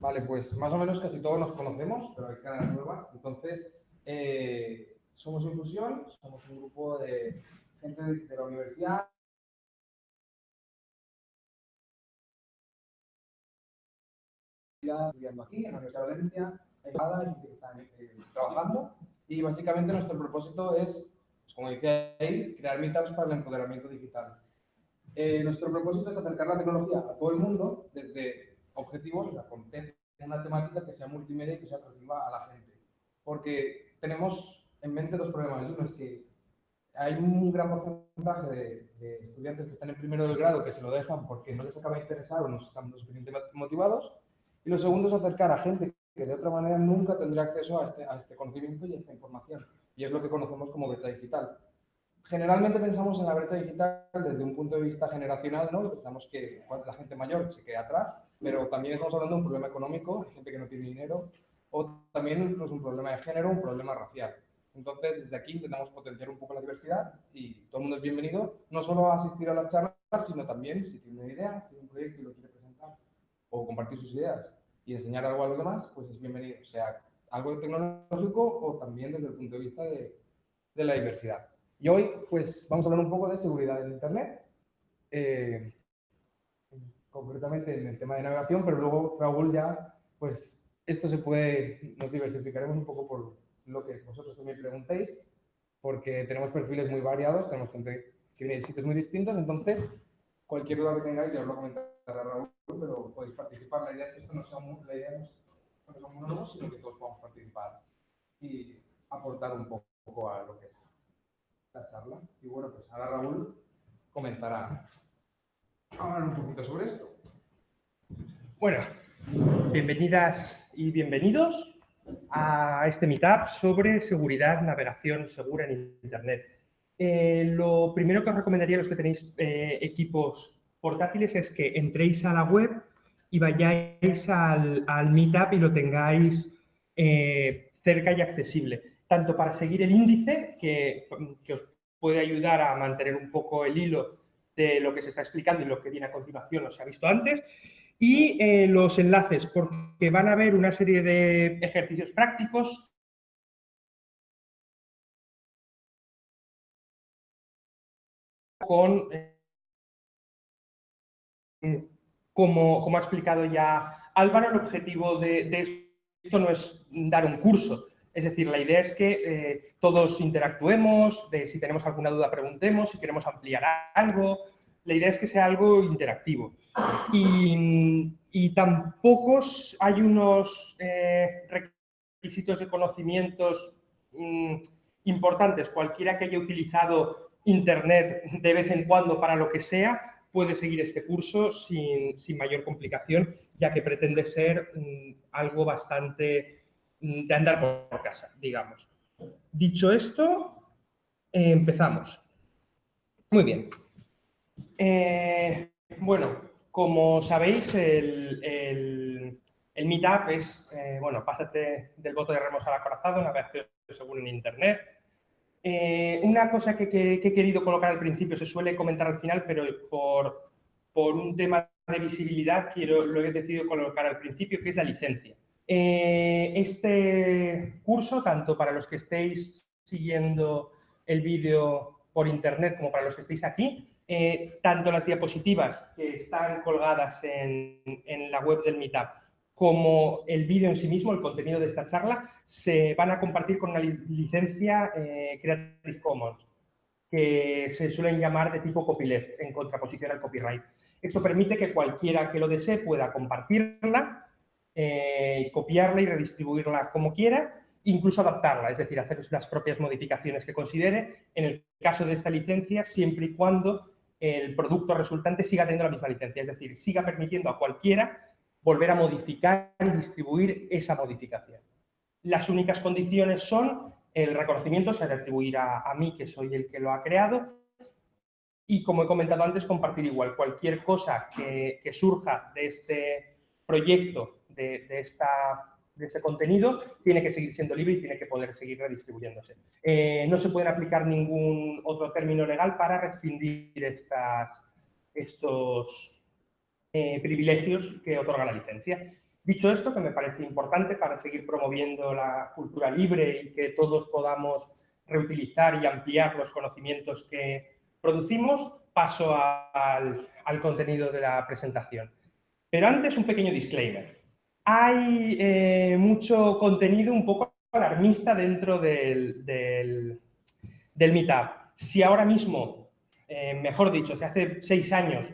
Vale, pues más o menos casi todos nos conocemos, pero hay caras nuevas. Entonces, eh, somos Infusión, somos un grupo de gente de, la universidad. estudiando aquí en la Universidad de Valencia, hay que están eh, trabajando y básicamente nuestro propósito es, como decía ahí, crear meetups para el empoderamiento digital. Eh, nuestro propósito es acercar la tecnología a todo el mundo desde objetivos, o sea, con una temática que sea multimedia y que sea atractiva a la gente. Porque tenemos en mente dos problemas. Uno es que hay un gran porcentaje de, estudiantes que están en primero de grado que se lo dejan porque no les acaba de interesar o no están lo suficientemente motivados. Y lo segundo es acercar a gente que de otra manera nunca tendría acceso a este, a este conocimiento y a esta información. Y es lo que conocemos como brecha digital. Generalmente pensamos en la brecha digital desde un punto de vista generacional, ¿no? Pensamos que la gente mayor se queda atrás, pero también estamos hablando de un problema económico, hay gente que no tiene dinero, o también incluso un problema de género, un problema racial. Entonces, desde aquí intentamos potenciar un poco la diversidad y todo el mundo es bienvenido, no solo a asistir a las charlas, sino también si tiene una idea, tiene un proyecto y lo quiere presentar, o compartir sus ideas y enseñar algo a los demás, pues es bienvenido, sea algo tecnológico o también desde el punto de vista de, de la diversidad. Y hoy, pues, vamos a hablar un poco de seguridad en Internet, eh, concretamente en el tema de navegación, pero luego Raúl ya, pues, esto se puede, nos diversificaremos un poco por lo que vosotros también preguntéis, porque tenemos perfiles muy variados, tenemos gente que viene de sitios muy distintos, entonces, cualquier duda que tengáis, ya os lo comentará Raúl, pero podéis participar. La idea es que esto no sea, la idea no sino que todos podamos participar y aportar un poco a lo que es la charla. Y bueno, pues ahora Raúl comenzará a hablar un poquito sobre esto. Bueno, bienvenidas y bienvenidos a este meetup sobre seguridad, navegación segura en Internet. Eh, lo primero que os recomendaría a los que tenéis eh, equipos portátiles es que entréis a la web y vayáis al, meetup y lo tengáis eh, cerca y accesible. Tanto para seguir el índice, que, os puede ayudar a mantener un poco el hilo de lo que se está explicando y lo que viene a continuación, o se ha visto antes, y eh, los enlaces, porque van a haber una serie de ejercicios prácticos. Con, eh, como, ha explicado ya Álvaro, el objetivo de esto no es dar un curso, es decir, la idea es que eh, todos interactuemos, si tenemos alguna duda preguntemos, si queremos ampliar algo. La idea es que sea algo interactivo. Y, tampoco hay unos eh, requisitos de conocimientos mm, importantes. Cualquiera que haya utilizado Internet de vez en cuando para lo que sea, puede seguir este curso sin, mayor complicación, ya que pretende ser mm, algo bastante Mm, de andar por casa, digamos. Dicho esto, empezamos. Muy bien. Eh, bueno, como sabéis, el, el, Meetup es, eh, bueno, pásate del voto de remos al acorazado, navegación según en Internet. Una cosa que, he querido colocar al principio, se suele comentar al final, pero por, un tema de visibilidad quiero, lo he decidido colocar al principio, que es la licencia. Eh, este curso, tanto para los que estéis siguiendo el vídeo por internet como para los que estéis aquí, eh, tanto las diapositivas que están colgadas en, la web del Meetup como el vídeo en sí mismo, el contenido de esta charla, se van a compartir con una licencia eh, Creative Commons, que se suelen llamar de tipo copyleft, en contraposición al copyright. Esto permite que cualquiera que lo desee pueda compartirla eh, copiarla y redistribuirla como quiera, incluso adaptarla, es decir, hacer las propias modificaciones que considere, en el caso de esta licencia, siempre y cuando el producto resultante siga teniendo la misma licencia, es decir, siga permitiendo a cualquiera volver a modificar y distribuir esa modificación. Las únicas condiciones son el reconocimiento se ha de atribuir a, mí, que soy el que lo ha creado, y como he comentado antes, compartir igual cualquier cosa que surja de este proyecto de, esta, ese contenido tiene que seguir siendo libre y tiene que poder seguir redistribuyéndose. Eh, no se pueden aplicar ningún otro término legal para restringir estas, estos eh, privilegios que otorga la licencia. Dicho esto, que me parece importante para seguir promoviendo la cultura libre y que todos podamos reutilizar y ampliar los conocimientos que producimos, paso al, contenido de la presentación. Pero antes un pequeño disclaimer. Hay eh, mucho contenido un poco alarmista dentro del, del, Meetup. Si ahora mismo, eh, mejor dicho, si hace seis años,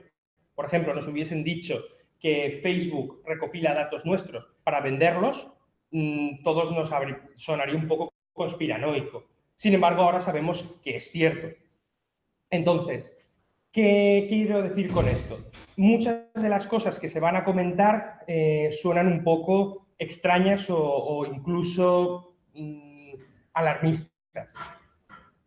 por ejemplo, nos hubiesen dicho que Facebook recopila datos nuestros para venderlos, mm, todos nos sonaría un poco conspiranoico. Sin embargo, ahora sabemos que es cierto. Entonces, ¿qué quiero decir con esto? Muchas de las cosas que se van a comentar eh, suenan un poco extrañas o, incluso mm, alarmistas.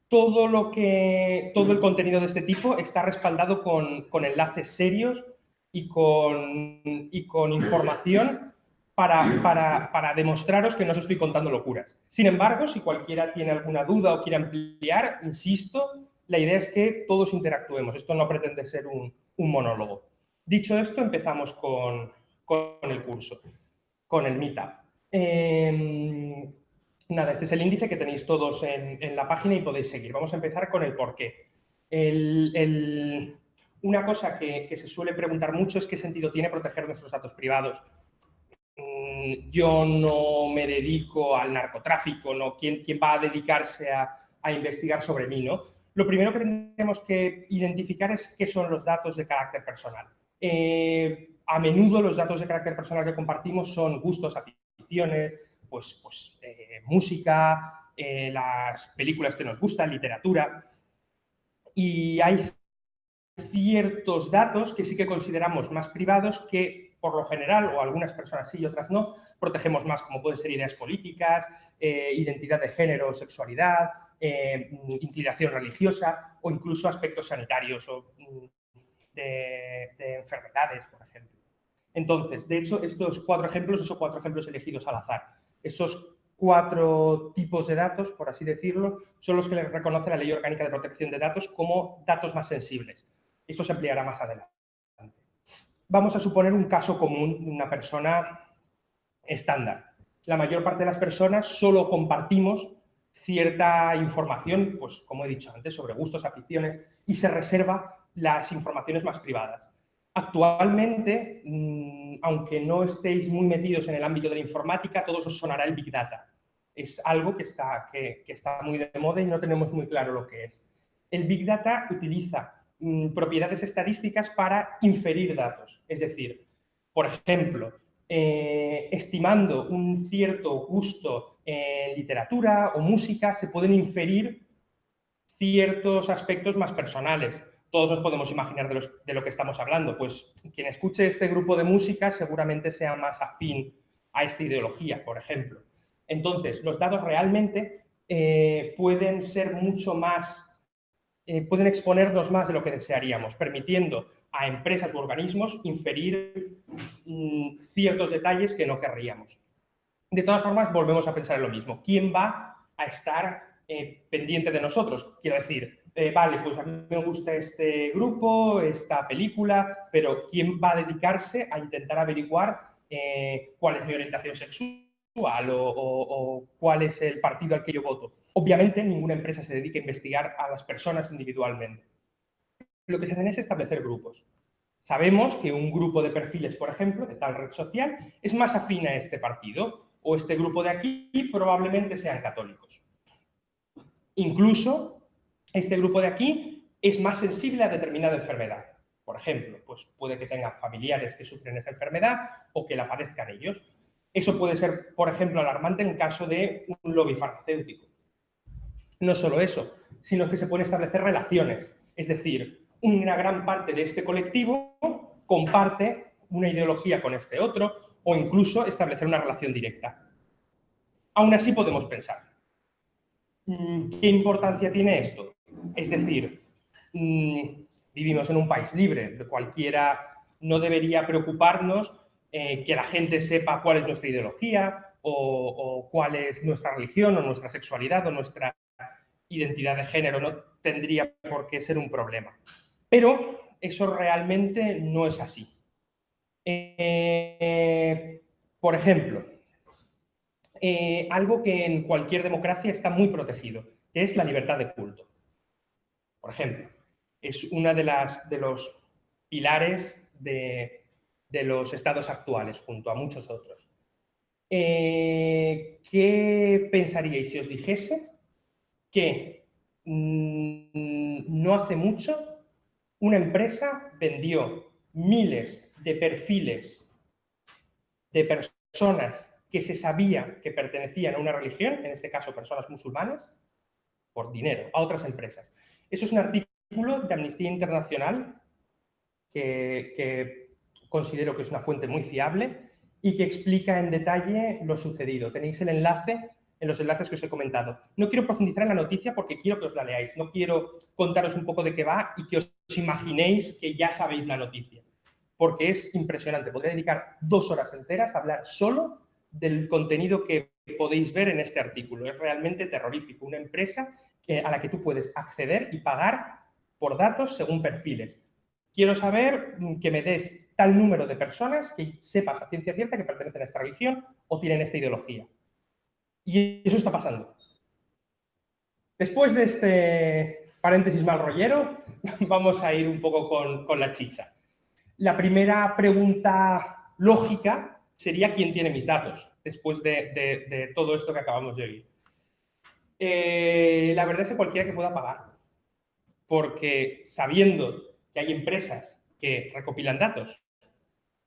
Todo, lo que, todo el contenido de este tipo está respaldado con, con enlaces serios y con, y con información para, para, para, demostraros que no os estoy contando locuras. Sin embargo, si cualquiera tiene alguna duda o quiere ampliar, insisto, la idea es que todos interactuemos. Esto no pretende ser un, un monólogo. Dicho esto, empezamos con, con, el curso, con el Meetup. Em, nada, este es el índice que tenéis todos en, la página y podéis seguir. Vamos a empezar con el porqué. Una cosa que, se suele preguntar mucho es qué sentido tiene proteger nuestros datos privados. Mm, yo no me dedico al narcotráfico, ¿no? ¿Quién, quién va a dedicarse a, investigar sobre mí? ¿no? Lo primero que tenemos que identificar es qué son los datos de carácter personal. Eh, a menudo los datos de carácter personal que compartimos son gustos, aficiones, pues, pues eh, música, eh, las películas que nos gustan, literatura. Y hay ciertos datos que sí que consideramos más privados que, por lo general, o algunas personas sí y otras no, protegemos más, como pueden ser ideas políticas, eh, identidad de género, sexualidad, inclinación religiosa o incluso aspectos sanitarios o mm, de, enfermedades, por ejemplo. Entonces, de hecho, estos cuatro ejemplos, esos cuatro ejemplos elegidos al azar, esos cuatro tipos de datos, por así decirlo, son los que le reconoce la Ley Orgánica de Protección de Datos como datos más sensibles. Eso se ampliará más adelante. Vamos a suponer un caso común de una persona estándar. La mayor parte de las personas solo compartimos cierta información, pues como he dicho antes, sobre gustos, aficiones, y se reserva las informaciones más privadas. Actualmente, mm, aunque no estéis muy metidos en el ámbito de la informática, todos os sonará el Big Data. Es algo que está, que está muy de moda y no tenemos muy claro lo que es. El Big Data utiliza Mm, propiedades estadísticas para inferir datos. Es decir, por ejemplo, eh, estimando un cierto gusto en literatura o música, se pueden inferir ciertos aspectos más personales. Todos nos podemos imaginar de, lo que estamos hablando. Pues quien escuche este grupo de música seguramente sea más afín a esta ideología, por ejemplo. Entonces, los datos realmente eh, pueden ser mucho más eh, pueden exponernos más de lo que desearíamos, permitiendo a empresas u organismos inferir mm, ciertos detalles que no querríamos. De todas formas, volvemos a pensar en lo mismo. ¿Quién va a estar eh, pendiente de nosotros? Quiero decir, eh, vale, pues a mí me gusta este grupo, esta película, pero ¿quién va a dedicarse a intentar averiguar cuál es mi orientación sexual o cuál es el partido al que yo voto? Obviamente, ninguna empresa se dedica a investigar a las personas individualmente. Lo que se hace es establecer grupos. Sabemos que un grupo de perfiles, por ejemplo, de tal red social, es más afín a este partido, o este grupo de aquí probablemente sean católicos. Incluso, este grupo de aquí es más sensible a determinada enfermedad. Por ejemplo, pues puede que tengan familiares que sufren esa enfermedad o que la padezcan ellos. Eso puede ser, por ejemplo, alarmante en caso de un lobby farmacéutico. No solo eso, sino que se pueden establecer relaciones. Es decir, una gran parte de este colectivo comparte una ideología con este otro o incluso establecer una relación directa. Aún así podemos pensar, mm, ¿qué importancia tiene esto? Es decir, mm, vivimos en un país libre, cualquiera no debería preocuparnos eh, que la gente sepa cuál es nuestra ideología o, cuál es nuestra religión o nuestra sexualidad o nuestra identidad de género. No tendría por qué ser un problema. Pero eso realmente no es así. Eh, por ejemplo, eh, algo que en cualquier democracia está muy protegido, que es la libertad de culto. Por ejemplo, es una de, las, de los pilares de, los estados actuales, junto a muchos otros. Eh, ¿Qué pensaríais si os dijese que mm, no hace mucho una empresa vendió miles de perfiles de personas que se sabía que pertenecían a una religión, en este caso personas musulmanas, por dinero, a otras empresas. Eso es un artículo de Amnistía Internacional que, considero que es una fuente muy fiable y que explica en detalle lo sucedido. Tenéis el enlace en los enlaces que os he comentado. No quiero profundizar en la noticia porque quiero que os la leáis, no quiero contaros un poco de qué va y que os imaginéis que ya sabéis la noticia, porque es impresionante. Podría dedicar dos horas enteras a hablar solo del contenido que podéis ver en este artículo. Es realmente terrorífico. Una empresa a la que tú puedes acceder y pagar por datos según perfiles. Quiero saber mm, que me des tal número de personas que sepas a ciencia cierta que pertenecen a esta religión o tienen esta ideología. Y eso está pasando. Después de este paréntesis mal rollero, vamos a ir un poco con, la chicha. La primera pregunta lógica sería quién tiene mis datos, después de, todo esto que acabamos de oír. Eh, la verdad es que cualquiera que pueda pagar, porque sabiendo que hay empresas que recopilan datos,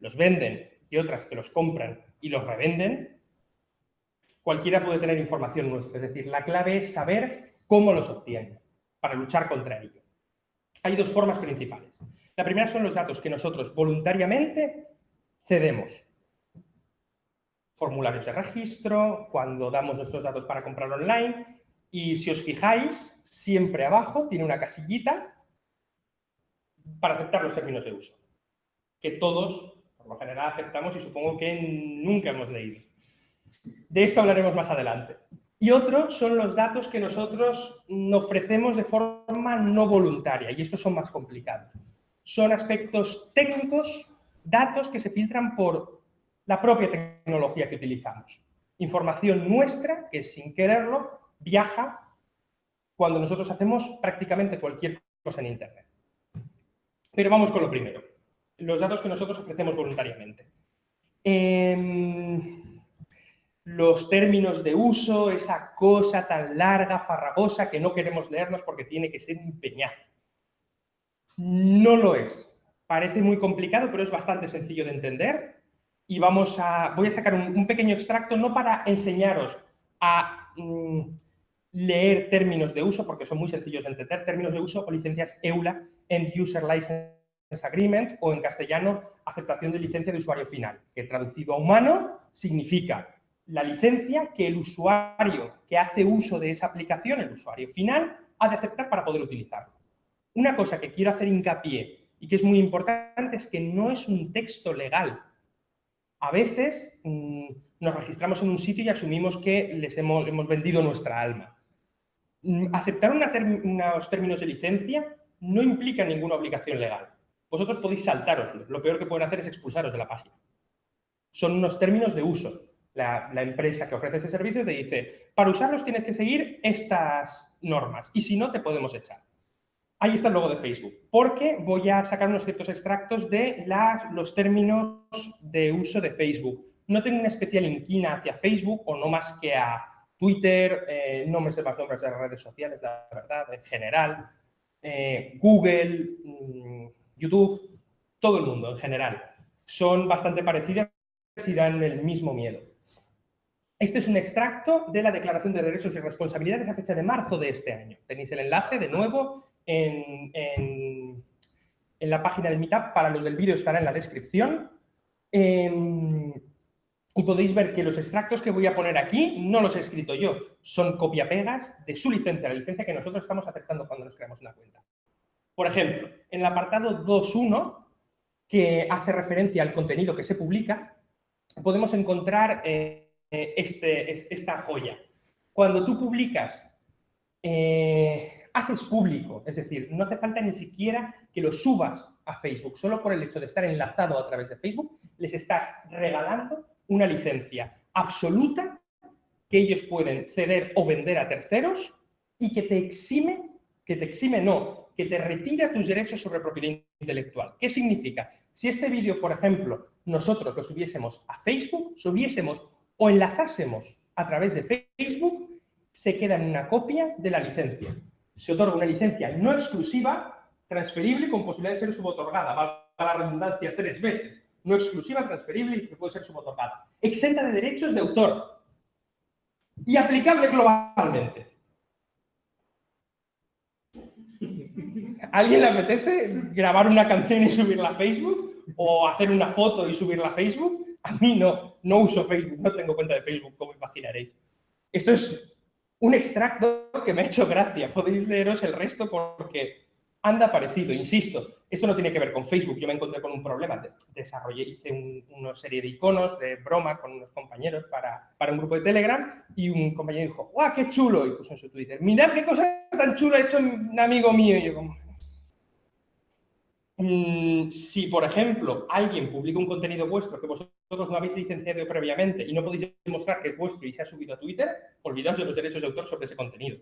los venden y otras que los compran y los revenden, cualquiera puede tener información nuestra. Es decir, la clave es saber cómo los obtienen para luchar contra ello. Hay dos formas principales. La primera son los datos que nosotros voluntariamente cedemos. Formularios de registro, cuando damos nuestros datos para comprar online. Y si os fijáis, siempre abajo tiene una casillita para aceptar los términos de uso, que todos, por lo general, aceptamos y supongo que nunca hemos leído. De esto hablaremos más adelante. Y otro son los datos que nosotros ofrecemos de forma no voluntaria, y estos son más complicados. Son aspectos técnicos, datos que se filtran por la propia tecnología que utilizamos. Información nuestra que sin quererlo viaja cuando nosotros hacemos prácticamente cualquier cosa en Internet. Pero vamos con lo primero, los datos que nosotros ofrecemos voluntariamente. Em, los términos de uso, esa cosa tan larga, farragosa, que no queremos leernos porque tiene que ser empeñado. No lo es. Parece muy complicado, pero es bastante sencillo de entender. Y vamos a, voy a sacar un, pequeño extracto, no para enseñaros a mm, leer términos de uso, porque son muy sencillos de entender, términos de uso o licencias EULA, End User License Agreement, o en castellano, aceptación de licencia de usuario final, que traducido a humano significa la licencia que el usuario que hace uso de esa aplicación, el usuario final, ha de aceptar para poder utilizarlo. Una cosa que quiero hacer hincapié y que es muy importante es que no es un texto legal. A veces mm, nos registramos en un sitio y asumimos que les hemos, hemos vendido nuestra alma. Mm, aceptar unos términos de licencia no implica ninguna obligación legal. Vosotros podéis saltaroslo. Lo peor que pueden hacer es expulsaros de la página. Son unos términos de uso. La, empresa que ofrece ese servicio te dice, para usarlos tienes que seguir estas normas y si no, te podemos echar. Ahí está el logo de Facebook, porque voy a sacar unos ciertos extractos de los términos de uso de Facebook. No tengo una especial inquina hacia Facebook o no más que a Twitter, eh, no me sé más nombres de las redes sociales, la verdad, en general, eh, Google, mm, YouTube, todo el mundo en general. Son bastante parecidas y dan el mismo miedo. Este es un extracto de la Declaración de Derechos y Responsabilidades a fecha de marzo de este año. Tenéis el enlace de nuevo en, en, la página de Meetup. Para los del vídeo estará en la descripción. Em, y podéis ver que los extractos que voy a poner aquí no los he escrito yo, son copia-pegas de su licencia, la licencia que nosotros estamos aceptando cuando nos creamos una cuenta. Por ejemplo, en el apartado 2.1, que hace referencia al contenido que se publica, podemos encontrar eh, este, esta joya. Cuando tú publicas, eh, haces público, es decir, no hace falta ni siquiera que lo subas a Facebook, solo por el hecho de estar enlazado a través de Facebook, les estás regalando una licencia absoluta que ellos pueden ceder o vender a terceros y que te exime, que te exime no, que te retira tus derechos sobre propiedad intelectual. ¿Qué significa? Si este vídeo, por ejemplo, nosotros lo subiésemos a Facebook, subiésemos o enlazásemos a través de Facebook, se queda en una copia de la licencia. Se otorga una licencia no exclusiva, transferible con posibilidad de ser subotorgada, va a la redundancia tres veces. No exclusiva, transferible y que puede ser subotorgada. Exenta de derechos de autor y aplicable globalmente. ¿Alguien le apetece grabar una canción y subirla a Facebook? ¿O hacer una foto y subirla a Facebook? A mí no, no uso Facebook, no tengo cuenta de Facebook, como imaginaréis. Esto es un extracto que me ha hecho gracia. Podéis leeros el resto porque anda parecido. Insisto, esto no tiene que ver con Facebook. Yo me encontré con un problema. Desarrollé, hice una serie de iconos de broma con unos compañeros para, para, un grupo de Telegram y un compañero dijo, ¡guau, qué chulo! Y puso en su Twitter, mirad qué cosa tan chula ha hecho un amigo mío. Y yo como, Mm, si, por ejemplo, alguien publica un contenido vuestro que vosotros no habéis licenciado previamente y no podéis demostrar que es vuestro y se ha subido a Twitter, olvidaos de los derechos de autor sobre ese contenido.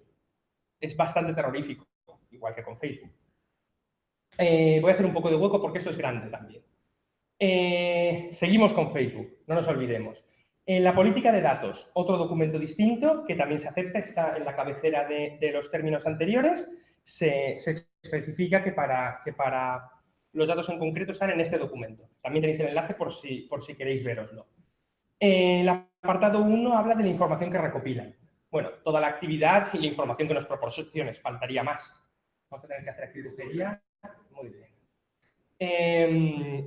Es bastante terrorífico, igual que con Facebook. Eh, voy a hacer un poco de hueco porque esto es grande también. Eh, seguimos con Facebook, no nos olvidemos. En la política de datos, otro documento distinto que también se acepta, está en la cabecera de, los términos anteriores, se, especifica que para, que para los datos en concreto están en este documento. También tenéis el enlace por si, por si queréis veroslo. El apartado 1 habla de la información que recopilan. Bueno, toda la actividad y la información que nos proporciones, faltaría más. Vamos a tener que hacer aquí de Muy bien. Em,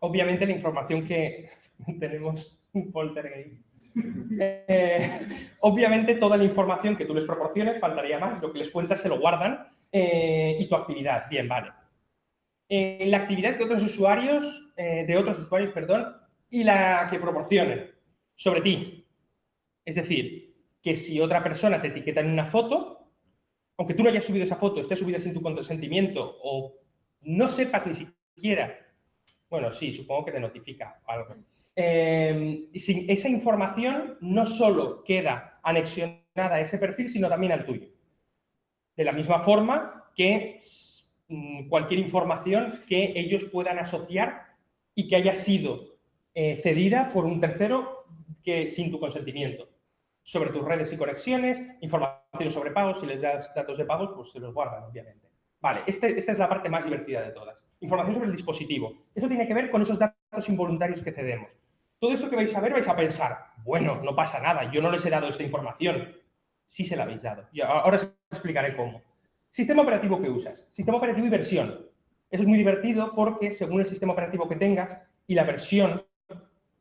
obviamente la información que tenemos un poltergeist. Eh, obviamente toda la información que tú les proporciones, faltaría más, lo que les cuentas se lo guardan eh, y tu actividad, bien, vale la actividad de otros usuarios, eh, de otros usuarios, perdón, y la que proporcionen sobre ti. Es decir, que si otra persona te etiqueta en una foto, aunque tú no hayas subido esa foto, esté subida sin tu consentimiento o no sepas ni siquiera, bueno, sí, supongo que te notifica algo. Eh, esa información no solo queda anexionada a ese perfil, sino también al tuyo. De la misma forma que Mm, cualquier información que ellos puedan asociar y que haya sido eh, cedida por un tercero que, sin tu consentimiento. Sobre tus redes y conexiones, información sobre pagos, si les das datos de pagos, pues se los guardan, obviamente. Vale, este, esta es la parte más divertida de todas. Información sobre el dispositivo. Eso tiene que ver con esos datos involuntarios que cedemos. Todo esto que vais a ver vais a pensar, bueno, no pasa nada, yo no les he dado esta información. Sí se la habéis dado. Y ahora os explicaré cómo. Sistema operativo que usas. Sistema operativo y versión. Eso es muy divertido porque según el sistema operativo que tengas y la versión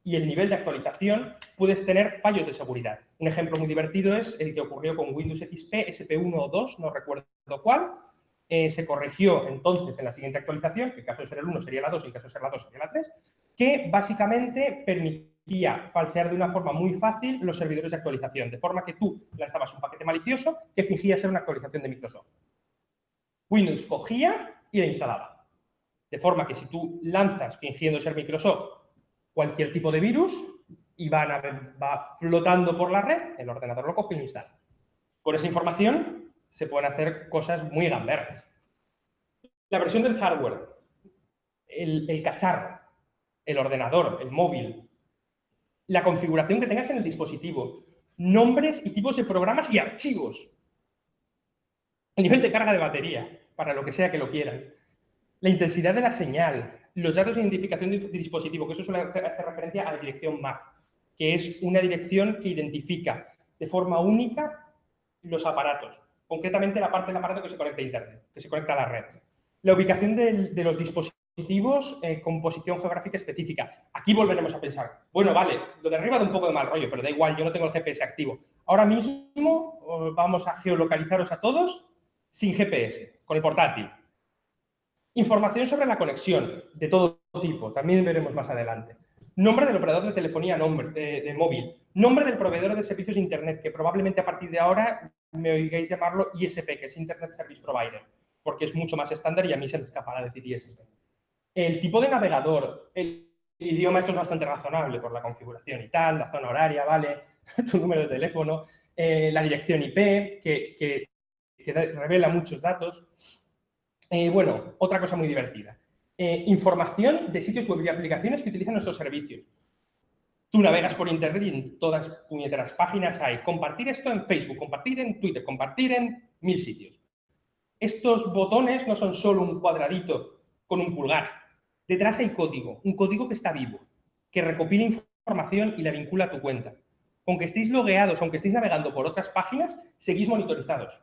y el nivel de actualización, puedes tener fallos de seguridad. Un ejemplo muy divertido es el que ocurrió con Windows XP SP1 o 2, no recuerdo cuál. Eh, se corrigió entonces en la siguiente actualización, que en caso de ser el 1 sería la 2 y en caso de ser la 2 sería la 3, que básicamente permitía falsear de una forma muy fácil los servidores de actualización, de forma que tú lanzabas un paquete malicioso que fingía ser una actualización de Microsoft. Windows cogía y la instalaba. De forma que si tú lanzas fingiendo ser Microsoft cualquier tipo de virus y van va flotando por la red, el ordenador lo coge y lo instala. Con esa información se pueden hacer cosas muy gamberras. La versión del hardware, el, el cacharro, el ordenador, el móvil, la configuración que tengas en el dispositivo, nombres y tipos de programas y archivos el nivel de carga de batería, para lo que sea que lo quieran, la intensidad de la señal, los datos de identificación de dispositivo, que eso suele hacer referencia a la dirección MAC, que es una dirección que identifica de forma única los aparatos, concretamente la parte del aparato que se conecta a Internet, que se conecta a la red. La ubicación de, los dispositivos con posición geográfica específica. Aquí volveremos a pensar, bueno, vale, lo de arriba da un poco de mal rollo, pero da igual, yo no tengo el GPS activo. Ahora mismo vamos a geolocalizaros a todos sin GPS, con el portátil. Información sobre la conexión de todo tipo, también veremos más adelante. Nombre del operador de telefonía nombre, de, móvil, nombre del proveedor de servicios de Internet, que probablemente a partir de ahora me oigáis llamarlo ISP, que es Internet Service Provider, porque es mucho más estándar y a mí se me escapará decir ISP. El tipo de navegador, el idioma, esto es bastante razonable por la configuración y tal, la zona horaria, ¿vale? tu número de teléfono, eh, la dirección IP, que, revela muchos datos. Eh, bueno, otra cosa muy divertida. Eh, información de sitios web y aplicaciones que utilizan nuestros servicios. Tú navegas por internet y en todas puñeteras páginas hay compartir esto en Facebook, compartir en Twitter, compartir en mil sitios. Estos botones no son solo un cuadradito con un pulgar. Detrás hay código, un código que está vivo, que recopila información y la vincula a tu cuenta. Aunque estéis logueados, aunque estéis navegando por otras páginas, seguís monitorizados.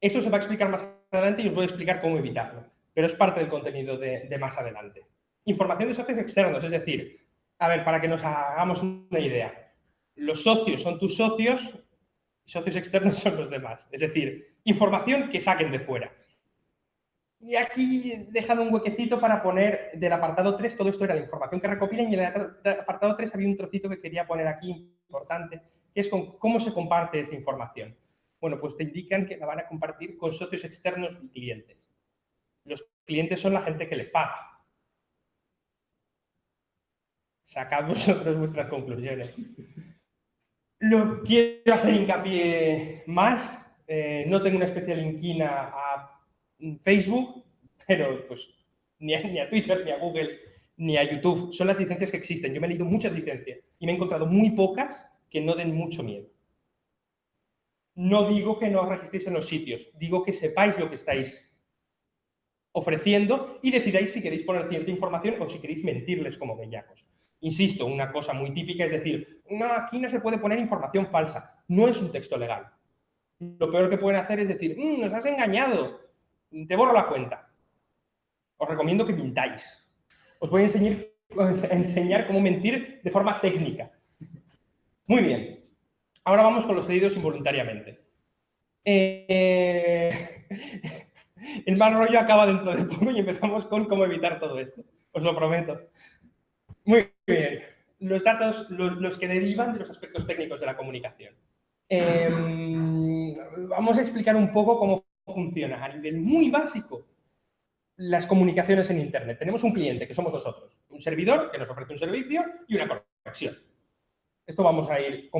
Eso se va a explicar más adelante y os voy a explicar cómo evitarlo, pero es parte del contenido de, más adelante. Información de socios externos, es decir, a ver, para que nos hagamos una idea. Los socios son tus socios socios externos son los demás. Es decir, información que saquen de fuera. Y aquí he dejado un huequecito para poner del apartado 3, todo esto era la información que recopilan y en el apartado 3 había un trocito que quería poner aquí importante, que es cómo se comparte esa información. Bueno, pues te indican que la van a compartir con socios externos y clientes. Los clientes son la gente que les paga sacad vosotros vuestras conclusiones. Lo quiero hacer hincapié más. Eh, no tengo una especial inquina a Facebook, pero pues ni a, Twitter, ni a Google, ni a YouTube. Son las licencias que existen. Yo me he leído muchas licencias y me he encontrado muy pocas que no den mucho miedo. No digo que no os registréis en los sitios, digo que sepáis lo que estáis ofreciendo y decidáis si queréis poner cierta información o si queréis mentirles como bellacos. Insisto, una cosa muy típica es decir, no, aquí no se puede poner información falsa. No es un texto legal. Lo peor que pueden hacer es decir, mm, nos has engañado, te borro la cuenta. Os recomiendo que mintáis. Os voy a enseñar, cómo mentir de forma técnica. Muy bien. Ahora vamos con los cedidos involuntariamente. Eh, el mal rollo acaba dentro de poco y empezamos con cómo evitar todo esto. Os lo prometo. Muy bien. Los datos, los, que derivan de los aspectos técnicos de la comunicación. Em, vamos a explicar un poco cómo funciona a nivel muy básico las comunicaciones en Internet. Tenemos un cliente, que somos nosotros, un servidor que nos ofrece un servicio y una conexión. Esto vamos a ir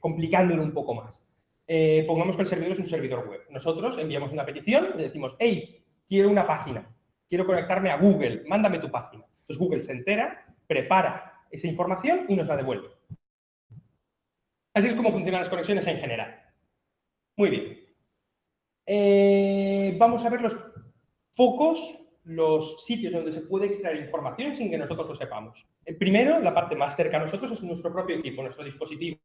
complicándolo un poco más. Eh, pongamos que el servidor es un servidor web. Nosotros enviamos una petición, le decimos, hey, quiero una página, quiero conectarme a Google, mándame tu página. Entonces Google se entera prepara esa información y nos la devuelve. Así es como funcionan las conexiones en general. Muy bien. Eh, vamos a ver los focos, los sitios donde se puede extraer información sin que nosotros lo sepamos. El primero, la parte más cerca a nosotros, es nuestro propio equipo, nuestro dispositivo,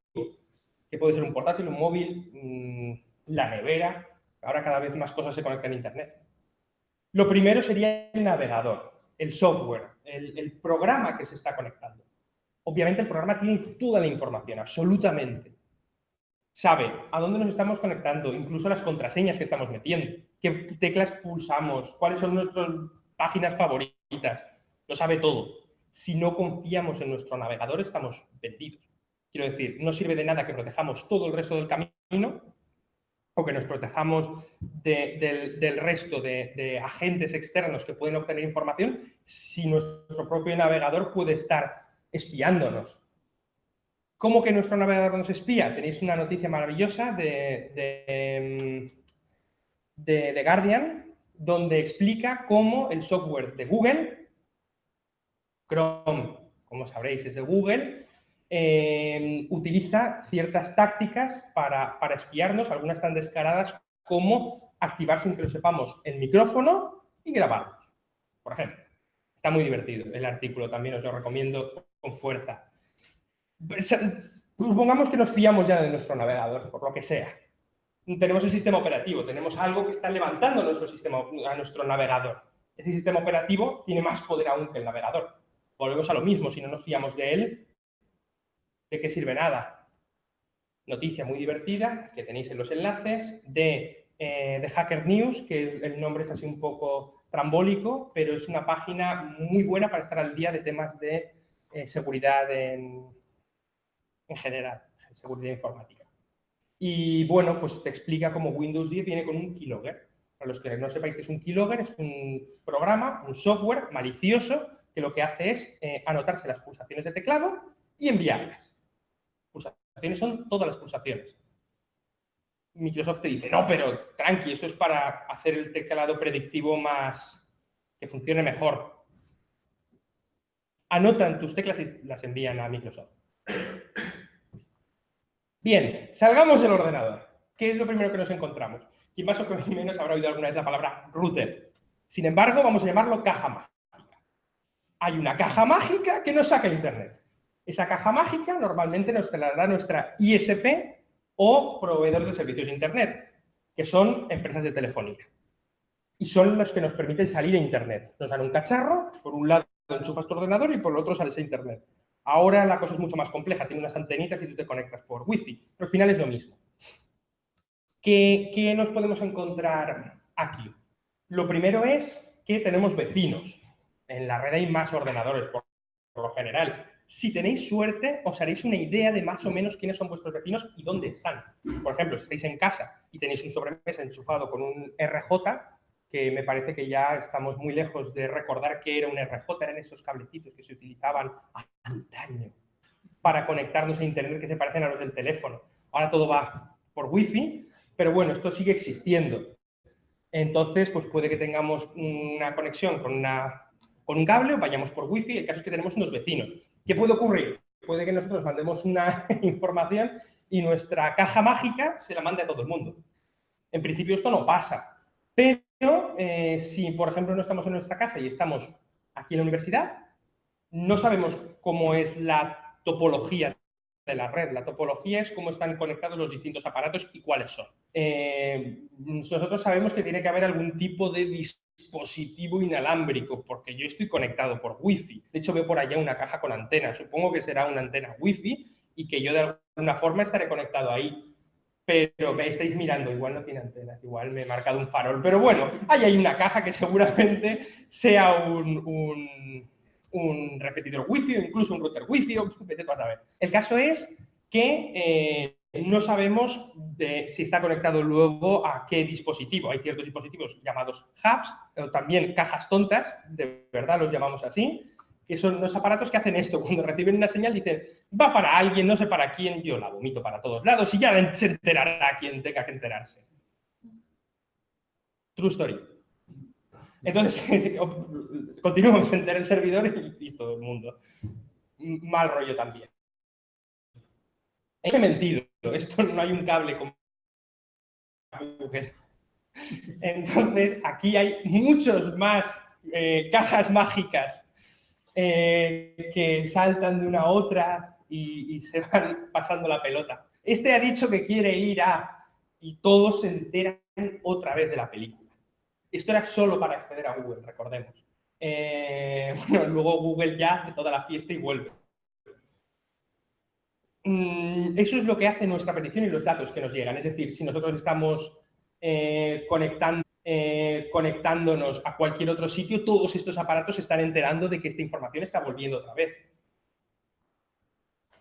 que puede ser un portátil, un móvil, mm, la nevera. Ahora cada vez más cosas se conectan a Internet. Lo primero sería el navegador el software, el, programa que se está conectando. Obviamente el programa tiene toda la información, absolutamente. Sabe a dónde nos estamos conectando, incluso las contraseñas que estamos metiendo, qué teclas pulsamos, cuáles son nuestras páginas favoritas. Lo sabe todo. Si no confiamos en nuestro navegador, estamos vendidos. Quiero decir, no sirve de nada que protejamos todo el resto del camino o que nos protejamos del, resto de, agentes externos que pueden obtener información si nuestro propio navegador puede estar espiándonos. ¿Cómo que nuestro navegador nos espía? Tenéis una noticia maravillosa de, de, de Guardian donde explica cómo el software de Google, Chrome, como sabréis, es de Google, Em, utiliza ciertas tácticas para, espiarnos, algunas tan descaradas como activar sin que lo sepamos el micrófono y grabarnos, por ejemplo. Está muy divertido el artículo, también os lo recomiendo con fuerza. Supongamos que nos fiamos ya de nuestro navegador, por lo que sea. Tenemos el sistema operativo, tenemos algo que está levantando nuestro sistema, a nuestro navegador. Ese sistema operativo tiene más poder aún que el navegador. Volvemos a lo mismo, si no nos fiamos de él, ¿De qué sirve nada? Noticia muy divertida que tenéis en los enlaces de, eh, Hacker News, que el nombre es así un poco trambólico, pero es una página muy buena para estar al día de temas de eh, seguridad en, en general, seguridad informática. Y bueno, pues te explica cómo Windows 10 viene con un keylogger. Para los que no sepáis que es un keylogger, es un programa, un software malicioso que lo que hace es eh, anotarse las pulsaciones de teclado y enviarlas. Pulsaciones son todas las pulsaciones. Microsoft te dice, no, pero tranqui, esto es para hacer el teclado predictivo más, que funcione mejor. Anotan tus teclas y las envían a Microsoft. Bien, salgamos del ordenador. ¿Qué es lo primero que nos encontramos? Quien más o menos habrá oído alguna vez la palabra router. Sin embargo, vamos a llamarlo caja mágica. Hay una caja mágica que nos saca Internet. Esa caja mágica normalmente nos la da nuestra ISP o proveedor de servicios de Internet, que son empresas de telefonía. Y son los que nos permiten salir a Internet. Nos dan un cacharro, por un lado enchufas tu ordenador y por el otro sales a Internet. Ahora la cosa es mucho más compleja, tiene unas antenitas y tú te conectas por Wi-Fi, pero al final es lo mismo. ¿Qué, nos podemos encontrar aquí? Lo primero es que tenemos vecinos. En la red hay más ordenadores, por, lo general. Si tenéis suerte, os haréis una idea de más o menos quiénes son vuestros vecinos y dónde están. Por ejemplo, si estáis en casa y tenéis un sobremesa enchufado con un RJ, que me parece que ya estamos muy lejos de recordar que era un RJ, eran esos cablecitos que se utilizaban antaño para conectarnos a Internet que se parecen a los del teléfono. Ahora todo va por Wi-Fi, pero bueno, esto sigue existiendo. Entonces, pues puede que tengamos una conexión con, una, un cable o vayamos por Wi-Fi. El caso es que tenemos unos vecinos. ¿Qué puede ocurrir? Puede que nosotros mandemos una información y nuestra caja mágica se la mande a todo el mundo. En principio esto no pasa, pero eh, si, por ejemplo, no estamos en nuestra casa y estamos aquí en la universidad, no sabemos cómo es la topología de la red. La topología es cómo están conectados los distintos aparatos y cuáles son. Eh, nosotros sabemos que tiene que haber algún tipo de dispositivo inalámbrico, porque yo estoy conectado por Wi-Fi. De hecho, veo por allá una caja con antena. Supongo que será una antena Wi-Fi y que yo de alguna forma estaré conectado ahí pero me estáis mirando, igual no tiene antenas, igual me he marcado un farol, pero bueno, ahí hay una caja que seguramente sea un, repetidor wifi o incluso un router wifi o vete a saber. El caso es que eh, no sabemos si está conectado luego a qué dispositivo. Hay ciertos dispositivos llamados hubs, o también cajas tontas, de verdad los llamamos así, que son los aparatos que hacen esto. Cuando reciben una señal dicen, va para alguien, no sé para quién, yo la vomito para todos lados y ya se enterará quien tenga que enterarse. True story. Entonces, continuamos el servidor y, todo el mundo. Mal rollo también. He mentido. Esto no hay un cable como Entonces, aquí hay muchos más eh, cajas mágicas eh, que saltan de una a otra y, se van pasando la pelota. Este ha dicho que quiere ir a... y todos se enteran otra vez de la película. Esto era solo para acceder a Google, recordemos. Eh, bueno, luego Google ya hace toda la fiesta y vuelve. Mm, eso es lo que hace nuestra petición y los datos que nos llegan. Es decir, si nosotros estamos eh, conectando eh, conectándonos a cualquier otro sitio, todos estos aparatos se están enterando de que esta información está volviendo otra vez.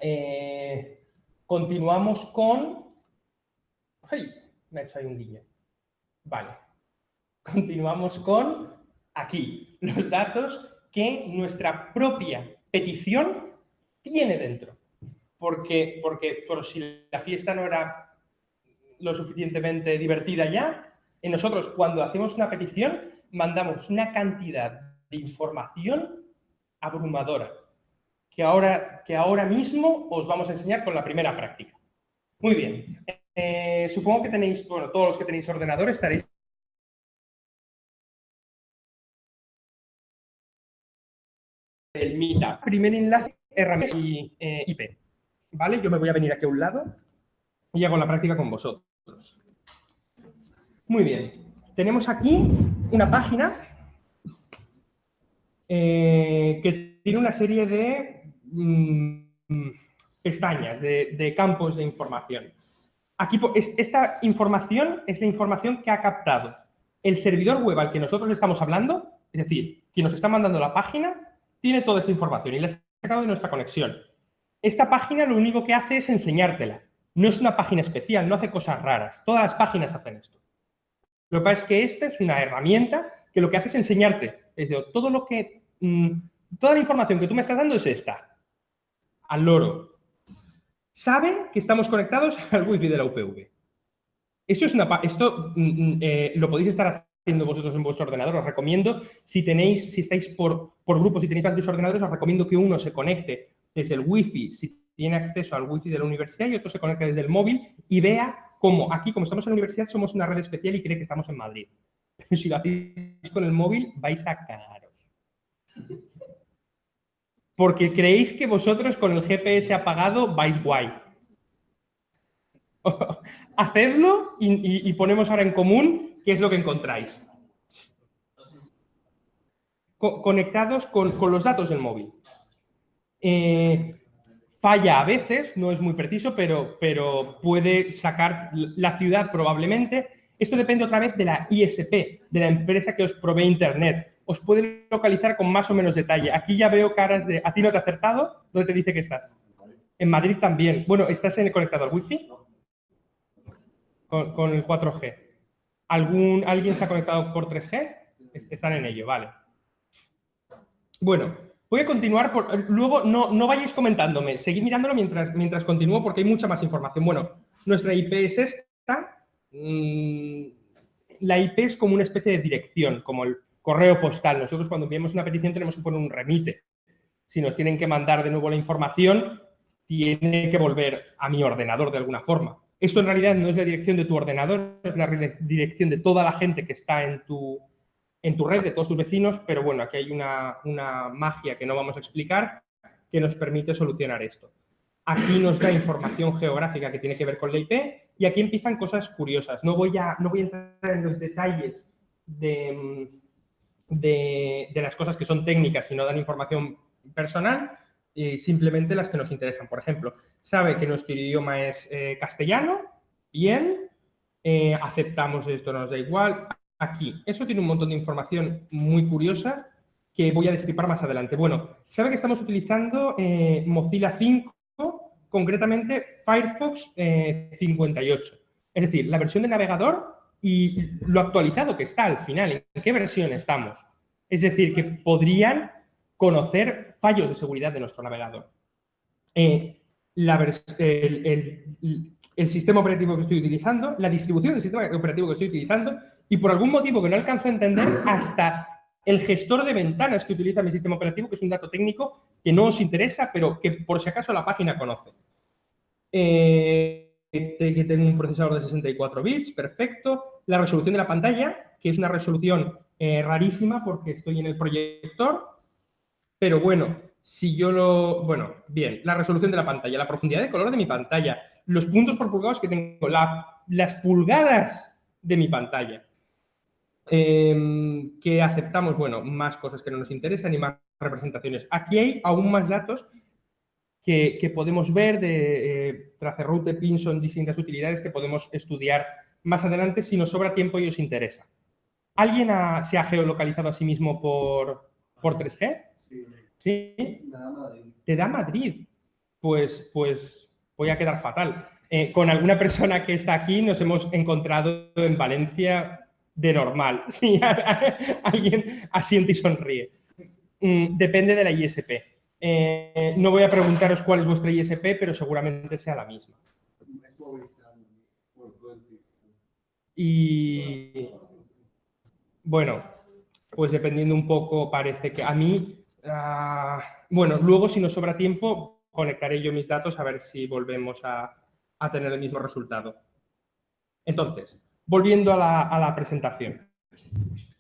Eh, continuamos con... ¡Ay! Me ha hecho ahí un guiño. Vale. Continuamos con aquí, los datos que nuestra propia petición tiene dentro. Porque, porque por si la fiesta no era lo suficientemente divertida ya, nosotros cuando hacemos una petición mandamos una cantidad de información abrumadora que ahora, que ahora mismo os vamos a enseñar con la primera práctica. Muy bien. Eh, supongo que tenéis, bueno, todos los que tenéis ordenador estaréis el MITA. Primer enlace, herramienta y eh, IP. ¿Vale? Yo me voy a venir aquí a un lado y hago la práctica con vosotros. Muy bien. Tenemos aquí una página eh, que tiene una serie de mm, pestañas, de, campos de información. Aquí, esta información es la información que ha captado el servidor web al que nosotros estamos hablando, es decir, quien nos está mandando la página, tiene toda esa información y la sacado de nuestra conexión. Esta página lo único que hace es enseñártela. No es una página especial, no hace cosas raras. Todas las páginas hacen esto. Lo que pasa es que esta es una herramienta que lo que hace es enseñarte. Es decir, todo lo que, mm, toda la información que tú me estás dando es esta. Al loro. Sabe que estamos conectados al wifi de la UPV. Esto, es una, esto mm, mm, eh, lo podéis estar haciendo vosotros en vuestro ordenador. Os recomiendo, si tenéis, si estáis por, por grupos y tenéis varios ordenadores, os recomiendo que uno se conecte desde el wifi, si tiene acceso al wifi de la universidad, y otro se conecte desde el móvil y vea cómo aquí, como estamos en la universidad, somos una red especial y cree que estamos en Madrid. Pero si lo hacéis con el móvil, vais a cagaros. Porque creéis que vosotros con el GPS apagado vais guay. Hacedlo y, ponemos ahora en común qué es lo que encontráis. conectados con, los datos del móvil. Eh, falla a veces, no es muy preciso, pero, pero puede sacar la ciudad probablemente. Esto depende otra vez de la ISP, de la empresa que os provee Internet. Os puede localizar con más o menos detalle. Aquí ya veo caras de... ¿A ti no te ha acertado? ¿Dónde te dice que estás? En Madrid también. Bueno, ¿estás en conectado al Wi-Fi? Con, el 4G. ¿Algún, ¿Alguien se ha conectado por 3G? Están en ello, vale. Bueno, voy a continuar. Por, luego, no, no vayáis comentándome. Seguid mirándolo mientras, mientras continúo porque hay mucha más información. Bueno, nuestra IP es esta. Mm, la IP es como una especie de dirección, como el correo postal. Nosotros cuando enviamos una petición tenemos que poner un remite. Si nos tienen que mandar de nuevo la información, tiene que volver a mi ordenador de alguna forma. Esto en realidad no es la dirección de tu ordenador, es la dirección de toda la gente que está en tu, en tu red, de todos tus vecinos, pero bueno, aquí hay una, magia que no vamos a explicar que nos permite solucionar esto. Aquí nos da información geográfica que tiene que ver con la IP y aquí empiezan cosas curiosas. No voy a, no voy a entrar en los detalles de, de, las cosas que son técnicas y no dan información personal, y simplemente las que nos interesan. Por ejemplo, sabe que nuestro idioma es eh, castellano, bien, eh, aceptamos esto, nos da igual. Aquí, eso tiene un montón de información muy curiosa que voy a destripar más adelante. Bueno, sabe que estamos utilizando eh, Mozilla 5, concretamente Firefox 58. Es decir, la versión de navegador y lo actualizado que está al final, en qué versión estamos. Es decir, que podrían conocer fallos de seguridad de nuestro navegador. Eh, el, sistema operativo que estoy utilizando, la distribución del sistema operativo que estoy utilizando y por algún motivo que no alcanzo a entender, hasta el gestor de ventanas que utiliza mi sistema operativo, que es un dato técnico que no os interesa, pero que por si acaso la página conoce. Eh, que tengo un procesador de 64 bits, perfecto. La resolución de la pantalla, que es una resolución eh, rarísima porque estoy en el proyector, pero bueno, si yo lo... Bueno, bien, la resolución de la pantalla, la profundidad de color de mi pantalla, los puntos por pulgadas que tengo, las pulgadas de mi pantalla. Em, que aceptamos, bueno, más cosas que no nos interesan y más representaciones. Aquí hay aún más datos que, podemos ver de eh, Tracerroute, Pinson, distintas utilidades que podemos estudiar más adelante si nos sobra tiempo y os interesa. ¿Alguien se ha geolocalizado a sí mismo por, por 3G? Sí. ¿Sí? Te da Madrid. Pues, pues voy a quedar fatal. Eh, con alguna persona que está aquí nos hemos encontrado en Valencia de normal. Sí, alguien asiente y sonríe. Mm, depende de la ISP. Eh, no voy a preguntaros cuál es vuestra ISP, pero seguramente sea la misma. Y bueno, pues dependiendo un poco, parece que a mí, ah, bueno, luego si nos sobra tiempo, conectaré yo mis datos a ver si volvemos a, tener el mismo resultado. Entonces, volviendo a la, presentación.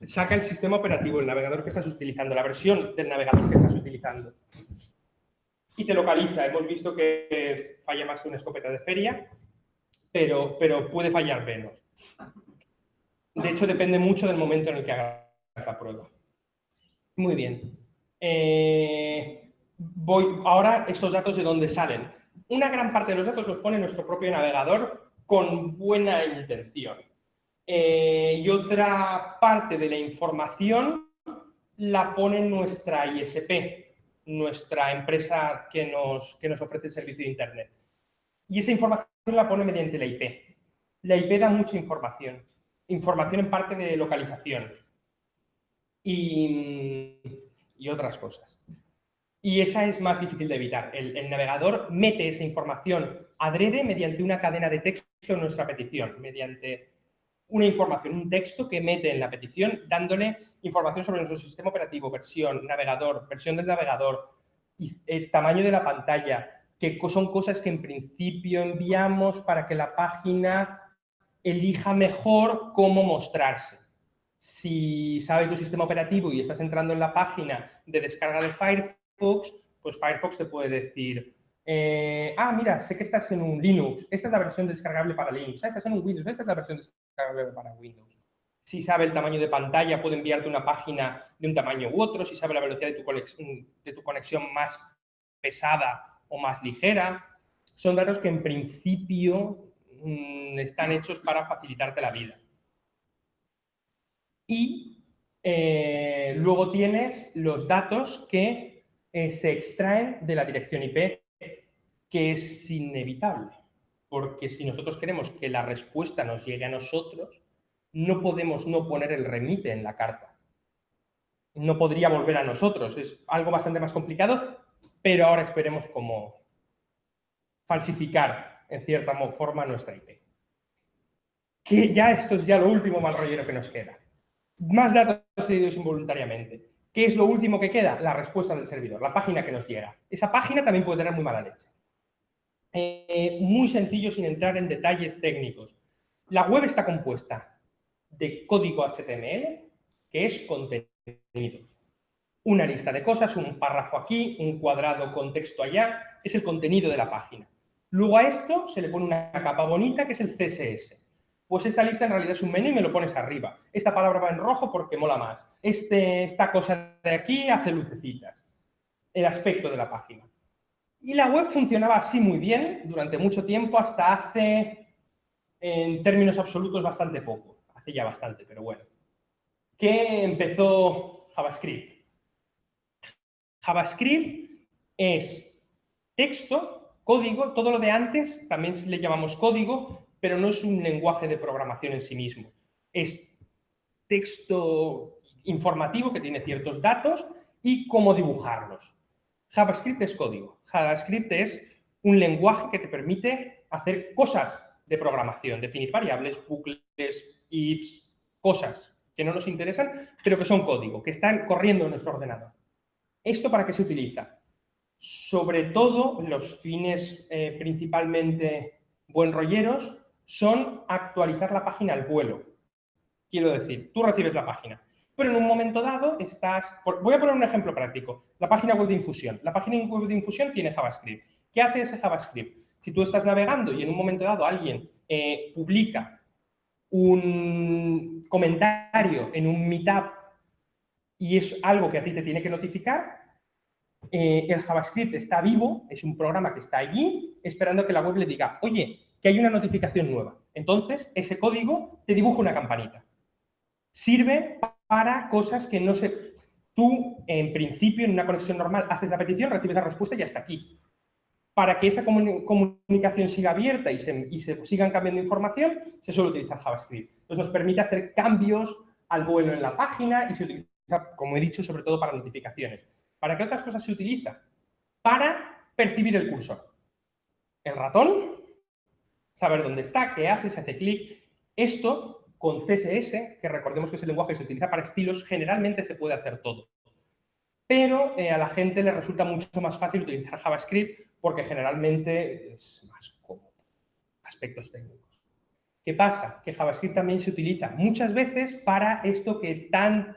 Saca el sistema operativo, el navegador que estás utilizando, la versión del navegador que estás utilizando y te localiza. Hemos visto que falla más que una escopeta de feria, pero, pero puede fallar menos. De hecho, depende mucho del momento en el que hagas la prueba. Muy bien. Eh, voy, ahora, estos datos de dónde salen. Una gran parte de los datos los pone nuestro propio navegador con buena intención. Eh, y otra parte de la información la pone nuestra ISP, nuestra empresa que nos, que nos ofrece el servicio de Internet. Y esa información la pone mediante la IP. La IP da mucha información. Información en parte de localización. Y, y otras cosas. Y esa es más difícil de evitar. El, el, navegador mete esa información adrede mediante una cadena de texto en nuestra petición, mediante una información, un texto que mete en la petición dándole información sobre nuestro sistema operativo, versión, navegador, versión del navegador, y, eh, tamaño de la pantalla, que son cosas que en principio enviamos para que la página elija mejor cómo mostrarse. Si sabe tu sistema operativo y estás entrando en la página de descarga de Firefox, pues Firefox te puede decir, eh, ah, mira, sé que estás en un Linux, esta es la versión descargable para Linux, ah, estás en un Windows, esta es la versión descargable para Windows. Si sabe el tamaño de pantalla, puede enviarte una página de un tamaño u otro, si sabe la velocidad de tu, conexión, más pesada o más ligera. Son datos que en principio mmm, están hechos para facilitarte la vida. Y eh, luego tienes los datos que eh, se extraen de la dirección IP que es inevitable, porque si nosotros queremos que la respuesta nos llegue a nosotros, no podemos no poner el remite en la carta. No podría volver a nosotros, es algo bastante más complicado, pero ahora esperemos cómo falsificar en cierta forma nuestra IP. Que ya esto es ya lo último mal rollero que nos queda. Más datos cedidos involuntariamente. ¿Qué es lo último que queda? La respuesta del servidor, la página que nos llega. Esa página también puede tener muy mala leche. Eh, muy sencillo sin entrar en detalles técnicos. La web está compuesta de código HTML, que es contenido. Una lista de cosas, un párrafo aquí, un cuadrado con texto allá, es el contenido de la página. Luego a esto se le pone una capa bonita que es el CSS. Pues esta lista en realidad es un menú y me lo pones arriba. Esta palabra va en rojo porque mola más. Este, esta cosa de aquí hace lucecitas. El aspecto de la página. Y la web funcionaba así muy bien durante mucho tiempo, hasta hace, en términos absolutos, bastante poco. Hace ya bastante, pero bueno. ¿Qué empezó JavaScript? JavaScript es texto, código, todo lo de antes también le llamamos código, pero no es un lenguaje de programación en sí mismo. Es texto informativo que tiene ciertos datos y cómo dibujarlos. JavaScript es código. JavaScript es un lenguaje que te permite hacer cosas de programación, definir variables, bucles, ifs, cosas que no nos interesan, pero que son código, que están corriendo en nuestro ordenador. ¿Esto para qué se utiliza? Sobre todo, los fines eh, principalmente buen rolleros son actualizar la página al vuelo. Quiero decir, tú recibes la página, pero en un momento dado estás... Voy a poner un ejemplo práctico. La página web de Infusión. La página web de Infusión tiene JavaScript. ¿Qué hace ese JavaScript? Si tú estás navegando y en un momento dado alguien eh, publica un comentario en un meetup y es algo que a ti te tiene que notificar, eh, el JavaScript está vivo, es un programa que está allí esperando que la web le diga, oye, que hay una notificación nueva. Entonces, ese código te dibuja una campanita. Sirve para cosas que no se... Tú, en principio, en una conexión normal, haces la petición, recibes la respuesta y hasta aquí. Para que esa comunicación siga abierta y se, y se sigan cambiando información, se suele utilizar JavaScript. Entonces nos permite hacer cambios al vuelo en la página y se utiliza, como he dicho, sobre todo para notificaciones. ¿Para qué otras cosas se utiliza? Para percibir el cursor. El ratón, saber dónde está, qué hace, se hace clic. Esto con CSS, que recordemos que es el lenguaje que se utiliza para estilos, generalmente se puede hacer todo. Pero eh, a la gente le resulta mucho más fácil utilizar JavaScript porque generalmente es más cómodo. Aspectos técnicos. ¿Qué pasa? Que JavaScript también se utiliza muchas veces para esto que tan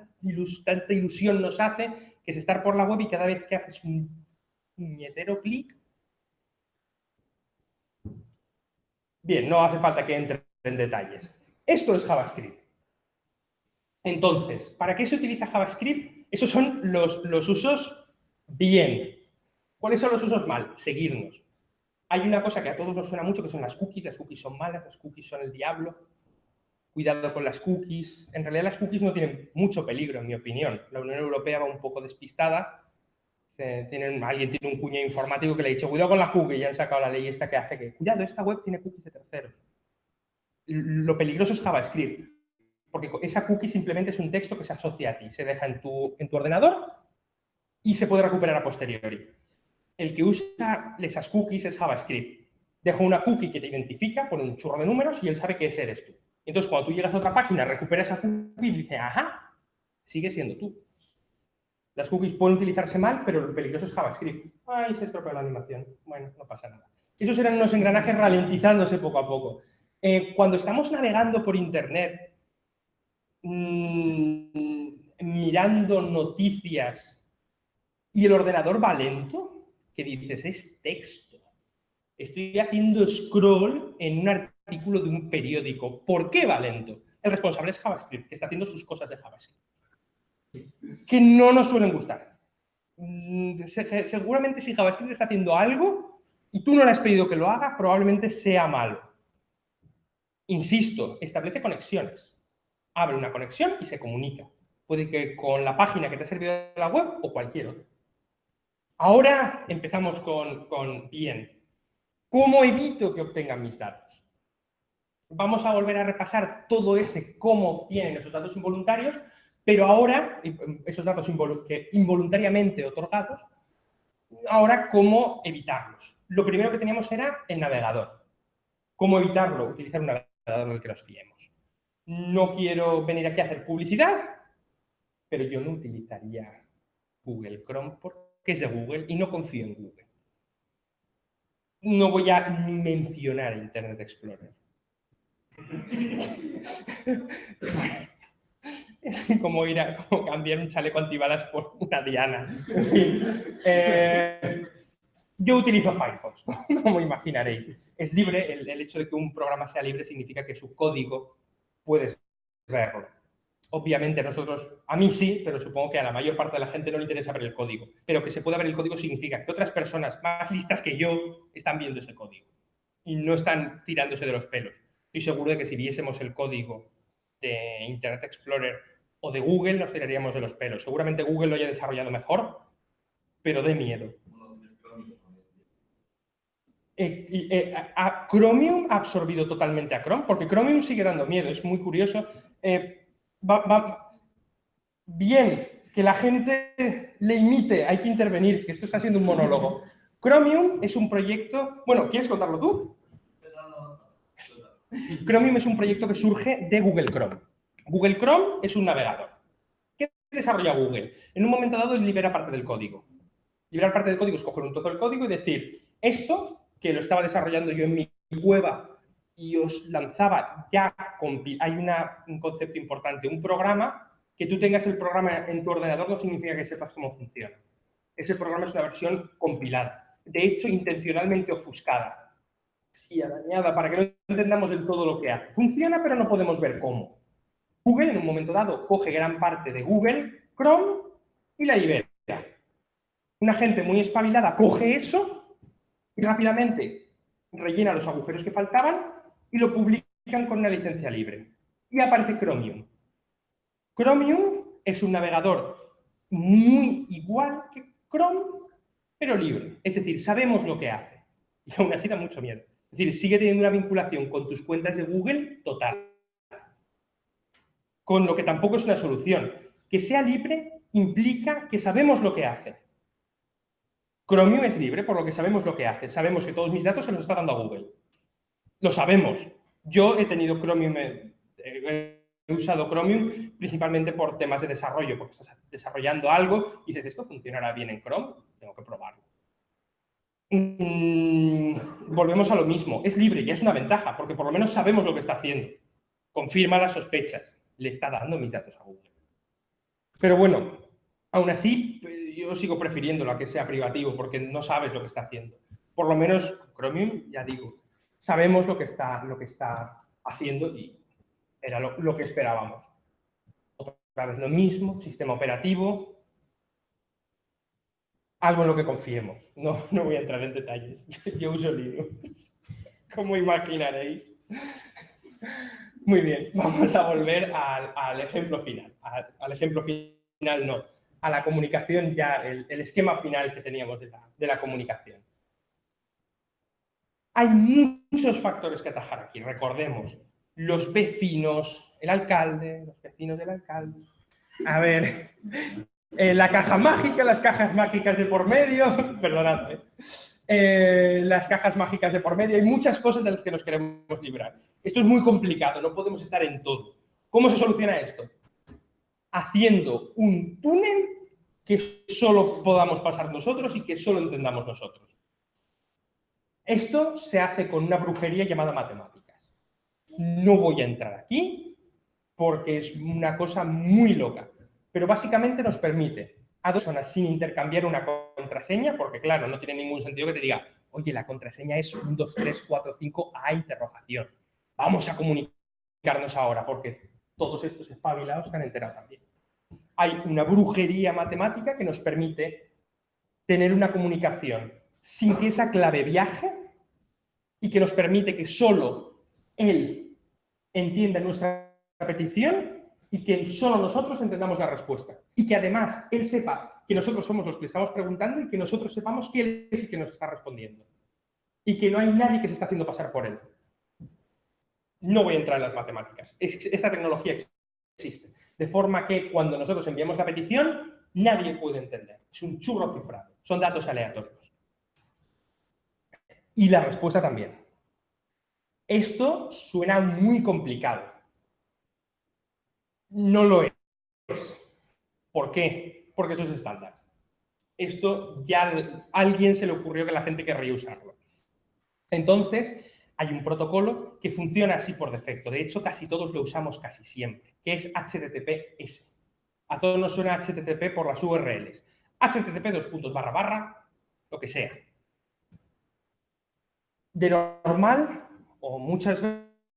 tanta ilusión nos hace, que es estar por la web y cada vez que haces un puñetero clic, Bien, no hace falta que entre en detalles. Esto es JavaScript. Entonces, ¿para qué se utiliza JavaScript? Esos son los, usos bien. ¿Cuáles son los usos mal? Seguirnos. Hay una cosa que a todos nos suena mucho, que son las cookies. Las cookies son malas, las cookies son el diablo. Cuidado con las cookies. En realidad las cookies no tienen mucho peligro, en mi opinión. La Unión Europea va un poco despistada Tienen, alguien tiene un cuñado informático que le ha dicho, cuidado con las cookies, y han sacado la ley esta que hace que, cuidado, esta web tiene cookies de terceros. Lo peligroso es JavaScript, porque esa cookie simplemente es un texto que se asocia a ti, se deja en tu, en tu ordenador y se puede recuperar a posteriori. El que usa esas cookies es JavaScript. Deja una cookie que te identifica, pone un churro de números y él sabe que ese eres tú. Entonces, cuando tú llegas a otra página, recupera esa cookie y dice, ajá, sigue siendo tú. Las cookies pueden utilizarse mal, pero lo peligroso es JavaScript. Ay, se estropeó la animación. Bueno, no pasa nada. Esos eran unos engranajes ralentizándose poco a poco. Eh, cuando estamos navegando por Internet, mmm, mirando noticias y el ordenador va lento, que dices, es texto. Estoy haciendo scroll en un artículo de un periódico. ¿Por qué va lento? El responsable es JavaScript, que está haciendo sus cosas de JavaScript que no nos suelen gustar. Mm, seguramente si JavaScript está haciendo algo y tú no le has pedido que lo haga, probablemente sea malo. Insisto, establece conexiones. Abre una conexión y se comunica. Puede que con la página que te ha servido de la web o cualquier otra. Ahora empezamos con, bien. ¿Cómo evito que obtengan mis datos? Vamos a volver a repasar todo ese cómo obtienen esos datos involuntarios pero ahora, esos datos involuntariamente otorgados, ahora cómo evitarlos. Lo primero que teníamos era el navegador. ¿Cómo evitarlo? Utilizar un del que nos fiemos. No quiero venir aquí a hacer publicidad, pero yo no utilizaría Google Chrome porque es de Google y no confío en Google. No voy a mencionar Internet Explorer. Es como ir a cambiar un chaleco antibalas por una diana. Eh, yo utilizo Firefox, como imaginaréis. Es libre, el, hecho de que un programa sea libre significa que su código puedes verlo. Obviamente nosotros, a mí sí, pero supongo que a la mayor parte de la gente no le interesa ver el código. Pero que se pueda ver el código significa que otras personas más listas que yo están viendo ese código y no están tirándose de los pelos. Estoy seguro de que si viésemos el código de Internet Explorer o de Google nos tiraríamos de los pelos. Seguramente Google lo haya desarrollado mejor, pero de miedo. Eh, eh, Chromium ha absorbido totalmente a Chrome, porque Chromium sigue dando miedo, es muy curioso. Eh, bien, que la gente le imite, hay que intervenir, que esto está siendo un monólogo. Chromium es un proyecto... Bueno, ¿quieres contarlo tú? Chromium es un proyecto que surge de Google Chrome. Google Chrome es un navegador. ¿Qué desarrolla Google? En un momento dado libera parte del código. Liberar parte del código es coger un trozo del código y decir, esto que lo estaba desarrollando yo en mi cueva y os lanzaba ya, hay un concepto importante, un programa, que tú tengas el programa en tu ordenador no significa que sepas cómo funciona. Ese programa es una versión compilada, de hecho intencionalmente ofuscada, sí, dañada, para que no entendamos del todo lo que hace. Funciona, pero no podemos ver cómo. Google en un momento dado coge gran parte de Google Chrome y la libera. Una gente muy espabilada coge eso y rápidamente rellena los agujeros que faltaban y lo publican con una licencia libre. Y aparece Chromium. Chromium es un navegador muy igual que Chrome, pero libre. Es decir, sabemos lo que hace. Y aún así da mucho miedo. Es decir, sigue teniendo una vinculación con tus cuentas de Google total con lo que tampoco es una solución. Que sea libre implica que sabemos lo que hace. Chromium es libre por lo que sabemos lo que hace. Sabemos que todos mis datos se los está dando a Google. Lo sabemos. Yo he tenido Chromium, eh, he usado Chromium principalmente por temas de desarrollo, porque estás desarrollando algo y dices, esto funcionará bien en Chrome, tengo que probarlo. Mm, volvemos a lo mismo. Es libre y es una ventaja, porque por lo menos sabemos lo que está haciendo. Confirma las sospechas le está dando mis datos a Google. Pero bueno, aún así, yo sigo prefiriendo a que sea privativo porque no sabes lo que está haciendo. Por lo menos Chromium, ya digo, sabemos lo que está, lo que está haciendo y era lo, que esperábamos. Otra vez lo mismo, sistema operativo, algo en lo que confiemos. No, no voy a entrar en detalles. Yo uso Linux, como imaginaréis. Muy bien, vamos a volver al, ejemplo final. Al, ejemplo final no, a la comunicación, ya el, esquema final que teníamos de la, comunicación. Hay muchos factores que atajar aquí, recordemos. Los vecinos, el alcalde, los vecinos del alcalde. A ver, eh, la caja mágica, las cajas mágicas de por medio, perdonadme. Eh, las cajas mágicas de por medio, hay muchas cosas de las que nos queremos librar. Esto es muy complicado, no podemos estar en todo. ¿Cómo se soluciona esto? Haciendo un túnel que solo podamos pasar nosotros y que solo entendamos nosotros. Esto se hace con una brujería llamada matemáticas. No voy a entrar aquí porque es una cosa muy loca, pero básicamente nos permite a dos personas sin intercambiar una contraseña, porque claro, no tiene ningún sentido que te diga, oye, la contraseña es 1, 2, 3, 4, 5 a interrogación. Vamos a comunicarnos ahora, porque todos estos espabilados se han enterado también. Hay una brujería matemática que nos permite tener una comunicación sin que esa clave viaje y que nos permite que solo él entienda nuestra petición y que solo nosotros entendamos la respuesta. Y que además él sepa que nosotros somos los que le estamos preguntando y que nosotros sepamos que él es el que nos está respondiendo. Y que no hay nadie que se está haciendo pasar por él. No voy a entrar en las matemáticas. Esta tecnología existe. De forma que cuando nosotros enviamos la petición, nadie puede entender. Es un churro cifrado. Son datos aleatorios. Y la respuesta también. Esto suena muy complicado no lo es. ¿Por qué? Porque eso es estándar. Esto ya a alguien se le ocurrió que la gente querría usarlo. Entonces, hay un protocolo que funciona así por defecto. De hecho, casi todos lo usamos casi siempre, que es HTTPS. A todos nos suena HTTP por las URLs. HTTP dos puntos barra barra, lo que sea. De normal, o muchas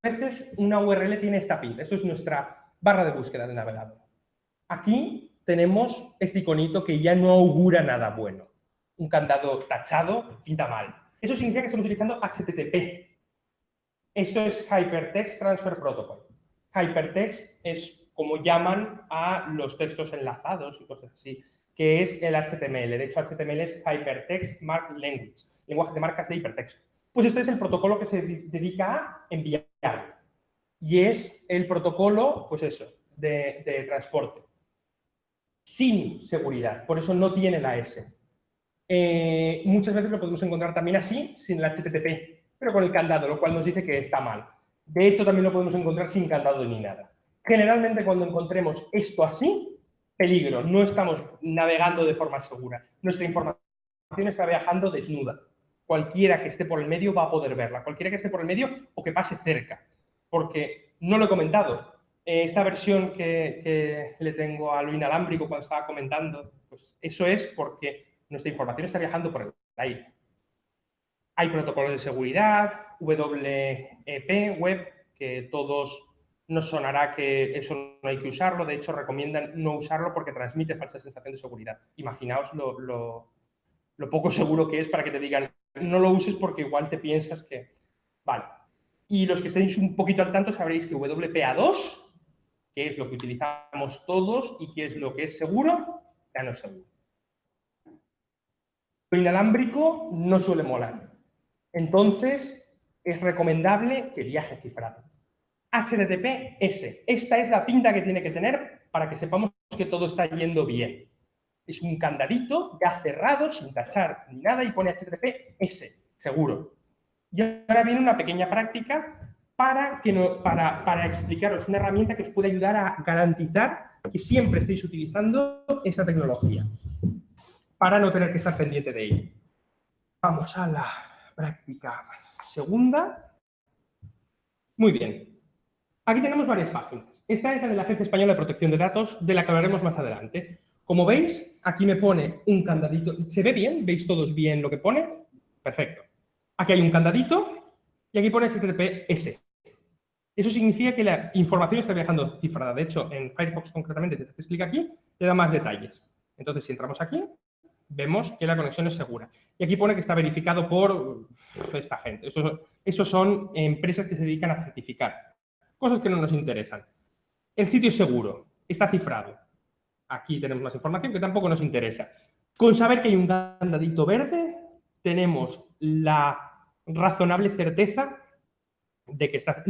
veces, una URL tiene esta pinta. Eso es nuestra barra de búsqueda de navegador. Aquí tenemos este iconito que ya no augura nada bueno. Un candado tachado pinta mal. Eso significa que estamos utilizando HTTP. Esto es Hypertext Transfer Protocol. Hypertext es como llaman a los textos enlazados y cosas así, que es el HTML. De hecho, HTML es Hypertext Mark Language, lenguaje de marcas de hipertexto. Pues este es el protocolo que se dedica a enviar y es el protocolo, pues eso, de, transporte. Sin seguridad, por eso no tiene la S. Eh, muchas veces lo podemos encontrar también así, sin el HTTP, pero con el candado, lo cual nos dice que está mal. De hecho, también lo podemos encontrar sin candado ni nada. Generalmente, cuando encontremos esto así, peligro, no estamos navegando de forma segura. Nuestra información está viajando desnuda. Cualquiera que esté por el medio va a poder verla, cualquiera que esté por el medio o que pase cerca porque no lo he comentado. Eh, esta versión que, le tengo a lo inalámbrico cuando estaba comentando, pues eso es porque nuestra información está viajando por el aire. Hay protocolos de seguridad, WEP, web, que todos nos sonará que eso no hay que usarlo. De hecho, recomiendan no usarlo porque transmite falsa sensación de seguridad. Imaginaos lo, poco seguro que es para que te digan no lo uses porque igual te piensas que... Vale, y los que estéis un poquito al tanto sabréis que WPA2, que es lo que utilizamos todos y que es lo que es seguro, ya no es seguro. Lo inalámbrico no suele molar. Entonces, es recomendable que viaje cifrado. HTTPS. Esta es la pinta que tiene que tener para que sepamos que todo está yendo bien. Es un candadito ya cerrado, sin tachar ni nada, y pone HTTPS, seguro. Y ahora viene una pequeña práctica para, que no, para, para explicaros una herramienta que os puede ayudar a garantizar que siempre estéis utilizando esa tecnología para no tener que estar pendiente de ella. Vamos a la práctica segunda. Muy bien. Aquí tenemos varias páginas. Esta es la de la Agencia Española de Protección de Datos, de la que hablaremos más adelante. Como veis, aquí me pone un candadito. ¿Se ve bien? ¿Veis todos bien lo que pone? Perfecto. Aquí hay un candadito y aquí pone HTTPS. Eso significa que la información está viajando cifrada. De hecho, en Firefox concretamente, te haces clic aquí, te da más detalles. Entonces, si entramos aquí, vemos que la conexión es segura. Y aquí pone que está verificado por esta gente. Esos son empresas que se dedican a certificar. Cosas que no nos interesan. El sitio es seguro, está cifrado. Aquí tenemos más información que tampoco nos interesa. Con saber que hay un candadito verde, tenemos la razonable certeza de que está...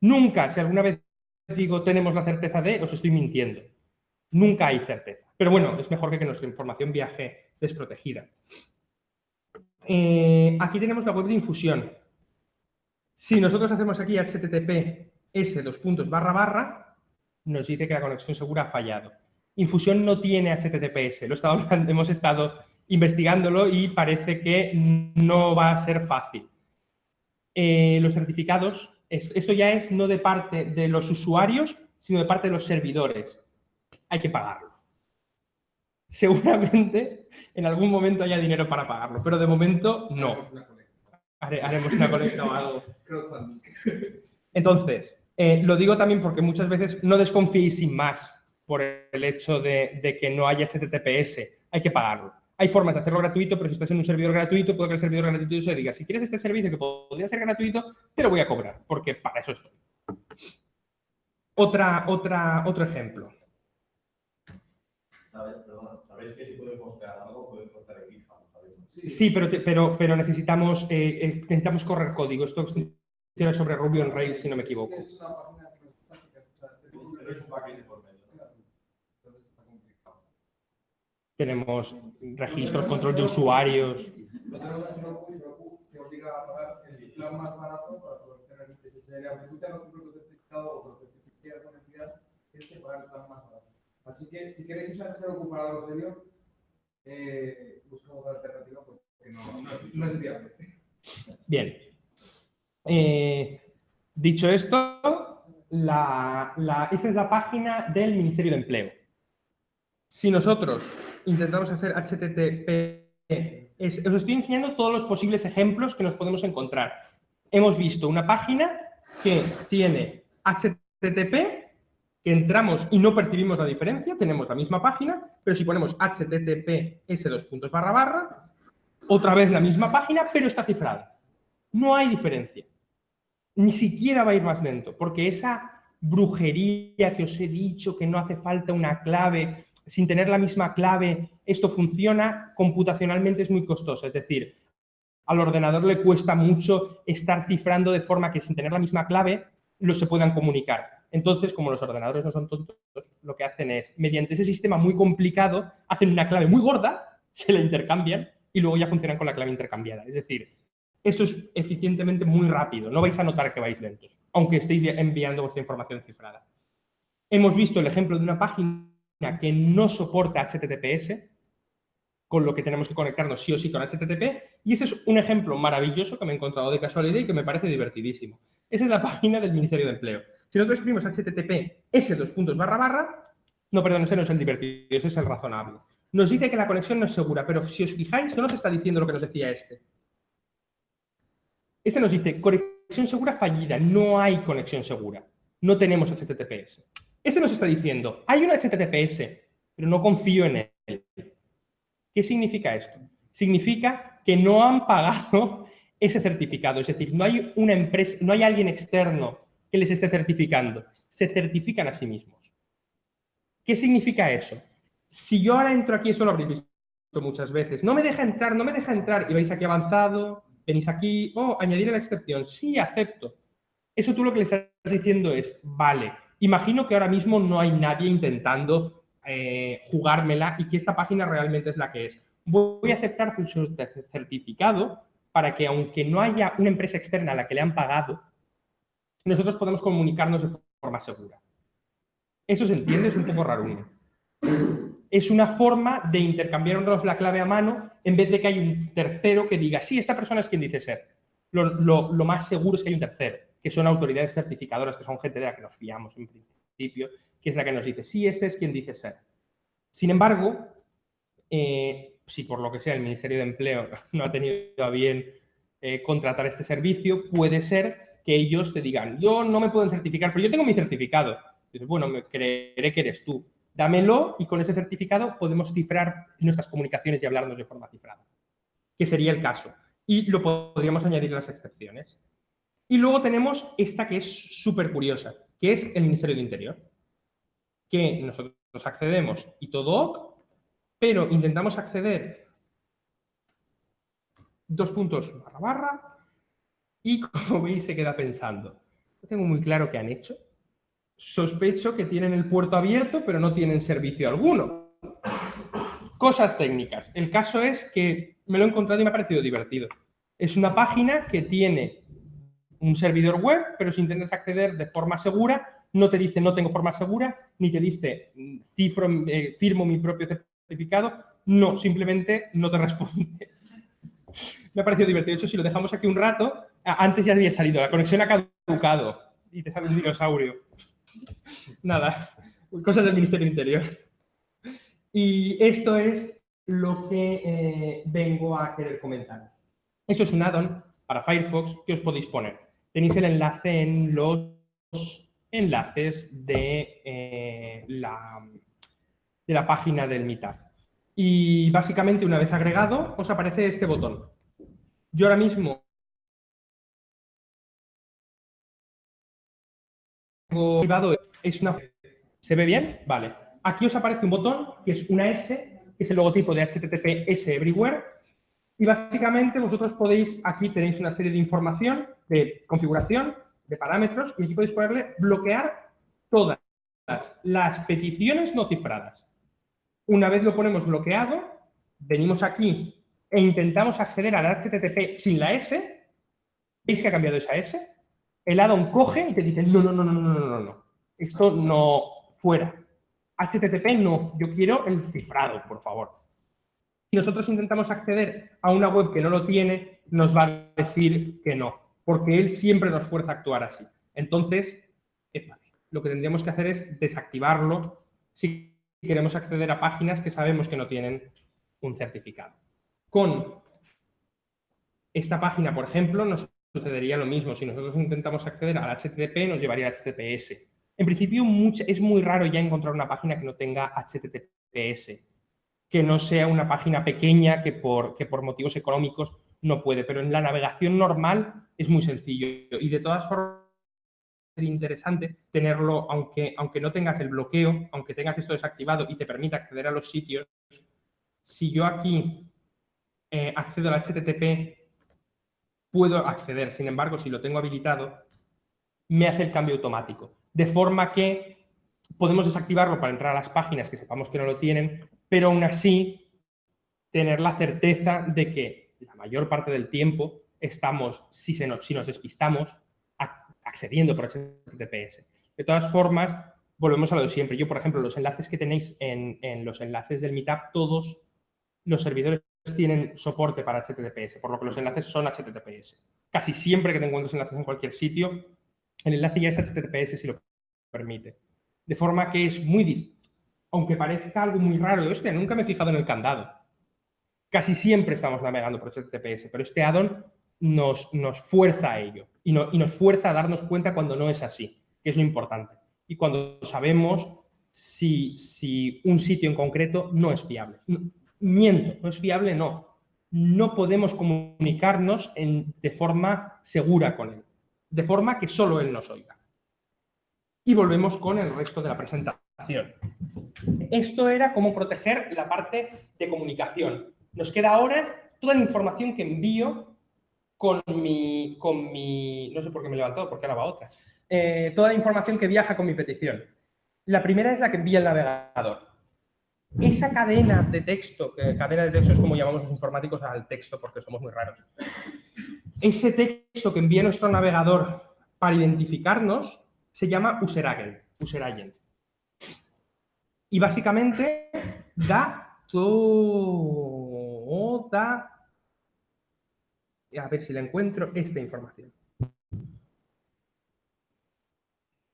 Nunca, si alguna vez digo tenemos la certeza de, os estoy mintiendo. Nunca hay certeza. Pero bueno, es mejor que, que nuestra información viaje desprotegida. Eh, aquí tenemos la web de infusión. Si nosotros hacemos aquí https dos puntos barra barra, nos dice que la conexión segura ha fallado. Infusión no tiene HTTPS, lo hemos estado investigándolo y parece que no va a ser fácil. Eh, los certificados, esto ya es no de parte de los usuarios, sino de parte de los servidores. Hay que pagarlo. Seguramente en algún momento haya dinero para pagarlo, pero de momento no. Haremos una colecta o algo. Entonces, eh, lo digo también porque muchas veces no desconfiéis sin más por el hecho de, que no haya HTTPS, hay que pagarlo. Hay formas de hacerlo gratuito, pero si estás en un servidor gratuito, puede que el servidor gratuito se diga, si quieres este servicio que podría ser gratuito, te lo voy a cobrar, porque para eso estoy. Otra, otra, otro ejemplo. ¿Sabéis que si puede postear algo, puede postear en GitHub? Sí, pero, pero, pero necesitamos, eh, eh, necesitamos correr código. Esto es sobre Ruby on Rails, si no me equivoco. Tenemos registros, control de usuarios. Lo tenemos que obliga a pagar el plan más barato para poder tener ese SSL. Aunque tú tengas un producto certificado o lo certifiques con entidad, tienes que pagar el plan más barato. Así que si queréis usar ocupador de ello, eh, buscamos otra alternativa porque no, es, viable. Bien. Eh, dicho esto, esa es la página del Ministerio de Empleo. Si nosotros intentamos hacer HTTP, os estoy enseñando todos los posibles ejemplos que nos podemos encontrar. Hemos visto una página que tiene HTTP entramos y no percibimos la diferencia, tenemos la misma página, pero si ponemos https dos puntos barra barra, otra vez la misma página, pero está cifrada. No hay diferencia. Ni siquiera va a ir más lento, porque esa brujería que os he dicho, que no hace falta una clave, sin tener la misma clave, esto funciona, computacionalmente es muy costoso. Es decir, al ordenador le cuesta mucho estar cifrando de forma que sin tener la misma clave, lo se puedan comunicar. Entonces, como los ordenadores no son tontos, lo que hacen es, mediante ese sistema muy complicado, hacen una clave muy gorda, se la intercambian y luego ya funcionan con la clave intercambiada. Es decir, esto es eficientemente muy rápido, no vais a notar que vais lentos, aunque estéis enviando vuestra información cifrada. Hemos visto el ejemplo de una página que no soporta HTTPS, con lo que tenemos que conectarnos sí o sí con HTTP, y ese es un ejemplo maravilloso que me he encontrado de casualidad y que me parece divertidísimo. Esa es la página del Ministerio de Empleo. Si nosotros escribimos http s dos puntos barra barra, no, perdón, ese no es el divertido, ese es el razonable. Nos dice que la conexión no es segura, pero si os fijáis, no nos está diciendo lo que nos decía este. Este nos dice conexión segura fallida, no hay conexión segura, no tenemos HTTPS. Este nos está diciendo, hay un HTTPS, pero no confío en él. ¿Qué significa esto? Significa que no han pagado ese certificado, es decir, no hay una empresa, no hay alguien externo que les esté certificando, se certifican a sí mismos. ¿Qué significa eso? Si yo ahora entro aquí, eso lo habréis visto muchas veces, no me deja entrar, no me deja entrar, y vais aquí avanzado, venís aquí, oh, añadir la excepción, sí, acepto. Eso tú lo que le estás diciendo es, vale, imagino que ahora mismo no hay nadie intentando eh, jugármela y que esta página realmente es la que es. Voy a aceptar su certificado para que aunque no haya una empresa externa a la que le han pagado, nosotros podemos comunicarnos de forma segura. Eso se entiende, es un poco raro. Es una forma de intercambiarnos la clave a mano en vez de que hay un tercero que diga, sí, esta persona es quien dice ser. Lo, más seguro es que hay un tercero, que son autoridades certificadoras, que son gente de la que nos fiamos en principio, que es la que nos dice, sí, este es quien dice ser. Sin embargo, eh, si por lo que sea el Ministerio de Empleo no ha tenido a bien eh, contratar este servicio, puede ser que ellos te digan, yo no me puedo certificar, pero yo tengo mi certificado. Dices, bueno, me creeré que eres tú. Dámelo y con ese certificado podemos cifrar nuestras comunicaciones y hablarnos de forma cifrada, que sería el caso. Y lo podríamos añadir las excepciones. Y luego tenemos esta que es súper curiosa, que es el Ministerio de Interior, que nosotros accedemos y todo ok, pero intentamos acceder dos puntos barra barra y como veis se queda pensando. No tengo muy claro qué han hecho. Sospecho que tienen el puerto abierto pero no tienen servicio alguno. Cosas técnicas. El caso es que me lo he encontrado y me ha parecido divertido. Es una página que tiene un servidor web, pero si intentas acceder de forma segura, no te dice no tengo forma segura, ni te dice cifro, eh, firmo mi propio certificado, no, simplemente no te responde. Me ha parecido divertido. De hecho, si lo dejamos aquí un rato, antes ya había salido, la conexión ha caducado y te sale un dinosaurio. Nada, cosas del Ministerio Interior. Y esto es lo que eh, vengo a querer comentar. Esto es un add-on para Firefox que os podéis poner. Tenéis el enlace en los enlaces de, eh, la, de la página del Meetup. Y básicamente, una vez agregado, os aparece este botón. Yo ahora mismo es una... ¿Se ve bien? Vale. Aquí os aparece un botón que es una S, que es el logotipo de HTTPS Everywhere. Y básicamente vosotros podéis, aquí tenéis una serie de información, de configuración, de parámetros, y aquí podéis ponerle bloquear todas las peticiones no cifradas. Una vez lo ponemos bloqueado, venimos aquí e intentamos acceder al HTTP sin la S, ¿veis que ha cambiado esa S? el addon coge y te dice, no, no, no, no, no, no, no, esto no fuera. HTTP no, yo quiero el cifrado, por favor. Si nosotros intentamos acceder a una web que no lo tiene, nos va a decir que no, porque él siempre nos fuerza a actuar así. Entonces, eh, lo que tendríamos que hacer es desactivarlo si queremos acceder a páginas que sabemos que no tienen un certificado. Con esta página, por ejemplo, nos sucedería lo mismo. Si nosotros intentamos acceder al HTTP, nos llevaría al HTTPS. En principio, es muy raro ya encontrar una página que no tenga HTTPS, que no sea una página pequeña que por, que por motivos económicos no puede, pero en la navegación normal es muy sencillo. Y de todas formas, sería interesante tenerlo, aunque, aunque no tengas el bloqueo, aunque tengas esto desactivado y te permita acceder a los sitios, si yo aquí eh, accedo al HTTP, puedo acceder. Sin embargo, si lo tengo habilitado, me hace el cambio automático. De forma que podemos desactivarlo para entrar a las páginas que sepamos que no lo tienen, pero aún así tener la certeza de que la mayor parte del tiempo estamos, si, se nos, si nos despistamos, accediendo por HTTPS. De todas formas, volvemos a lo de siempre. Yo, por ejemplo, los enlaces que tenéis en, en los enlaces del Meetup, todos los servidores tienen soporte para HTTPS, por lo que los enlaces son HTTPS. Casi siempre que te encuentres enlaces en cualquier sitio, el enlace ya es HTTPS si lo permite. De forma que es muy difícil. Aunque parezca algo muy raro, hostia, nunca me he fijado en el candado. Casi siempre estamos navegando por HTTPS, pero este addon nos, nos fuerza a ello y, y nos fuerza a darnos cuenta cuando no es así, que es lo importante. Y cuando sabemos si, si un sitio en concreto no es fiable miento, no es fiable, no. No podemos comunicarnos de forma segura con él, de forma que solo él nos oiga. Y volvemos con el resto de la presentación. Esto era cómo proteger la parte de comunicación. Nos queda ahora toda la información que envío con mi, con mi no sé por qué me he levantado, porque ahora va otra, eh, toda la información que viaja con mi petición. La primera es la que envía el navegador esa cadena de texto, que cadena de texto es como llamamos los informáticos al texto porque somos muy raros, ese texto que envía nuestro navegador para identificarnos se llama user agent. User agent. Y básicamente da toda, a ver si la encuentro, esta información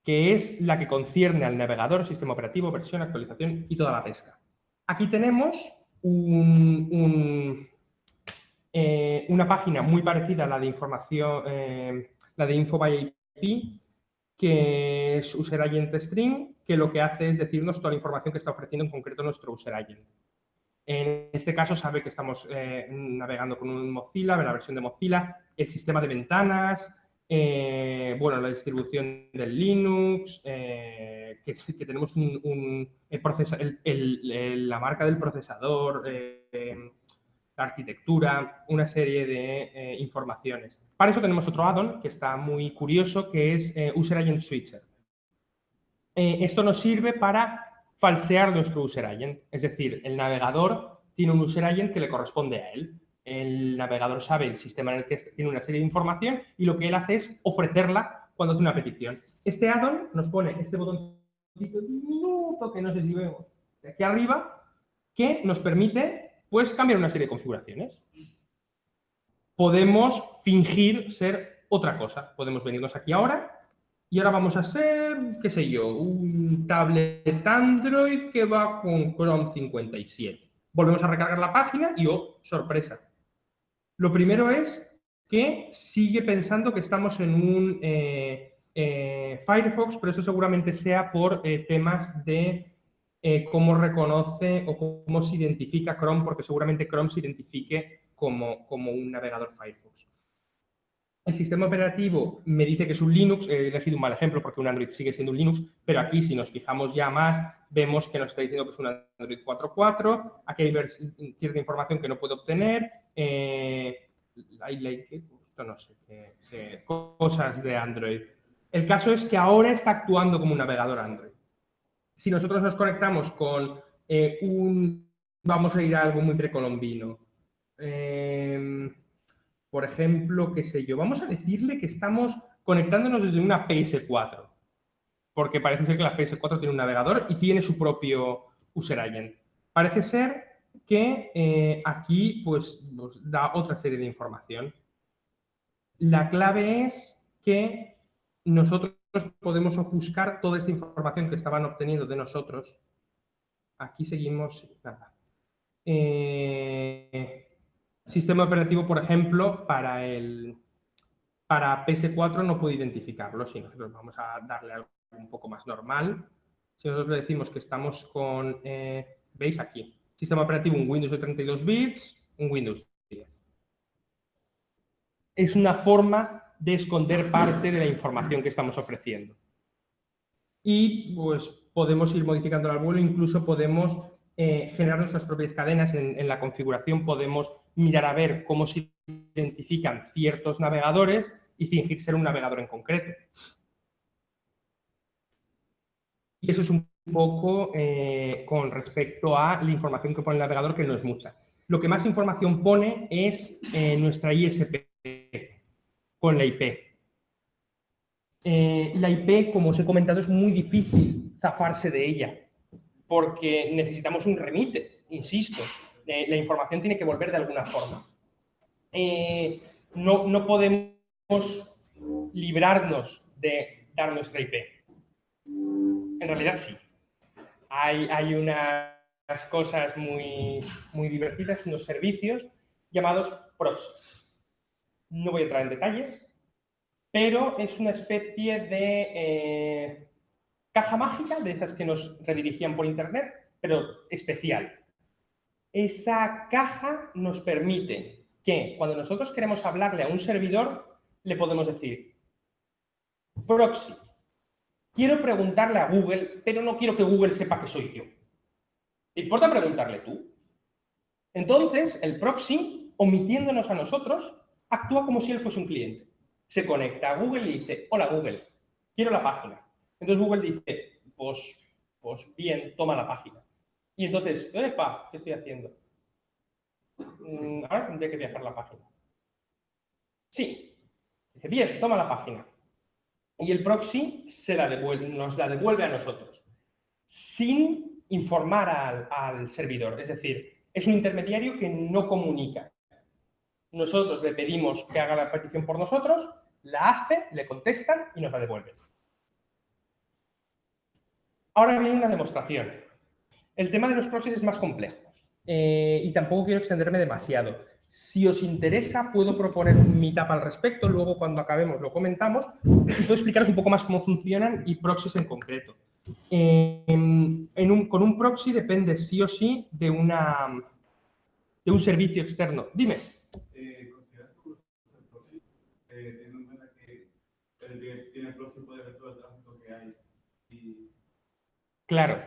que es la que concierne al navegador, sistema operativo, versión, actualización y toda la pesca. Aquí tenemos eh, una página muy parecida a la de información, eh, la de Info by IP, que es User Agent String, que lo que hace es decirnos toda la información que está ofreciendo en concreto nuestro User Agent. En este caso sabe que estamos eh, navegando con un Mozilla, la versión de Mozilla, el sistema de ventanas, eh, bueno, la distribución del Linux, eh, que, tenemos un, la marca del procesador, la arquitectura, una serie de informaciones. Para eso tenemos otro add-on que está muy curioso, que es User Agent Switcher. esto nos sirve para falsear nuestro user agent. Es decir, el navegador tiene un user agent que le corresponde a él. El navegador sabe el sistema en el que tiene una serie de información y lo que él hace es ofrecerla cuando hace una petición. Este add-on nos pone este botón minuto que no sé si vemos de aquí arriba que nos permite pues cambiar una serie de configuraciones. Podemos fingir ser otra cosa. Podemos venirnos aquí ahora y ahora vamos a hacer, qué sé yo, un tablet Android que va con Chrome 57. Volvemos a recargar la página y, oh, sorpresa. Lo primero es que sigue pensando que estamos en un eh, eh, Firefox, pero eso seguramente sea por eh, temas de cómo reconoce o cómo se identifica Chrome, porque seguramente Chrome se identifique como, como un navegador Firefox. El sistema operativo me dice que es un Linux, he elegido un mal ejemplo porque un Android sigue siendo un Linux, pero aquí si nos fijamos ya más, vemos que nos está diciendo que es un Android 4.4, aquí hay cierta información que no puedo obtener, eh, no sé, cosas de Android. El caso es que ahora está actuando como un navegador Android. Si nosotros nos conectamos con eh, un, vamos a ir a algo muy precolombino, eh, por ejemplo, qué sé yo, vamos a decirle que estamos conectándonos desde una PS4, porque parece ser que la PS4 tiene un navegador y tiene su propio user agent. Parece ser que eh, aquí pues, nos da otra serie de información. La clave es que nosotros podemos ofuscar toda esta información que estaban obteniendo de nosotros. Aquí seguimos, nada. Eh, Sistema operativo, por ejemplo, para, el, para PS4 no puede identificarlo, si nosotros vamos a darle algo un poco más normal. Si nosotros le decimos que estamos con, eh, veis aquí, sistema operativo un Windows de 32 bits, un Windows 10. Es una forma de esconder parte de la información que estamos ofreciendo. Y pues podemos ir modificando al vuelo, incluso podemos eh, generar nuestras propias cadenas. En, la configuración podemos mirar a ver cómo se identifican ciertos navegadores y fingir ser un navegador en concreto. Y eso es un poco eh, con respecto a la información que pone el navegador, que no es mucha. Lo que más información pone es eh, nuestra ISP con la IP. la IP, como os he comentado, es muy difícil zafarse de ella porque necesitamos un remite, insisto. Eh, la información tiene que volver de alguna forma. Eh, no, no, podemos librarnos de dar nuestra IP. En realidad sí. Hay, unas cosas muy, muy divertidas, unos servicios llamados proxies. No voy a entrar en detalles, pero es una especie de eh, caja mágica, de esas que nos redirigían por Internet, pero especial. Esa caja nos permite que cuando nosotros queremos hablarle a un servidor, le podemos decir, proxy, quiero preguntarle a Google, pero no quiero que Google sepa que soy yo. ¿Te importa preguntarle tú? Entonces, el proxy, omitiéndonos a nosotros, actúa como si él fuese un cliente. Se conecta a Google y dice, hola Google, quiero la página. Entonces Google dice, pues, pues bien, toma la página. Y entonces, epa, ¿qué estoy haciendo? Mm, ahora tendría que viajar la página. Sí. Dice, bien, toma la página. Y el proxy se la devuelve, nos la devuelve a nosotros, sin informar al, servidor. Es decir, es un intermediario que no comunica. Nosotros le pedimos que haga la petición por nosotros, la hace, le contestan y nos la devuelven. Ahora viene una demostración. El tema de los proxies es más complejo eh, y tampoco quiero extenderme demasiado. Si os interesa, puedo proponer un meetup al respecto, luego cuando acabemos lo comentamos y puedo explicaros un poco más cómo funcionan y proxies en concreto. con un proxy depende sí o sí de, una, de un servicio externo. Dime. Eh, ¿Consideras que el proxy, eh, en cuenta que que tiene proxy puede ver todo el tráfico que hay. Y Claro,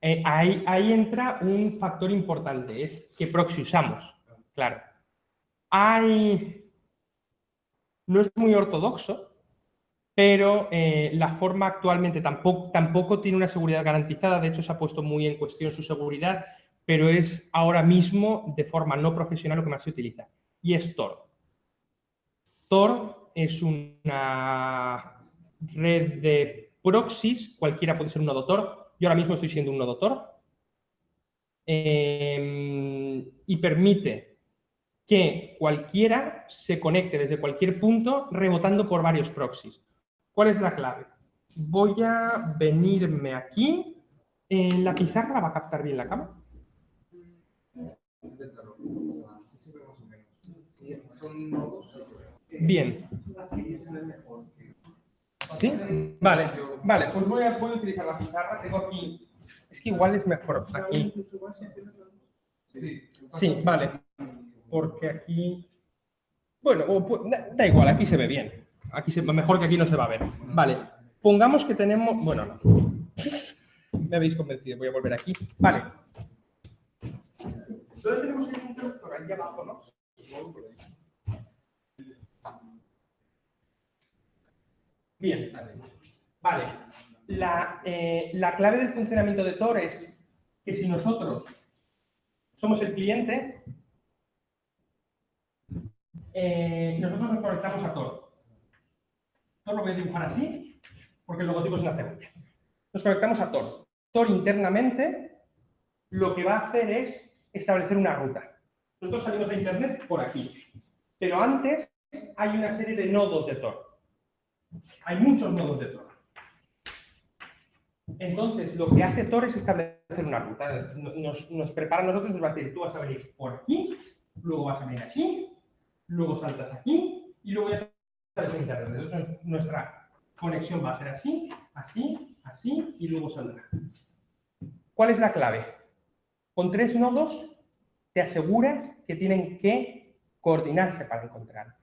eh, ahí, ahí entra un factor importante, es qué proxy usamos. Claro. Hay... No es muy ortodoxo, pero eh, la forma actualmente tampoco, tiene una seguridad garantizada, de hecho se ha puesto muy en cuestión su seguridad, pero es ahora mismo de forma no profesional lo que más se utiliza, y es Tor. Tor es una red de proxies, cualquiera puede ser un nodo Tor, yo ahora mismo estoy siendo un nodo Tor, eh, y permite que cualquiera se conecte desde cualquier punto rebotando por varios proxies. ¿Cuál es la clave? Voy a venirme aquí. ¿La pizarra va a captar bien la nodos. Bien. ¿Sí? Vale, vale, pues voy a, voy a utilizar la pizarra. Tengo aquí. Es que igual es mejor aquí. Sí, vale. Porque aquí. Bueno, da, igual, aquí se ve bien. Aquí se, mejor que aquí no se va a ver. Vale. Pongamos que tenemos. Bueno, no. Me habéis convencido, voy a volver aquí. Vale. Entonces tenemos el interruptor aquí abajo, ¿no? Bien. Vale. La, eh, la clave del funcionamiento de Tor es que si nosotros somos el cliente, eh, nosotros nos conectamos a Tor. Tor lo voy a dibujar así, porque el logotipo es una cebolla. Nos conectamos a Tor. Tor internamente lo que va a hacer es establecer una ruta. Nosotros salimos a Internet por aquí, pero antes hay una serie de nodos de Tor. Hay muchos nodos de Tor. Entonces, lo que hace Tor es establecer una ruta. Nos, nos prepara a nosotros, nos va a decir, tú vas a venir por aquí, luego vas a venir aquí, luego saltas aquí y luego ya sales a Internet. Nuestra conexión va a ser así, así, así y luego saldrá. ¿Cuál es la clave? Con tres nodos te aseguras que tienen que coordinarse para encontrarte.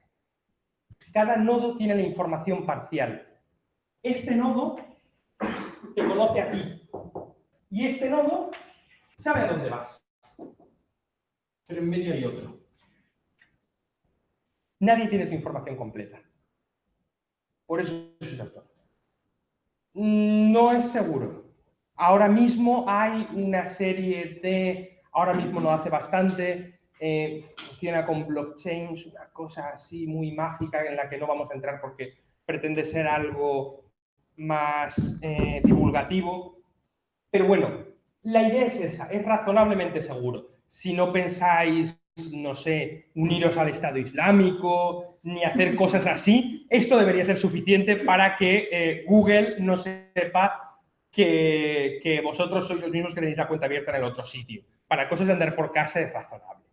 Cada nodo tiene la información parcial. Este nodo te conoce a ti. Y este nodo sabe a dónde vas. Pero en medio hay otro. Nadie tiene tu información completa. Por eso es un actor. No es seguro. Ahora mismo hay una serie de... Ahora mismo lo hace bastante. eh, funciona con blockchains, una cosa así muy mágica en la que no vamos a entrar porque pretende ser algo más eh, divulgativo. Pero bueno, la idea es esa, es razonablemente seguro. Si no pensáis, no sé, uniros al Estado Islámico, ni hacer cosas así, esto debería ser suficiente para que eh, Google no sepa que, que vosotros sois los mismos que tenéis la cuenta abierta en el otro sitio. Para cosas de andar por casa es razonable.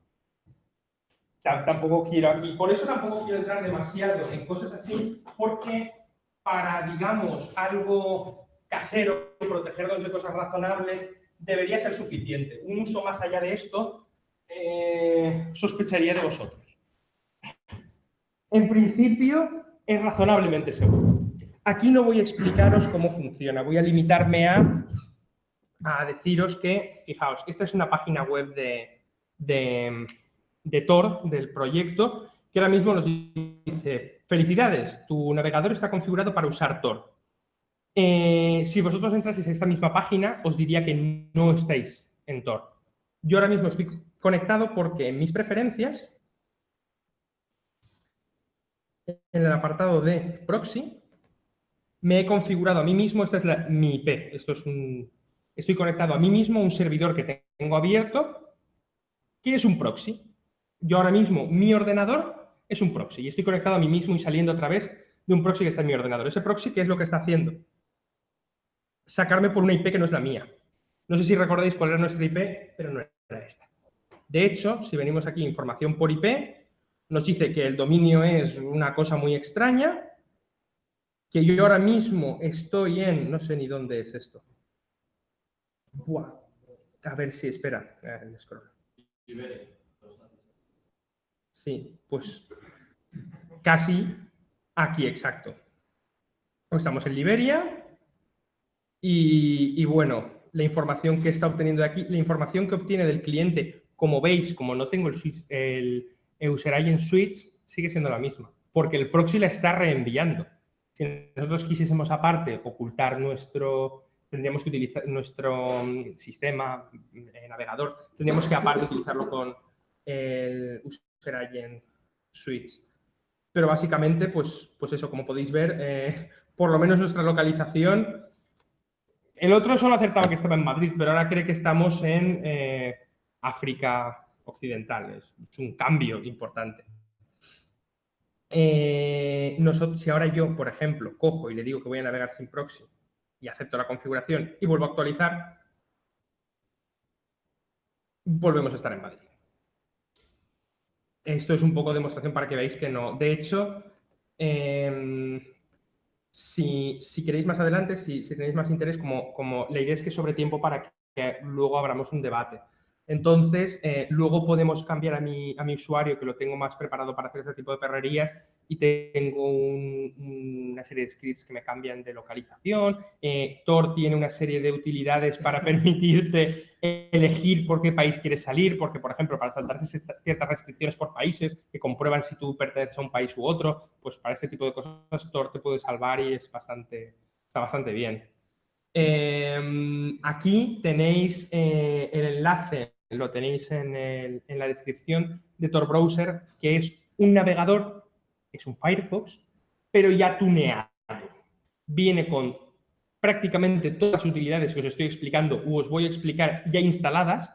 Tam- Tampoco quiero por eso tampoco quiero entrar demasiado en cosas así, porque para, digamos, algo casero, protegernos de cosas razonables, debería ser suficiente. Un uso más allá de esto, eh, sospecharía de vosotros. En principio, es razonablemente seguro. Aquí no voy a explicaros cómo funciona, voy a limitarme a, a deciros que, fijaos, esta es una página web de, de, de Tor, del proyecto, que ahora mismo nos dice, felicidades, tu navegador está configurado para usar Tor. Eh, si vosotros entraseis a esta misma página, os diría que no estáis en Tor. Yo ahora mismo estoy conectado porque en mis preferencias, en el apartado de proxy, me he configurado a mí mismo, esta es mi IP, esto es un, estoy conectado a mí mismo, a un servidor que tengo abierto, que es un proxy. Yo ahora mismo, mi ordenador es un proxy y estoy conectado a mí mismo y saliendo a través de un proxy que está en mi ordenador. Ese proxy, ¿qué es lo que está haciendo? Sacarme por una IP que no es la mía. No sé si recordáis cuál era nuestra IP, pero no era esta. De hecho, si venimos aquí, información por IP, nos dice que el dominio es una cosa muy extraña, que yo ahora mismo estoy en, no sé ni dónde es esto. Buah. A ver si, espera, eh. Sí, pues casi aquí, exacto. Estamos en Liberia y, y bueno, la información que está obteniendo de aquí, la información que obtiene del cliente, como veis, como no tengo el, User Switch, sigue siendo la misma, porque el proxy la está reenviando. Si nosotros quisiésemos aparte ocultar nuestro, tendríamos que utilizar nuestro mm, sistema eh, navegador, tendríamos que aparte utilizarlo con el User Agent Switch. Pero básicamente, pues, pues eso, como podéis ver, eh, por lo menos nuestra localización el otro solo acertaba que estaba en Madrid, pero ahora cree que estamos en eh, África Occidental. Es un cambio importante. Eh, nosotros, si ahora yo, por ejemplo, cojo y le digo que voy a navegar sin proxy y acepto la configuración y vuelvo a actualizar, volvemos a estar en Madrid. Esto es un poco demostración para que veáis que no. De hecho, em, si, queréis más adelante, si, tenéis más interés, como, como la idea es que sobre tiempo para que luego abramos un debate. Entonces, eh, luego podemos cambiar a mi, a mi usuario, que lo tengo más preparado para hacer este tipo de perrerías, y tengo una serie de scripts que me cambian de localización. Eh, Tor tiene una serie de utilidades para permitirte elegir por qué país quieres salir, porque, por ejemplo, para saltarse ciertas restricciones por países que comprueban si tú perteneces a un país u otro, pues para este tipo de cosas Tor te puede salvar y es bastante, está bastante bien. Em, aquí tenéis eh, el enlace, lo tenéis en, en la descripción de Tor Browser, que es un navegador es un Firefox, pero ya tuneado. Viene con prácticamente todas las utilidades que os estoy explicando o os voy a explicar ya instaladas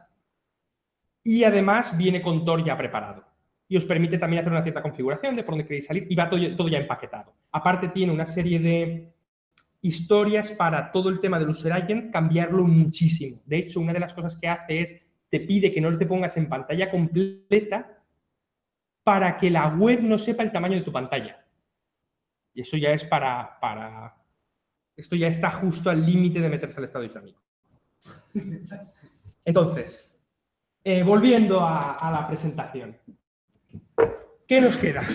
y además viene con Tor ya preparado. Y os permite también hacer una cierta configuración de por dónde queréis salir y va todo, ya empaquetado. Aparte tiene una serie de historias para todo el tema del user agent, cambiarlo muchísimo. De hecho, una de las cosas que hace es, te pide que no te pongas en pantalla completa, para que la web no sepa el tamaño de tu pantalla. Y eso ya es para... para esto ya está justo al límite de meterse al Estado Islámico. Entonces, eh, volviendo a, la presentación. ¿Qué nos queda?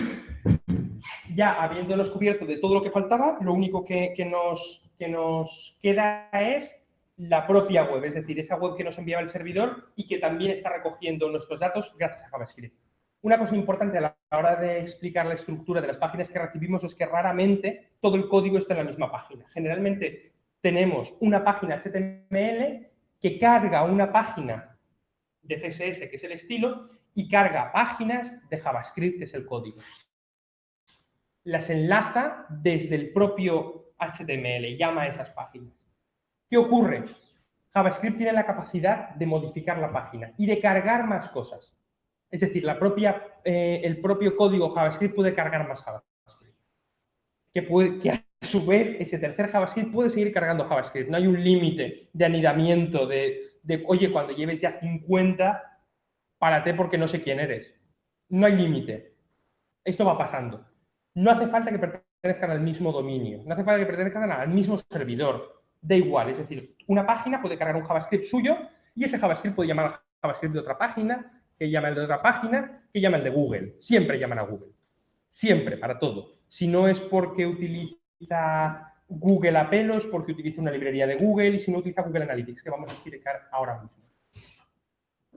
Ya habiéndonos cubierto de todo lo que faltaba, lo único que, nos, que nos queda es la propia web, es decir, esa web que nos enviaba el servidor y que también está recogiendo nuestros datos gracias a JavaScript. Una cosa importante a la hora de explicar la estructura de las páginas que recibimos es que raramente todo el código está en la misma página. Generalmente tenemos una página HTML que carga una página de CSS, que es el estilo, y carga páginas de JavaScript, que es el código. Las enlaza desde el propio HTML, llama a esas páginas. ¿Qué ocurre? JavaScript tiene la capacidad de modificar la página y de cargar más cosas. Es decir, eh, el propio código JavaScript puede cargar más JavaScript. Que, puede, a su vez ese tercer JavaScript puede seguir cargando JavaScript. No hay un límite de anidamiento de, de, oye, cuando lleves ya 50, párate porque no sé quién eres. No hay límite. Esto va pasando. No hace falta que pertenezcan al mismo dominio. No hace falta que pertenezcan al mismo servidor. Da igual. Es decir, una página puede cargar un JavaScript suyo y ese JavaScript puede llamar a JavaScript de otra página que llama el de otra página, que llama el de Google. Siempre llaman a Google. Siempre, para todo. Si no es porque utiliza Google a pelos, porque utiliza una librería de Google y si no utiliza Google Analytics, que vamos a explicar ahora mismo.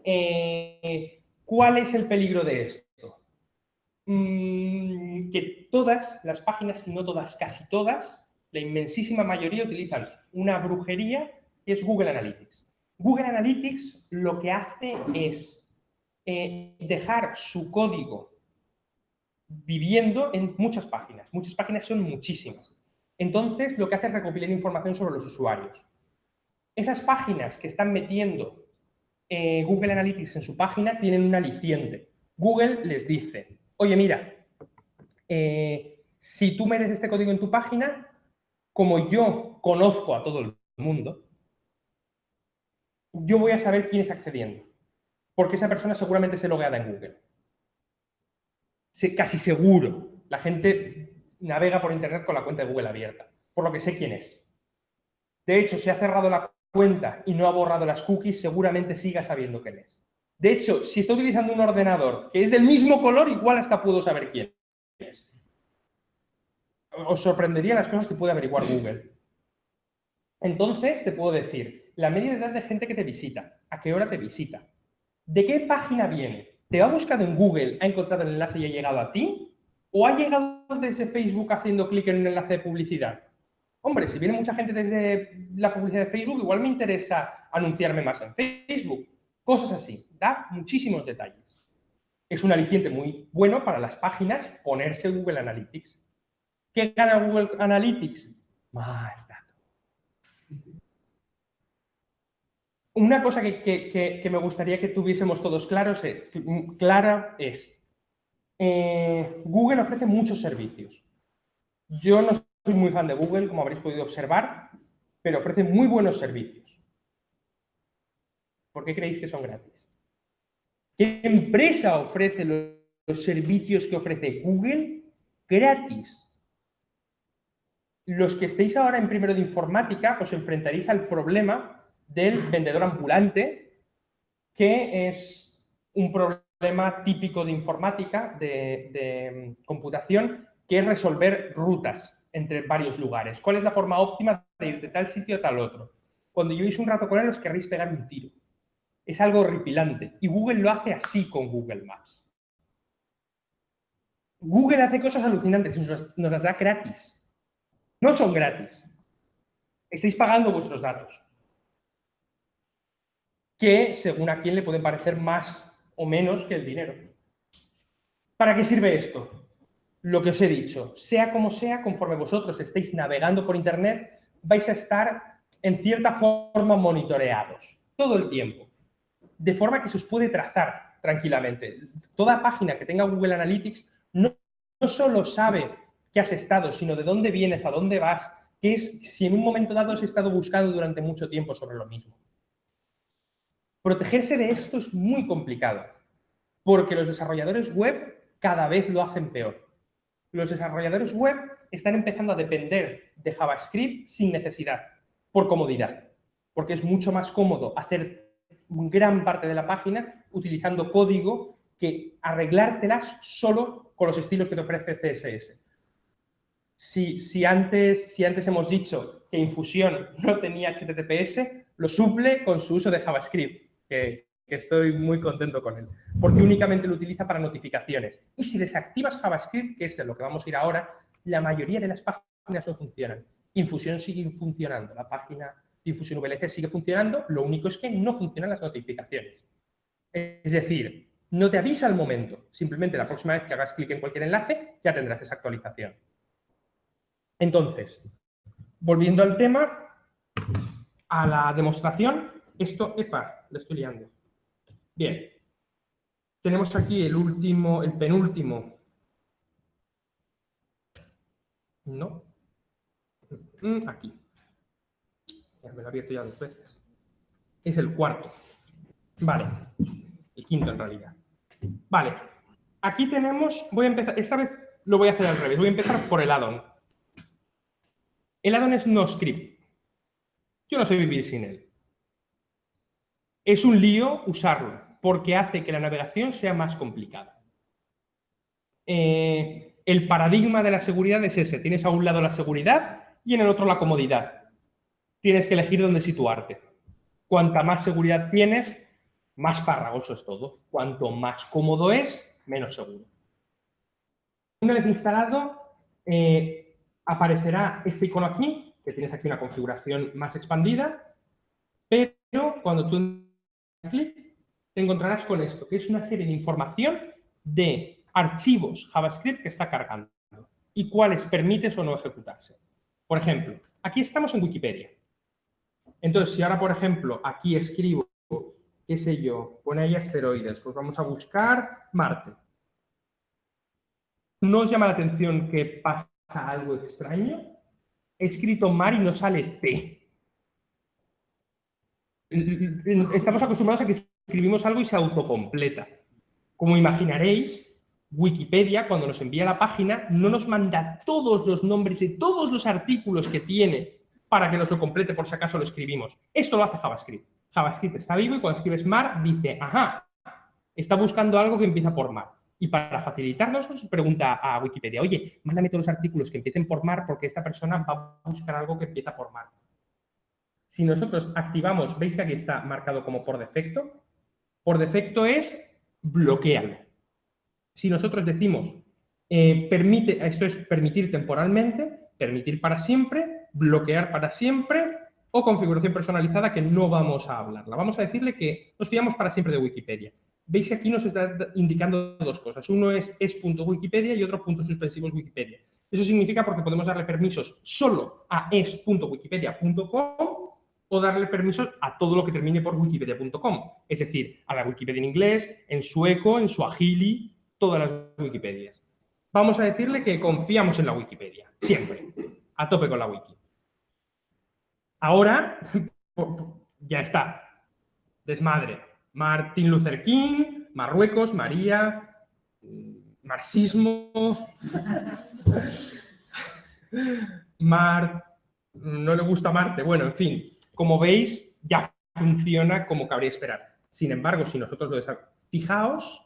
Eh, ¿Cuál es el peligro de esto? Mm, que todas las páginas, si no todas, casi todas, la inmensísima mayoría utilizan una brujería que es Google Analytics. Google Analytics lo que hace es eh, dejar su código viviendo en muchas páginas. Muchas páginas son muchísimas. Entonces, lo que hace es recopilar información sobre los usuarios. Esas páginas que están metiendo eh, Google Analytics en su página tienen un aliciente. Google les dice, oye, mira, eh, si tú metes este código en tu página, como yo conozco a todo el mundo, yo voy a saber quién está accediendo porque esa persona seguramente se logueada en Google. casi seguro. La gente navega por Internet con la cuenta de Google abierta, por lo que sé quién es. De hecho, si ha cerrado la cuenta y no ha borrado las cookies, seguramente siga sabiendo quién es. De hecho, si está utilizando un ordenador que es del mismo color, igual hasta puedo saber quién es. os sorprendería las cosas que puede averiguar Google. Entonces, te puedo decir, la media de edad de gente que te visita, a qué hora te visita, de qué página viene, te ha buscado en Google, ha encontrado el enlace y ha llegado a ti, o ha llegado desde Facebook haciendo clic en un enlace de publicidad. Hombre, si viene mucha gente desde la publicidad de Facebook, igual me interesa anunciarme más en Facebook. Cosas así. Da muchísimos detalles. Es un aliciente muy bueno para las páginas ponerse Google Analytics. ¿Qué gana Google Analytics? Más datos. Una cosa que, me gustaría que tuviésemos todos claros, clara es, eh, Google ofrece muchos servicios. Yo no soy muy fan de Google, como habréis podido observar, pero ofrece muy buenos servicios. ¿Por qué creéis que son gratis? ¿Qué empresa ofrece los servicios que ofrece Google gratis? Los que estéis ahora en primero de informática os enfrentaréis al problema del vendedor ambulante, que es un problema típico de informática, de, de computación, que es resolver rutas entre varios lugares. ¿Cuál es la forma óptima de ir de tal sitio a tal otro? Cuando llevéis un rato con él os querréis pegar un tiro. Es algo horripilante. Y Google lo hace así con Google Maps. Google hace cosas alucinantes, nos, nos las da gratis. No son gratis. Estáis pagando vuestros datos. Que según a quién le pueden parecer más o menos que el dinero. ¿Para qué sirve esto? lo que os he dicho, sea como sea, conforme vosotros estéis navegando por Internet, vais a estar en cierta forma monitoreados todo el tiempo, de forma que se os puede trazar tranquilamente. Toda página que tenga Google Analytics no, solo sabe qué has estado, sino de dónde vienes, a dónde vas, qué es si en un momento dado has estado buscando durante mucho tiempo sobre lo mismo. Protegerse de esto es muy complicado, porque los desarrolladores web cada vez lo hacen peor los desarrolladores web están empezando a depender de JavaScript sin necesidad, por comodidad, porque es mucho más cómodo hacer gran parte de la página utilizando código que arreglártelas solo con los estilos que te ofrece CSS. Si, antes, si antes hemos dicho que Infusion no tenía HTTPS, lo suple con su uso de JavaScript, que, estoy muy contento con él, porque únicamente lo utiliza para notificaciones. Y si desactivas JavaScript, que es lo que vamos a ir ahora, la mayoría de las páginas no funcionan. Infusión sigue funcionando, la página de Infusion VLC sigue funcionando, lo único es que no funcionan las notificaciones. Es decir, no te avisa al momento, simplemente la próxima vez que hagas clic en cualquier enlace ya tendrás esa actualización. Entonces, volviendo al tema, a la demostración, esto, epa, lo estoy liando. Bien. Tenemos aquí el último, el penúltimo. No. Mm, aquí. Ya me lo he abierto ya dos veces. Es el cuarto. Vale. El quinto en realidad. Vale. Aquí tenemos, voy a empezar, esta vez lo voy a hacer al revés. Voy a empezar por el addon. El addon es no script. Yo no sé vivir sin él. Es un lío usarlo porque hace que la navegación sea más complicada. Eh, el paradigma de la seguridad es ese. Tienes a un lado la seguridad y en el otro la comodidad. Tienes que elegir dónde situarte. Cuanta más seguridad tienes, más farragoso es todo. Cuanto más cómodo es, menos seguro. Una vez instalado, eh, aparecerá este icono aquí, que tienes aquí una configuración más expandida, pero cuando tú clic, te encontrarás con esto, que es una serie de información de archivos JavaScript que está cargando y cuáles permites o no ejecutarse. Por ejemplo, aquí estamos en Wikipedia. Entonces, si ahora, por ejemplo, aquí escribo, qué sé yo, pone ahí asteroides, pues vamos a buscar Marte. ¿No os llama la atención que pasa algo extraño? He escrito mar y no sale T. Estamos acostumbrados a que escribimos algo y se autocompleta. Como imaginaréis, Wikipedia, cuando nos envía la página, no nos manda todos los nombres de todos los artículos que tiene para que nos lo complete por si acaso lo escribimos. Esto lo hace JavaScript. JavaScript está vivo y cuando escribes mar dice, ajá, está buscando algo que empieza por mar. Y para facilitarnos, nos pregunta a Wikipedia, oye, mándame todos los artículos que empiecen por mar porque esta persona va a buscar algo que empieza por mar. Si nosotros activamos, veis que aquí está marcado como por defecto, por defecto es bloquealo. Si nosotros decimos, eh, permite, esto es permitir temporalmente, permitir para siempre, bloquear para siempre o configuración personalizada que no vamos a hablarla. Vamos a decirle que nos fiamos para siempre de Wikipedia. Veis que aquí nos está indicando dos cosas. Uno es es.wikipedia y otro puntos suspensivos Wikipedia. Eso significa porque podemos darle permisos solo a es.wikipedia.com o darle permisos a todo lo que termine por wikipedia.com. Es decir, a la Wikipedia en inglés, en sueco, en suajili, todas las Wikipedias. Vamos a decirle que confiamos en la Wikipedia, siempre, a tope con la wiki. Ahora, ya está, desmadre. Martin Luther King, Marruecos, María, marxismo, Mar, no le gusta Marte, bueno, en fin, como veis, ya funciona como cabría esperar. Sin embargo, si nosotros lo desarrollamos, fijaos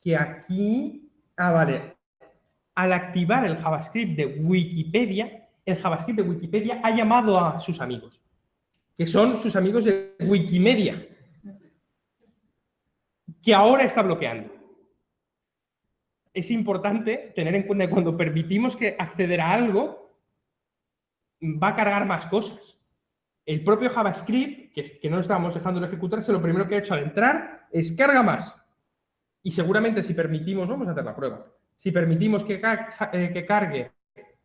que aquí, ah, vale, al activar el JavaScript de Wikipedia, el JavaScript de Wikipedia ha llamado a sus amigos, que son sus amigos de Wikimedia, que ahora está bloqueando. Es importante tener en cuenta que cuando permitimos que acceder a algo, va a cargar más cosas. El propio JavaScript, que, no estamos dejando ejecutarse, lo primero que ha hecho al entrar es carga más. Y seguramente si permitimos, vamos a hacer la prueba, si permitimos que, eh, que cargue,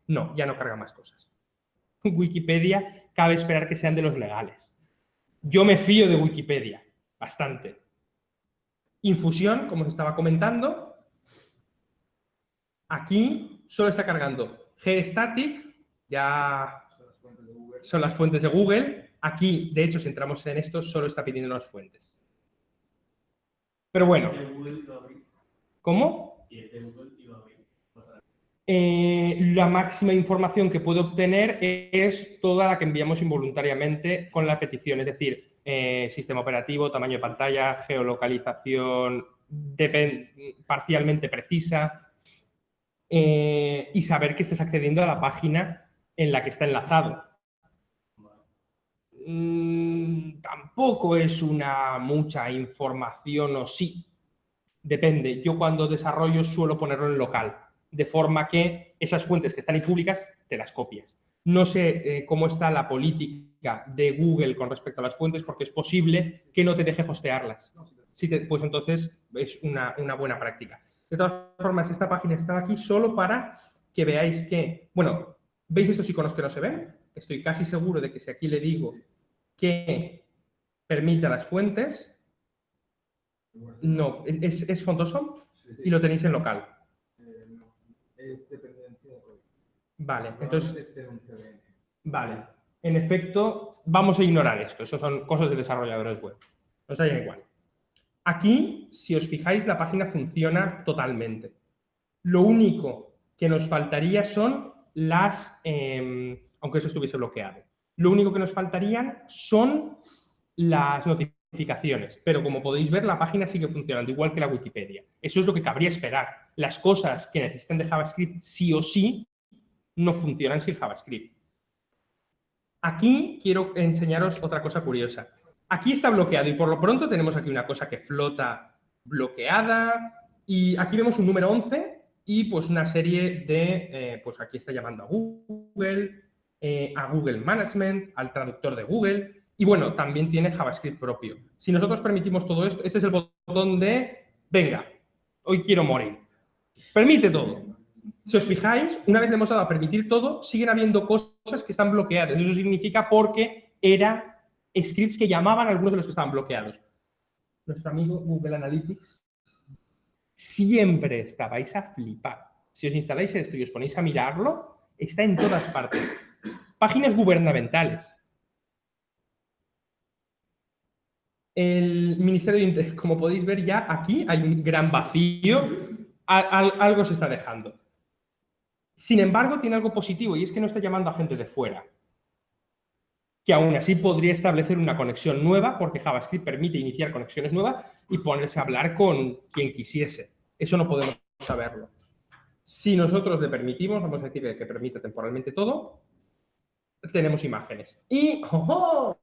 no, ya no carga más cosas. Wikipedia cabe esperar que sean de los legales. Yo me fío de Wikipedia, bastante. Infusión, como os estaba comentando, aquí solo está cargando gstatic, ya son las fuentes de Google. Aquí, de hecho, si entramos en esto, solo está pidiendo las fuentes. Pero bueno. ¿Cómo? Eh, la máxima información que puedo obtener es toda la que enviamos involuntariamente con la petición, es decir, eh, sistema operativo, tamaño de pantalla, geolocalización parcialmente precisa eh, y saber que estés accediendo a la página en la que está enlazado. Mm, tampoco es una mucha información o sí. Depende. Yo cuando desarrollo suelo ponerlo en local, de forma que esas fuentes que están ahí públicas te las copias. No sé eh, cómo está la política de Google con respecto a las fuentes, porque es posible que no te deje hostearlas. Si pues entonces es una, una buena práctica. De todas formas, esta página está aquí solo para que veáis que, bueno, ¿veis estos iconos que no se ven? Estoy casi seguro de que si aquí le digo que permita las fuentes. No, es, es y lo tenéis en local. Eh, es dependencia de Vale, entonces. Vale, en efecto, vamos a ignorar esto. Eso son cosas de desarrolladores web. Nos da igual. Aquí, si os fijáis, la página funciona totalmente. Lo único que nos faltaría son las, em, aunque eso estuviese bloqueado. Lo único que nos faltarían son las notificaciones, pero como podéis ver, la página sigue funcionando igual que la Wikipedia. Eso es lo que cabría esperar. Las cosas que necesitan de JavaScript sí o sí no funcionan sin JavaScript. Aquí quiero enseñaros otra cosa curiosa. Aquí está bloqueado y por lo pronto tenemos aquí una cosa que flota bloqueada y aquí vemos un número 11 y pues una serie de, eh, pues aquí está llamando a Google, eh, a Google Management, al traductor de Google, y bueno, también tiene JavaScript propio. Si nosotros permitimos todo esto, este es el botón de, venga, hoy quiero morir. Permite todo. Si os fijáis, una vez le hemos dado a permitir todo, siguen habiendo cosas que están bloqueadas. Eso significa porque eran scripts que llamaban a algunos de los que estaban bloqueados. Nuestro amigo Google Analytics siempre está, a flipar. Si os instaláis esto y os ponéis a mirarlo, está en todas partes. Páginas gubernamentales. El Ministerio de Interior, como podéis ver ya aquí hay un gran vacío, algo se está dejando. Sin embargo, tiene algo positivo y es que no está llamando a gente de fuera, que aún así podría establecer una conexión nueva, porque JavaScript permite iniciar conexiones nuevas, y ponerse a hablar con quien quisiese. Eso no podemos saberlo. Si nosotros le permitimos, vamos a decir que permite temporalmente todo, tenemos imágenes. Y, ¡oh,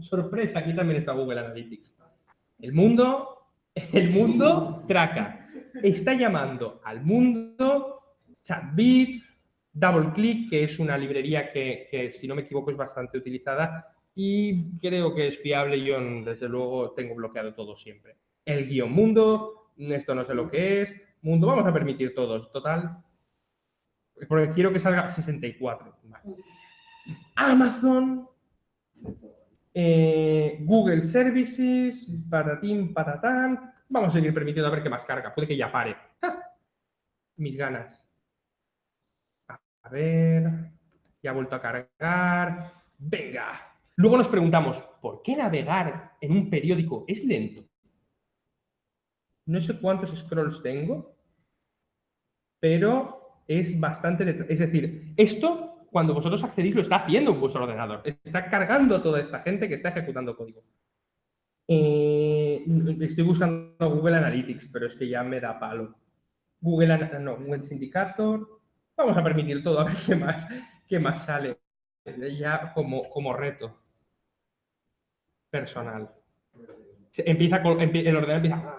sorpresa, aquí también está Google Analytics. El mundo, el mundo traca. Está llamando al mundo ChatBit, DoubleClick, que es una librería que, que, si no me equivoco, es bastante utilizada y creo que es fiable. Yo, desde luego, tengo bloqueado todo siempre. El guion mundo, esto no sé lo que es. Mundo, vamos a permitir todos. Total, porque quiero que salga 64. Vale. Amazon, eh, Google Services, patatín, patatán. Vamos a seguir permitiendo a ver qué más carga. Puede que ya pare. Mis ganas. A ver, ya ha vuelto a cargar. Venga. Luego nos preguntamos, ¿por qué navegar en un periódico es lento? No sé cuántos scrolls tengo, pero es bastante. Es decir, esto cuando vosotros accedís lo está haciendo un vuestro ordenador. Está cargando toda esta gente que está ejecutando código. Eh, estoy buscando Google Analytics, pero es que ya me da palo. Google, no, Google Syndicator. Vamos a permitir todo, a ver qué más, qué más sale. Ya como, como reto personal. Empieza con, el ordenador empieza...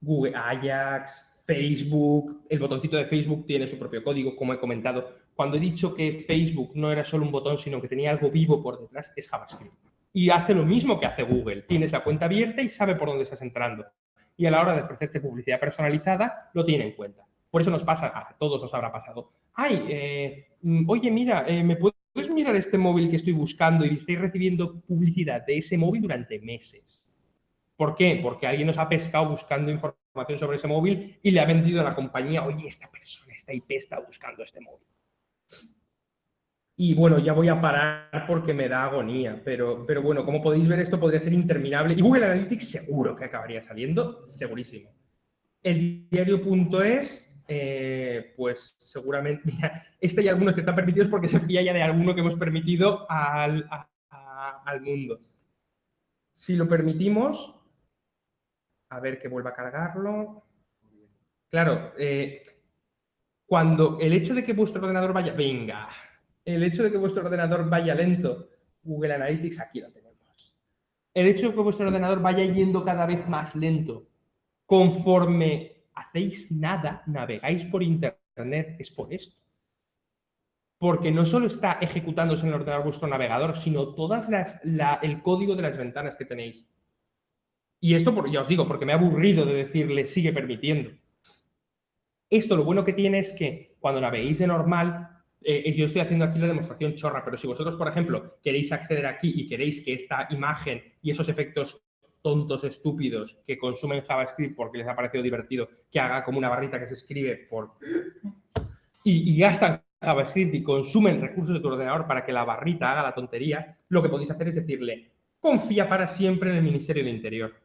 Google Ajax, Facebook, el botoncito de Facebook tiene su propio código, como he comentado. Cuando he dicho que Facebook no era solo un botón, sino que tenía algo vivo por detrás, es JavaScript. Y hace lo mismo que hace Google. Tienes la cuenta abierta y sabe por dónde estás entrando. Y a la hora de ofrecerte publicidad personalizada, lo tiene en cuenta. Por eso nos pasa, a todos nos habrá pasado. Ay, eh, mm, oye, mira, eh, ¿me puedes mirar este móvil que estoy buscando y estoy recibiendo publicidad de ese móvil durante meses? ¿Por qué? Porque alguien nos ha pescado buscando información sobre ese móvil y le ha vendido a la compañía, oye, esta persona, esta IP está buscando este móvil. Y bueno, ya voy a parar porque me da agonía, pero, pero bueno, como podéis ver, esto podría ser interminable. Y Google Analytics seguro que acabaría saliendo, segurísimo. El diario.es, eh, pues seguramente, este hay algunos que están permitidos porque se fía ya de alguno que hemos permitido al, al mundo. Si lo permitimos, a ver que vuelva a cargarlo. Claro, eh, cuando el hecho de que vuestro ordenador vaya, venga, el hecho de que vuestro ordenador vaya lento, Google Analytics aquí lo tenemos. El hecho de que vuestro ordenador vaya yendo cada vez más lento, conforme hacéis nada, navegáis por Internet, es por esto. Porque no solo está ejecutándose en el ordenador vuestro navegador, sino todas las, el código de las ventanas que tenéis. Y esto, ya os digo, porque me ha aburrido de decirle sigue permitiendo. Esto lo bueno que tiene es que cuando naveguéis de normal, eh, yo estoy haciendo aquí la demostración chorra, pero si vosotros, por ejemplo, queréis acceder aquí y queréis que esta imagen y esos efectos tontos, estúpidos, que consumen JavaScript porque les ha parecido divertido, que haga como una barrita que se escribe por... Y, y gastan JavaScript y consumen recursos de tu ordenador para que la barrita haga la tontería, lo que podéis hacer es decirle, confía para siempre en el Ministerio del Interior.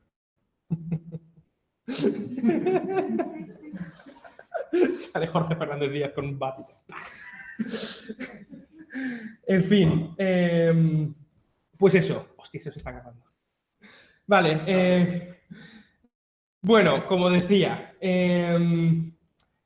Sale Jorge Fernández Díaz con un bat. en fin, em, pues eso. Hostia, eso se está acabando. Vale. Eh, bueno, como decía, em,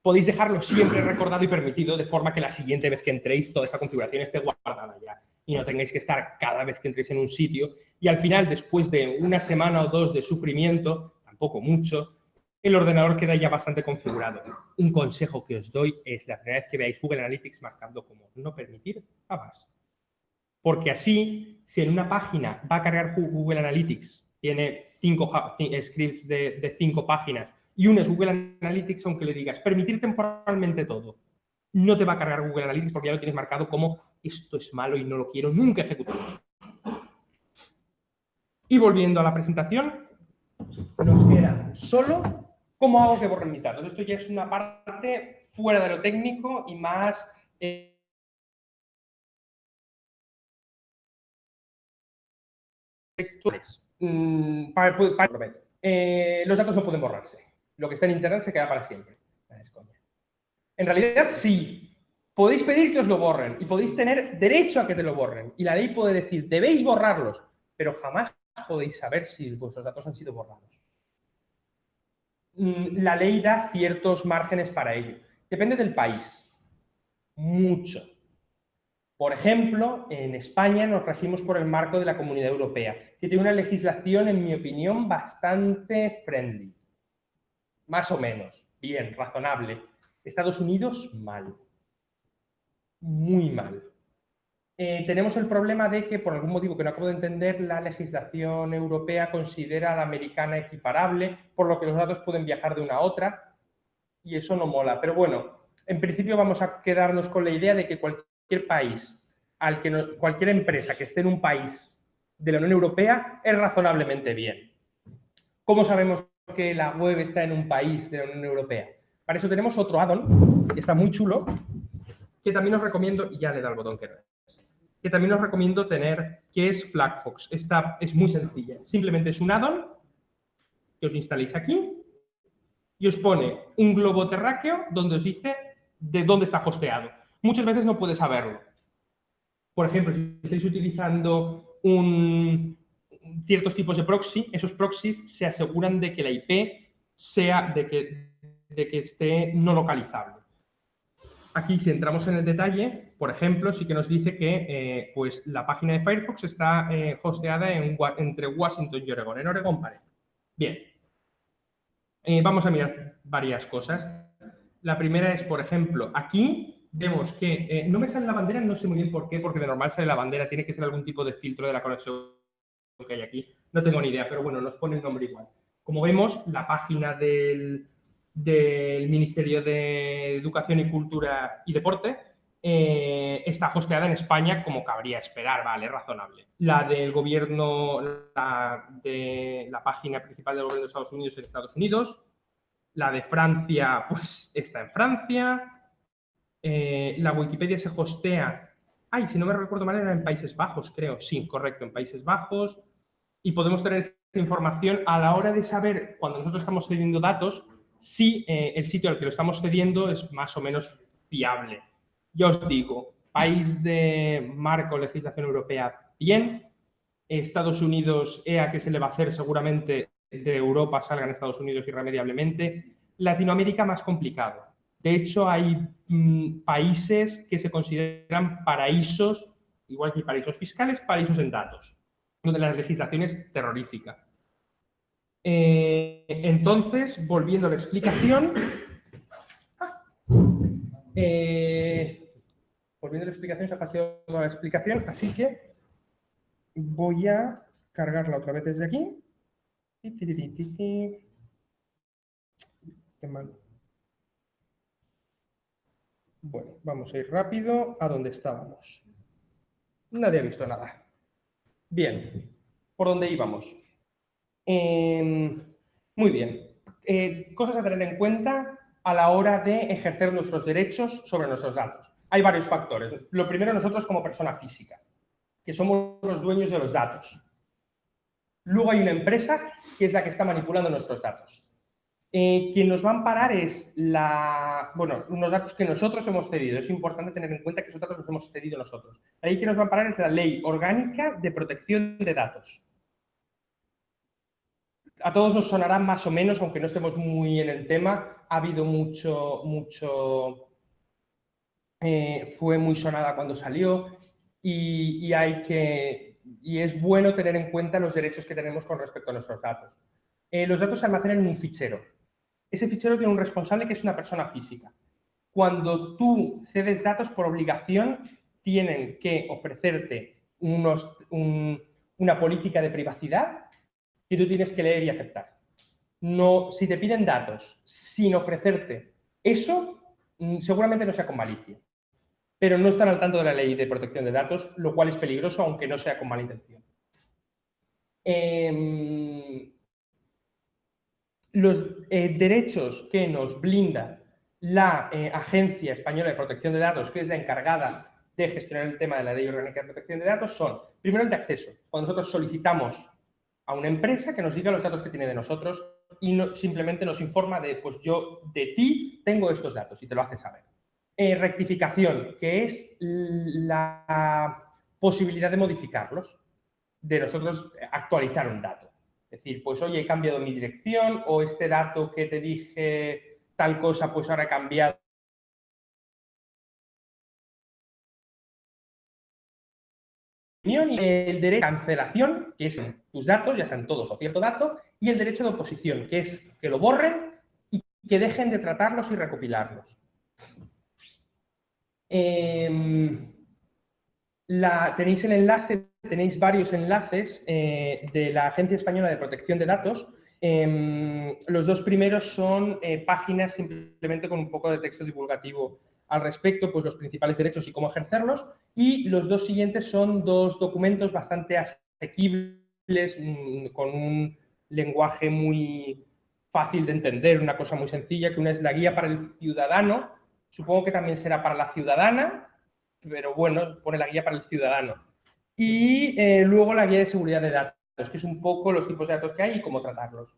podéis dejarlo siempre recordado y permitido de forma que la siguiente vez que entréis toda esa configuración esté guardada ya y no tengáis que estar cada vez que entréis en un sitio. Y al final, después de una semana o dos de sufrimiento, tampoco mucho, el ordenador queda ya bastante configurado. Un consejo que os doy es la primera vez que veáis Google Analytics marcando como no permitir jamás. Porque así, si en una página va a cargar Google Analytics, tiene cinco scripts de, cinco páginas y uno es Google Analytics, aunque le digas permitir temporalmente todo, no te va a cargar Google Analytics porque ya lo tienes marcado como esto es malo y no lo quiero nunca ejecutar. Y volviendo a la presentación, nos queda solo cómo hago que borren mis datos. Esto ya es una parte fuera de lo técnico y más... Eh, eh, los datos no pueden borrarse. Lo que está en Internet se queda para siempre. En realidad sí, podéis pedir que os lo borren y podéis tener derecho a que te lo borren. Y la ley puede decir, debéis borrarlos, pero jamás podéis saber si vuestros datos han sido borrados. Mm, la ley da ciertos márgenes para ello. Depende del país. Mucho. Por ejemplo, en España nos regimos por el marco de la Comunidad Europea, que tiene una legislación, en mi opinión, bastante friendly. Más o menos. Bien, razonable. Estados Unidos, mal. Muy mal. Eh, tenemos el problema de que, por algún motivo que no acabo de entender, la legislación europea considera a la americana equiparable, por lo que los datos pueden viajar de una a otra, y eso no mola. Pero bueno, en principio vamos a quedarnos con la idea de que cualquier país, al que cualquier empresa que esté en un país de la Unión Europea es razonablemente bien. ¿Cómo sabemos que la web está en un país de la Unión Europea? Para eso tenemos otro add-on, que está muy chulo, que también os recomiendo, y ya le da el botón que que también os recomiendo tener, que es FlagFox. Esta es muy sencilla. Simplemente es un add-on que os instaláis aquí y os pone un globo terráqueo donde os dice de dónde está hosteado. Muchas veces no puedes saberlo. Por ejemplo, si estáis utilizando un, ciertos tipos de proxy, esos proxies se aseguran de que la IP sea, de que, de que esté no localizable. Aquí, si entramos en el detalle, por ejemplo, sí que nos dice que eh, pues, la página de Firefox está eh, hosteada entre Washington y Oregon, en Oregon parece. Bien. Eh, vamos a mirar varias cosas. La primera es, por ejemplo, aquí vemos que no me sale la bandera, no sé muy bien por qué, porque de normal sale la bandera, tiene que ser algún tipo de filtro de la conexión que hay aquí. No tengo ni idea, pero bueno, nos pone el nombre igual. Como vemos, la página del, del Ministerio de Educación y Cultura y Deporte eh, está hosteada en España como cabría esperar, vale, razonable. La del gobierno, la de la página principal del gobierno de Estados Unidos en Estados Unidos. La de Francia, pues está en Francia. Eh, la Wikipedia se hostea, ay, si no me recuerdo mal, era en Países Bajos, creo. Sí, correcto, en Países Bajos. Y podemos tener esta información a la hora de saber, cuando nosotros estamos cediendo datos, si eh, el sitio al que lo estamos cediendo es más o menos fiable. Ya os digo, país de marco legislación europea, bien. Estados Unidos, EA, que se le va a hacer seguramente de Europa salga en Estados Unidos irremediablemente. Latinoamérica más complicado. De hecho, hay mm, países que se consideran paraísos, igual que paraísos fiscales, paraísos en datos, donde la legislación es terrorífica. Eh, entonces, volviendo a la explicación, eh, volviendo a la explicación, se ha pasado la explicación, así que voy a cargarla otra vez desde aquí. Qué mal. Bueno, vamos a ir rápido a donde estábamos. Nadie ha visto nada. Bien, ¿por dónde íbamos? Em, muy bien. Eh, cosas a tener en cuenta a la hora de ejercer nuestros derechos sobre nuestros datos. Hay varios factores. Lo primero, nosotros como persona física, que somos los dueños de los datos. Luego hay una empresa que es la que está manipulando nuestros datos. Eh, quien nos va a amparar es la, bueno, unos datos que nosotros hemos cedido. Es importante tener en cuenta que esos datos los hemos cedido nosotros. Ahí quien nos va a amparar es la Ley Orgánica de Protección de Datos a todos nos sonará más o menos, aunque no estemos muy en el tema, ha habido mucho, mucho, eh, fue muy sonada cuando salió y, hay que, y es bueno tener en cuenta los derechos que tenemos con respecto a nuestros datos. Eh, los datos se almacenan en un fichero. Ese fichero tiene un responsable que es una persona física. Cuando tú cedes datos por obligación, tienen que ofrecerte una política de privacidad y tú tienes que leer y aceptar. No, si te piden datos sin ofrecerte eso, mm, seguramente no sea con malicia. Pero no están al tanto de la ley de protección de datos, lo cual es peligroso, aunque no sea con mala intención. Em, los eh, derechos que nos blinda la eh, Agencia Española de Protección de Datos, que es la encargada de gestionar el tema de la Ley Orgánica de Protección de Datos, son, primero, el de acceso. Cuando nosotros solicitamos a una empresa que nos diga los datos que tiene de nosotros y no, simplemente nos informa de, pues yo de ti tengo estos datos y te lo hace saber. Eh, rectificación, que es la posibilidad de modificarlos. de nosotros actualizar un dato. Es decir, pues oye, he cambiado mi dirección o este dato que te dije tal cosa, pues ahora he cambiado y el derecho de cancelación, que es tus datos, ya sean todos o cierto dato, y el derecho de oposición, que es que lo borren y que dejen de tratarlos y recopilarlos. Em, la, tenéis el enlace, tenéis varios enlaces eh, de la Agencia Española de Protección de Datos. Em, los dos primeros son eh, páginas simplemente con un poco de texto divulgativo al respecto, pues los principales derechos y cómo ejercerlos. Y los dos siguientes son dos documentos bastante asequibles, mm, con un lenguaje muy fácil de entender, una cosa muy sencilla, que una es la guía para el ciudadano, supongo que también será para la ciudadana, pero bueno, pone la guía para el ciudadano. Y eh, luego la guía de seguridad de datos, que es un poco los tipos de datos que hay y cómo tratarlos.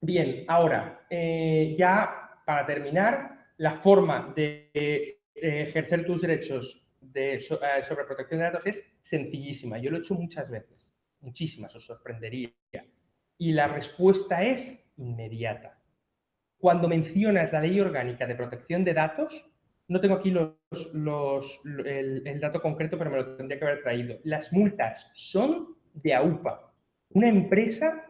Bien, ahora, eh, ya para terminar, la forma de eh, ejercer tus derechos de, eh, sobre protección de datos es sencillísima. Yo lo he hecho muchas veces, muchísimas, os sorprendería. Y la respuesta es inmediata. Cuando mencionas la ley orgánica de protección de datos, no tengo aquí los, el, el, dato concreto, pero me lo tendría que haber traído. Las multas son de AUPA. Una empresa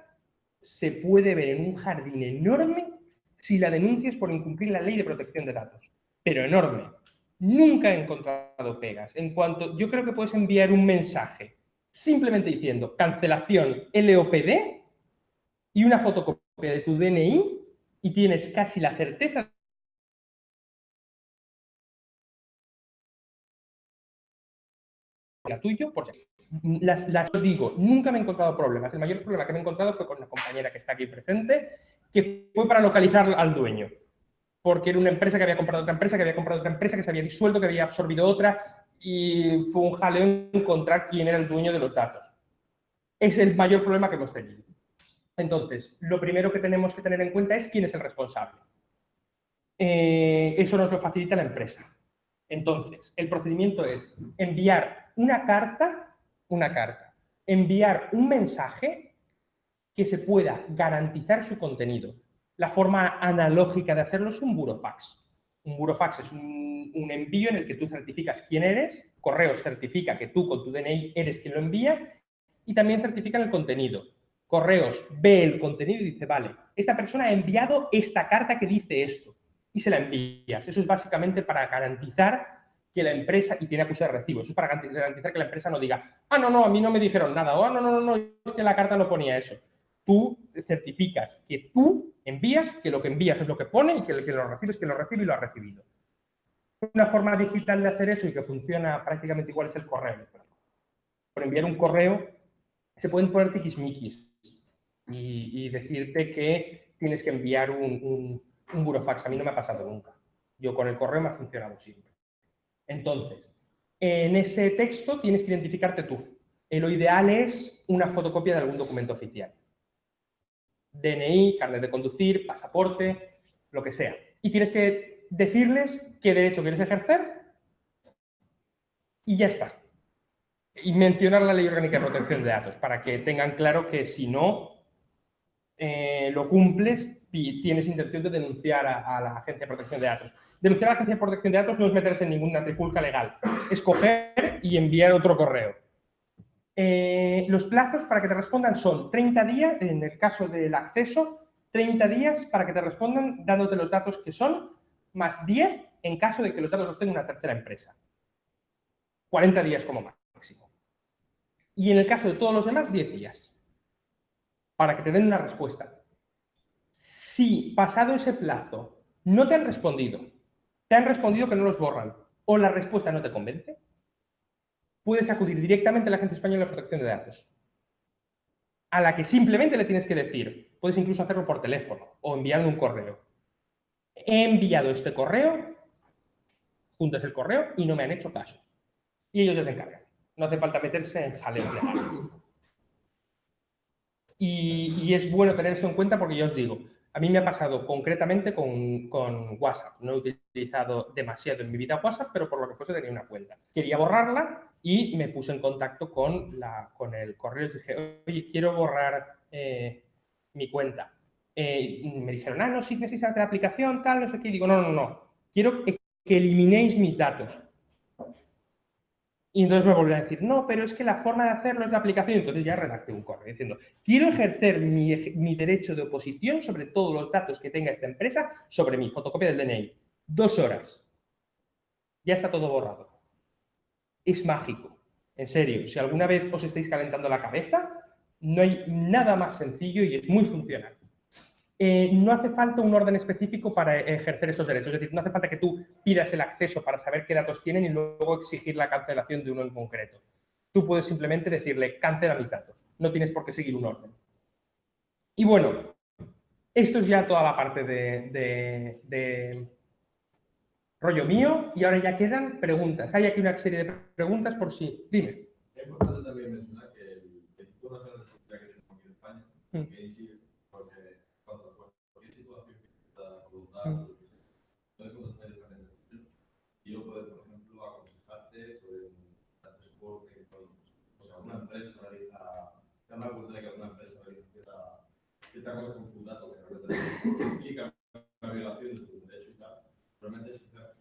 se puede ver en un jardín enorme si la denuncias por incumplir la ley de protección de datos. Pero enorme. Nunca he encontrado pegas. En cuanto, yo creo que puedes enviar un mensaje simplemente diciendo cancelación LOPD y una fotocopia de tu DNI y tienes casi la certeza la tuyo, por las, las digo, nunca me he encontrado problemas. El mayor problema que me he encontrado fue con una compañera que está aquí presente, que fue para localizar al dueño. Porque era una empresa que había comprado otra empresa, que había comprado otra empresa, que se había disuelto, que había absorbido otra, y fue un jaleo encontrar quién era el dueño de los datos. Es el mayor problema que hemos tenido. Entonces, lo primero que tenemos que tener en cuenta es quién es el responsable. Eh, eso nos lo facilita la empresa. Entonces, el procedimiento es enviar una carta, una carta, enviar un mensaje que se pueda garantizar su contenido. La forma analógica de hacerlo es un burofax. Un burofax es un, envío en el que tú certificas quién eres, Correos certifica que tú con tu DNI eres quien lo envías y también certifican el contenido. Correos ve el contenido y dice, vale, esta persona ha enviado esta carta que dice esto y se la envías. Eso es básicamente para garantizar que la empresa, y tiene acuse de recibo, eso es para garantizar que la empresa no diga, ah, no, no, a mí no me dijeron nada, o ah, no, no, no, no, es que la carta no ponía eso tú certificas que tú envías, que lo que envías es lo que pone y que el que lo recibe es que lo recibe y lo ha recibido. Una forma digital de hacer eso y que funciona prácticamente igual es el correo. Por enviar un correo se pueden poner tiquismiquis y, y decirte que tienes que enviar un, un burofax. A mí no me ha pasado nunca. Yo con el correo me ha funcionado siempre. Entonces, en ese texto tienes que identificarte tú. Lo ideal es una fotocopia de algún documento oficial. DNI, carnet de conducir, pasaporte, lo que sea. Y tienes que decirles qué derecho quieres ejercer y ya está. Y mencionar la ley orgánica de protección de datos para que tengan claro que si no eh, lo cumples, tienes intención de denunciar a, la Agencia de Protección de Datos. Denunciar a la Agencia de Protección de Datos no es meterse en ninguna trifulca legal, es coger y enviar otro correo. Eh, los plazos para que te respondan son 30 días, en el caso del acceso, 30 días para que te respondan dándote los datos que son, más 10 en caso de que los datos los tenga una tercera empresa. 40 días como máximo. Y en el caso de todos los demás, 10 días. Para que te den una respuesta. Si pasado ese plazo no te han respondido, te han respondido que no los borran, o la respuesta no te convence, puedes acudir directamente a la Agencia Española de Protección de Datos, a la que simplemente le tienes que decir, puedes incluso hacerlo por teléfono o enviando un correo. He enviado este correo, juntas el correo y no me han hecho caso. Y ellos ya se encargan. No hace falta meterse en jaleos legales. Y, y, es bueno tener eso en cuenta porque yo os digo, a mí me ha pasado concretamente con, con, WhatsApp. No he utilizado demasiado en mi vida WhatsApp, pero por lo que fuese tenía una cuenta. Quería borrarla y me puse en contacto con, la, con el correo y dije, oye, quiero borrar eh, mi cuenta. Eh, me dijeron, ah, no, sí necesitas la aplicación, tal, no sé qué. Y digo, no, no, no, quiero que, eliminéis mis datos. Y entonces me volvió a decir, no, pero es que la forma de hacerlo es la aplicación. Entonces ya redacté un correo diciendo, quiero ejercer mi, mi, derecho de oposición sobre todos los datos que tenga esta empresa sobre mi fotocopia del DNI. Dos horas. Ya está todo borrado. Es mágico. En serio, si alguna vez os estáis calentando la cabeza, no hay nada más sencillo y es muy funcional. Eh, no hace falta un orden específico para ejercer esos derechos. Es decir, no hace falta que tú pidas el acceso para saber qué datos tienen y luego exigir la cancelación de uno en concreto. Tú puedes simplemente decirle, cancela mis datos. No tienes por qué seguir un orden. Y bueno, esto es ya toda la parte de, rollo mío y ahora ya quedan preguntas. Hay aquí una serie de preguntas por si. Dime. Es importante también mencionar que el Instituto Nacional de Seguridad que tenemos aquí en España, mm. que puede conocer directamente. Y yo puedo, por ejemplo, aconsejarte sobre un soporte o sea, una empresa realiza, te dan cuenta de que alguna empresa realiza cierta, cierta cosa con tu dato que realmente implica una violación de tu derecho y tal. Realmente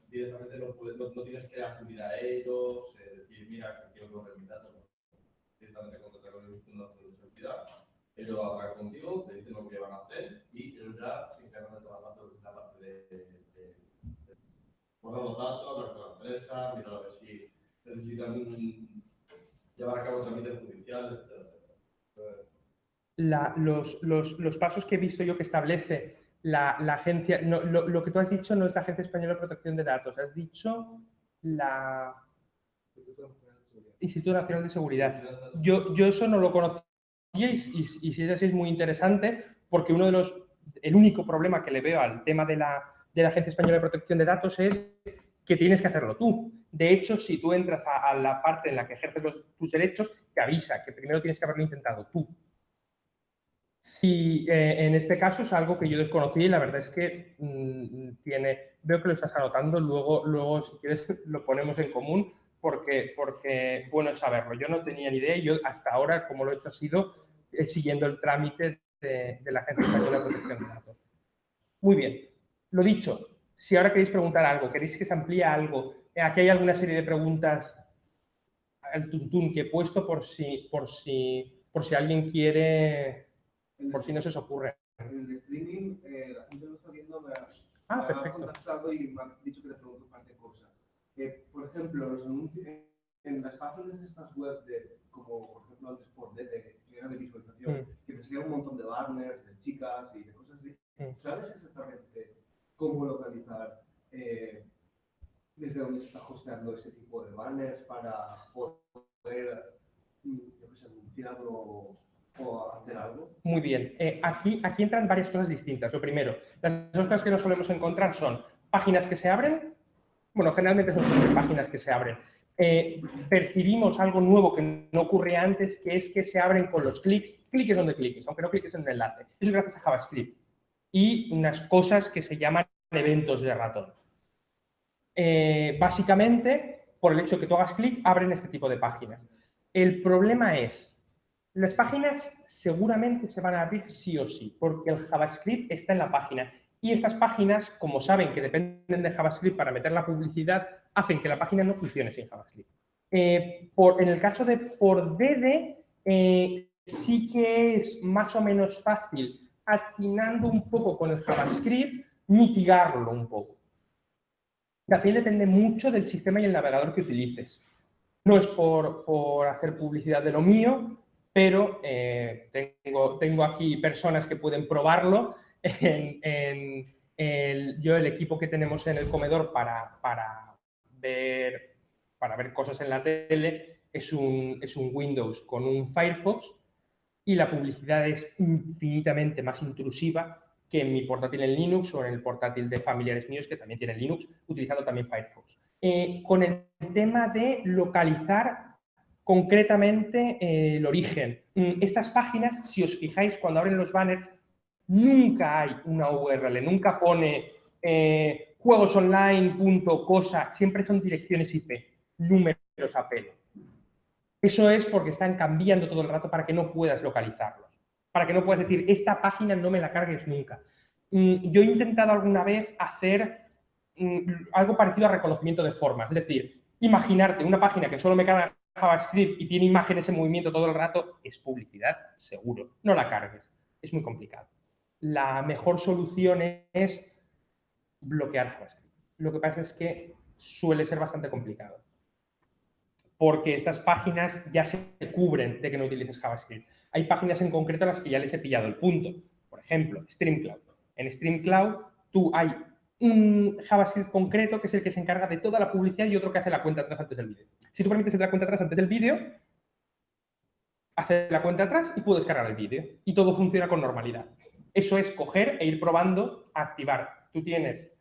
directamente no, puedes, no, no, tienes que acudir a ellos, eh, decir, mira, quiero coger mis datos, directamente contactar con el Instituto de Seguridad, ellos hablan contigo, te dicen lo que van a hacer y ellos ya se encargan de toda la parte poner los datos, hablar con la empresa, mirar a ver si necesitan llevar a cabo trámites judiciales, etc. La, los, los, los, pasos que he visto yo que establece la, la agencia, no, lo, lo, que tú has dicho no es la Agencia Española de Protección de Datos, has dicho la Instituto Nacional de Seguridad. Yo, yo eso no lo conocía y, si es así es muy interesante porque uno de los, el único problema que le veo al tema de la, de la Agencia Española de Protección de Datos es que tienes que hacerlo tú. De hecho, si tú entras a, la parte en la que ejerces tus derechos, te avisa que primero tienes que haberlo intentado tú. Si eh, en este caso es algo que yo desconocí y la verdad es que mm, tiene, veo que lo estás anotando, luego, luego si quieres lo ponemos en común porque, porque bueno saberlo. Yo no tenía ni idea yo hasta ahora, como lo he hecho, ha sido eh, siguiendo el trámite de, de la Agencia Española de Protección de Datos. Muy bien. Lo dicho, si ahora queréis preguntar algo, queréis que se amplíe algo, eh, aquí hay alguna serie de preguntas al tuntún que he puesto por si, por si, por si alguien quiere, por si no se os ocurre. En el streaming, eh, la gente lo está viendo, me ha, ah, perfecto. contactado y me ha dicho que le pregunto un par de cosas. Eh, por ejemplo, los anuncios, en las páginas de estas web, de, como por ejemplo antes por DT, que era de visualización, mm. que te salían un montón de banners, de chicas y de cosas así, mm. ¿sabes exactamente cómo localizar eh, desde dónde se está hosteando ese tipo de banners para poder mm, anunciarlo Muy bien. Eh, aquí, aquí entran varias cosas distintas. Lo primero, las dos cosas que nos solemos encontrar son páginas que se abren, bueno, generalmente son páginas que se abren. Eh, percibimos algo nuevo que no ocurría antes, que es que se abren con los clics, cliques donde cliques, aunque no cliques en el enlace. Eso es gracias a JavaScript y unas cosas que se llaman eventos de ratón. Eh, básicamente, por el hecho de que tú hagas clic, abren este tipo de páginas. El problema es, las páginas seguramente se van a abrir sí o sí, porque el JavaScript está en la página. Y estas páginas, como saben que dependen de JavaScript para meter la publicidad, hacen que la página no funcione sin JavaScript. Eh, por, en el caso de por DD, eh, sí que es más o menos fácil atinando un poco con el JavaScript, mitigarlo un poco. También depende mucho del sistema y el navegador que utilices. No es por, hacer publicidad de lo mío, pero eh, tengo, tengo aquí personas que pueden probarlo. Yo el equipo que tenemos en el comedor para, para, ver, para ver cosas en la tele es un, es un Windows con un Firefox y la publicidad es infinitamente más intrusiva que en mi portátil en Linux o en el portátil de familiares míos que también tienen Linux, utilizando también Firefox. Eh, con el tema de localizar concretamente eh, el origen. Mm, estas páginas, si os fijáis, cuando abren los banners, nunca hay una URL, nunca pone eh, juegosonline.cosa, siempre son direcciones IP, números a pelo. Eso es porque están cambiando todo el rato para que no puedas localizarlos. Para que no puedas decir, esta página no me la cargues nunca. Mm, yo he intentado alguna vez hacer mm, algo parecido a reconocimiento de formas. Es decir, imaginarte una página que solo me carga JavaScript y tiene imágenes en movimiento todo el rato, es publicidad, seguro. No la cargues. Es muy complicado. La mejor solución es bloquear JavaScript. Lo que pasa es que suele ser bastante complicado. Porque estas páginas ya se cubren de que no utilices JavaScript. Hay páginas en concreto a las que ya les he pillado el punto. Por ejemplo, StreamCloud. En StreamCloud tú hay un JavaScript concreto que es el que se encarga de toda la publicidad y otro que hace la cuenta atrás antes del vídeo. Si tú permites hacer la cuenta atrás antes del vídeo, hace la cuenta atrás y puedes cargar el vídeo. Y todo funciona con normalidad. Eso es coger e ir probando activar. Tú tienes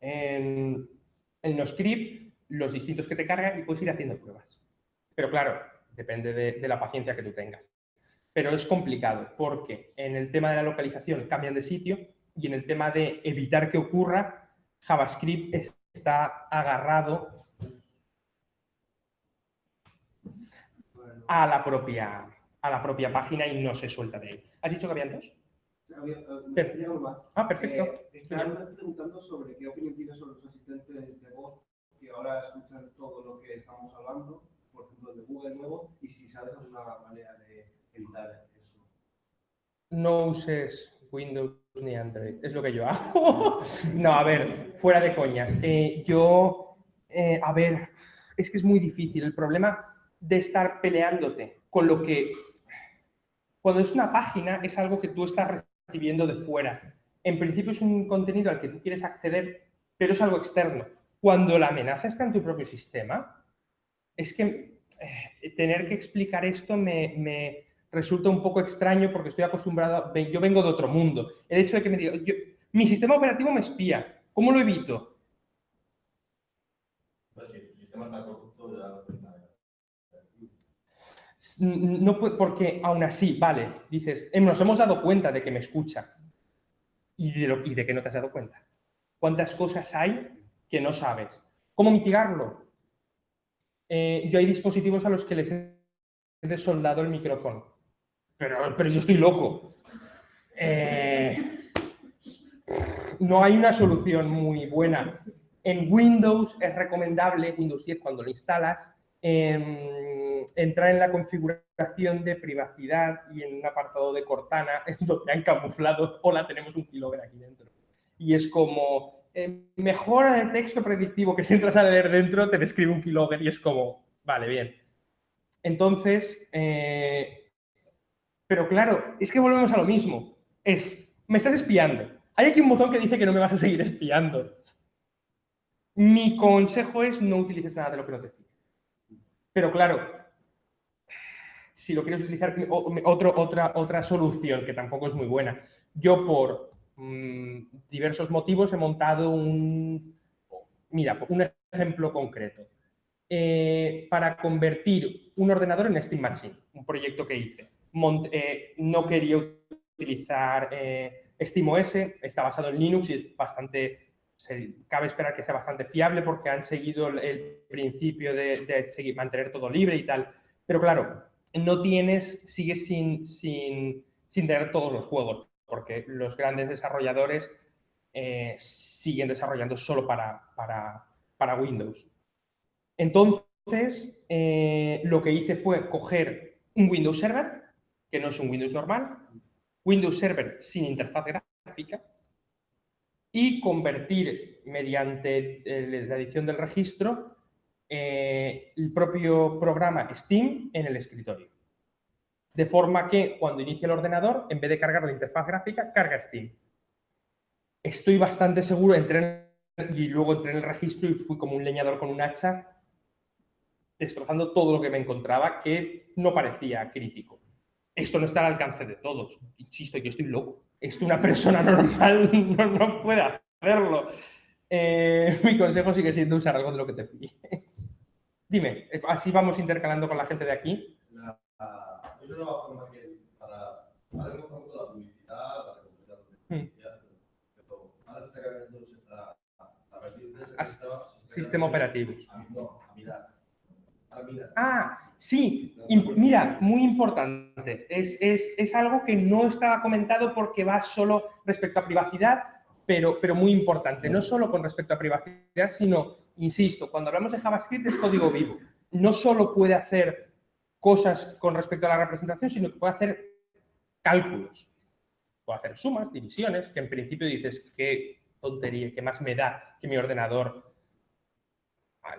en, en NoScript los distintos que te cargan y puedes ir haciendo pruebas. Pero claro, depende de, la paciencia que tú tengas. Pero es complicado porque en el tema de la localización cambian de sitio y en el tema de evitar que ocurra, JavaScript está agarrado a la propia, a la propia página y no se suelta de él. ¿Has dicho que habían dos? Ah, perfecto. Eh, están preguntando sobre qué opinión tienes sobre los asistentes de voz que ahora escuchan todo lo que estamos hablando, por ejemplo, de Google nuevo, y si sabes alguna manera de evitar eso. No uses Windows ni Android, es lo que yo hago. no, a ver, fuera de coñas. Eh, yo, eh, a ver, es que es muy difícil. El problema de estar peleándote con lo que... Cuando es una página, es algo que tú estás recibiendo de fuera. En principio es un contenido al que tú quieres acceder, pero es algo externo. Cuando la amenaza está en tu propio sistema, es que eh, tener que explicar esto me, resulta un poco extraño porque estoy acostumbrado, yo vengo de otro mundo. El hecho de que me diga, mi sistema operativo me espía, ¿cómo lo evito? No porque aún así, vale, dices, eh, nos hemos dado cuenta de que me escucha y de, y de que no te has dado cuenta. ¿Cuántas cosas hay que no sabes? ¿Cómo mitigarlo? Eh, yo hay dispositivos a los que les he desoldado el micrófono, pero, pero yo estoy loco. Eh, no hay una solución muy buena. En Windows es recomendable, Windows 10 cuando lo instalas, Em, entrar en la configuración de privacidad y en un apartado de Cortana es donde han camuflado, hola, tenemos un keylogger aquí dentro. Y es como, eh, mejora de texto predictivo que si entras a leer dentro te describe un keylogger y es como, vale, bien. Entonces, eh, pero claro, es que volvemos a lo mismo. Es, me estás espiando. Hay aquí un botón que dice que no me vas a seguir espiando. Mi consejo es no utilices nada de lo que no te pero claro, si lo quieres utilizar, otro, otra, otra solución que tampoco es muy buena. Yo por mm, diversos motivos he montado un, mira, un ejemplo concreto. Eh, para convertir un ordenador en Steam Machine, un proyecto que hice. Eh, no quería utilizar eh, SteamOS, está basado en Linux y es bastante cabe esperar que sea bastante fiable porque han seguido el, principio de, seguir, mantener todo libre y tal. Pero claro, no tienes, sigues sin, sin, tener todos los juegos, porque los grandes desarrolladores eh, siguen desarrollando solo para, para, Windows. Entonces, eh, lo que hice fue coger un Windows Server, que no es un Windows normal, Windows Server sin interfaz gráfica, y convertir mediante eh, la edición del registro eh, el propio programa Steam en el escritorio. De forma que cuando inicie el ordenador, en vez de cargar la interfaz gráfica, carga Steam. Estoy bastante seguro, entré y luego entré en el registro y fui como un leñador con un hacha, destrozando todo lo que me encontraba, que no parecía crítico. Esto no está al alcance de todos. Insisto, yo estoy loco es que una persona normal no, puede hacerlo. Eh, mi consejo sigue siendo usar algo de lo que te fíes. Dime, así vamos intercalando con la gente de aquí. La, es una nueva forma que para, para la publicidad, la publicidad, mm. pero ahora está cambiando a partir de Sistema operativo. No, a mirar. Ah, Sí, mira, muy importante. Es, es- es algo que no estaba comentado porque va solo respecto a privacidad, pero, pero muy importante. No solo con respecto a privacidad, sino, insisto, cuando hablamos de JavaScript es código vivo. No solo puede hacer cosas con respecto a la representación, sino que puede hacer cálculos. Puede hacer sumas, divisiones, que en principio dices, qué tontería, qué más me da que mi ordenador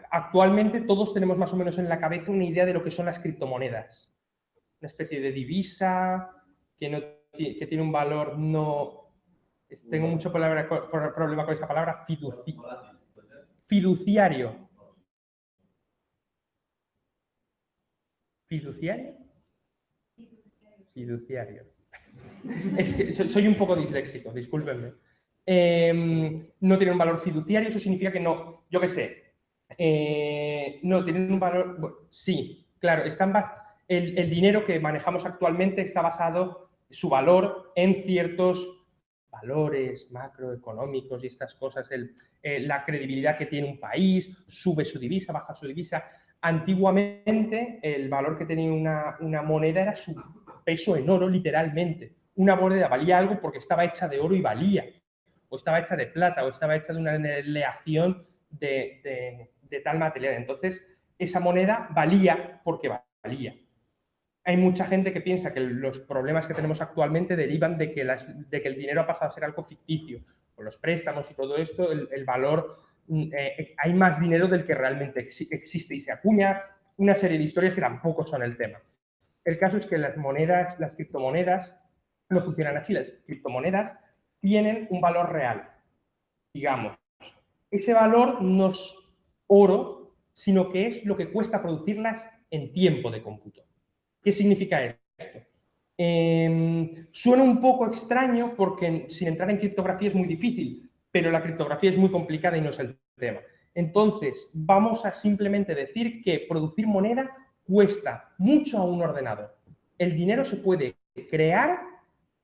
actualmente todos tenemos más o menos en la cabeza una idea de lo que son las criptomonedas. Una especie de divisa que, tiene un valor no... Tengo mucho problema con esa palabra, fiduciario. ¿Fiduciario? Fiduciario. Soy un poco disléxico, discúlpenme. Em, no tiene un valor fiduciario, eso significa que no, yo qué sé, eh, no tienen un valor, sí, claro, están el, el dinero que manejamos actualmente está basado, su valor, en ciertos valores macroeconómicos y estas cosas, el- eh, la credibilidad que tiene un país, sube su divisa, baja su divisa. Antiguamente el valor que tenía una, una moneda era su peso en oro, literalmente. Una moneda valía algo porque estaba hecha de oro y valía, o estaba hecha de plata, o estaba hecha de una aleación de- de tal material. Entonces, esa moneda valía porque valía. Hay mucha gente que piensa que los problemas que tenemos actualmente derivan de que, de que el dinero ha pasado a ser algo ficticio. Con los préstamos y todo esto, el, valor, mm, eh, hay más dinero del que realmente exi- existe y se acuña. Una serie de historias que tampoco son el tema. El caso es que las monedas, las criptomonedas, no funcionan así. Las criptomonedas tienen un valor real, digamos. Ese valor no es oro, sino que es lo que cuesta producirlas en tiempo de cómputo. ¿Qué significa esto? Em, suena un poco extraño porque sin entrar en criptografía es muy difícil, pero la criptografía es muy complicada y no es el tema. Entonces, vamos a simplemente decir que producir moneda cuesta mucho a un ordenador. El dinero se puede crear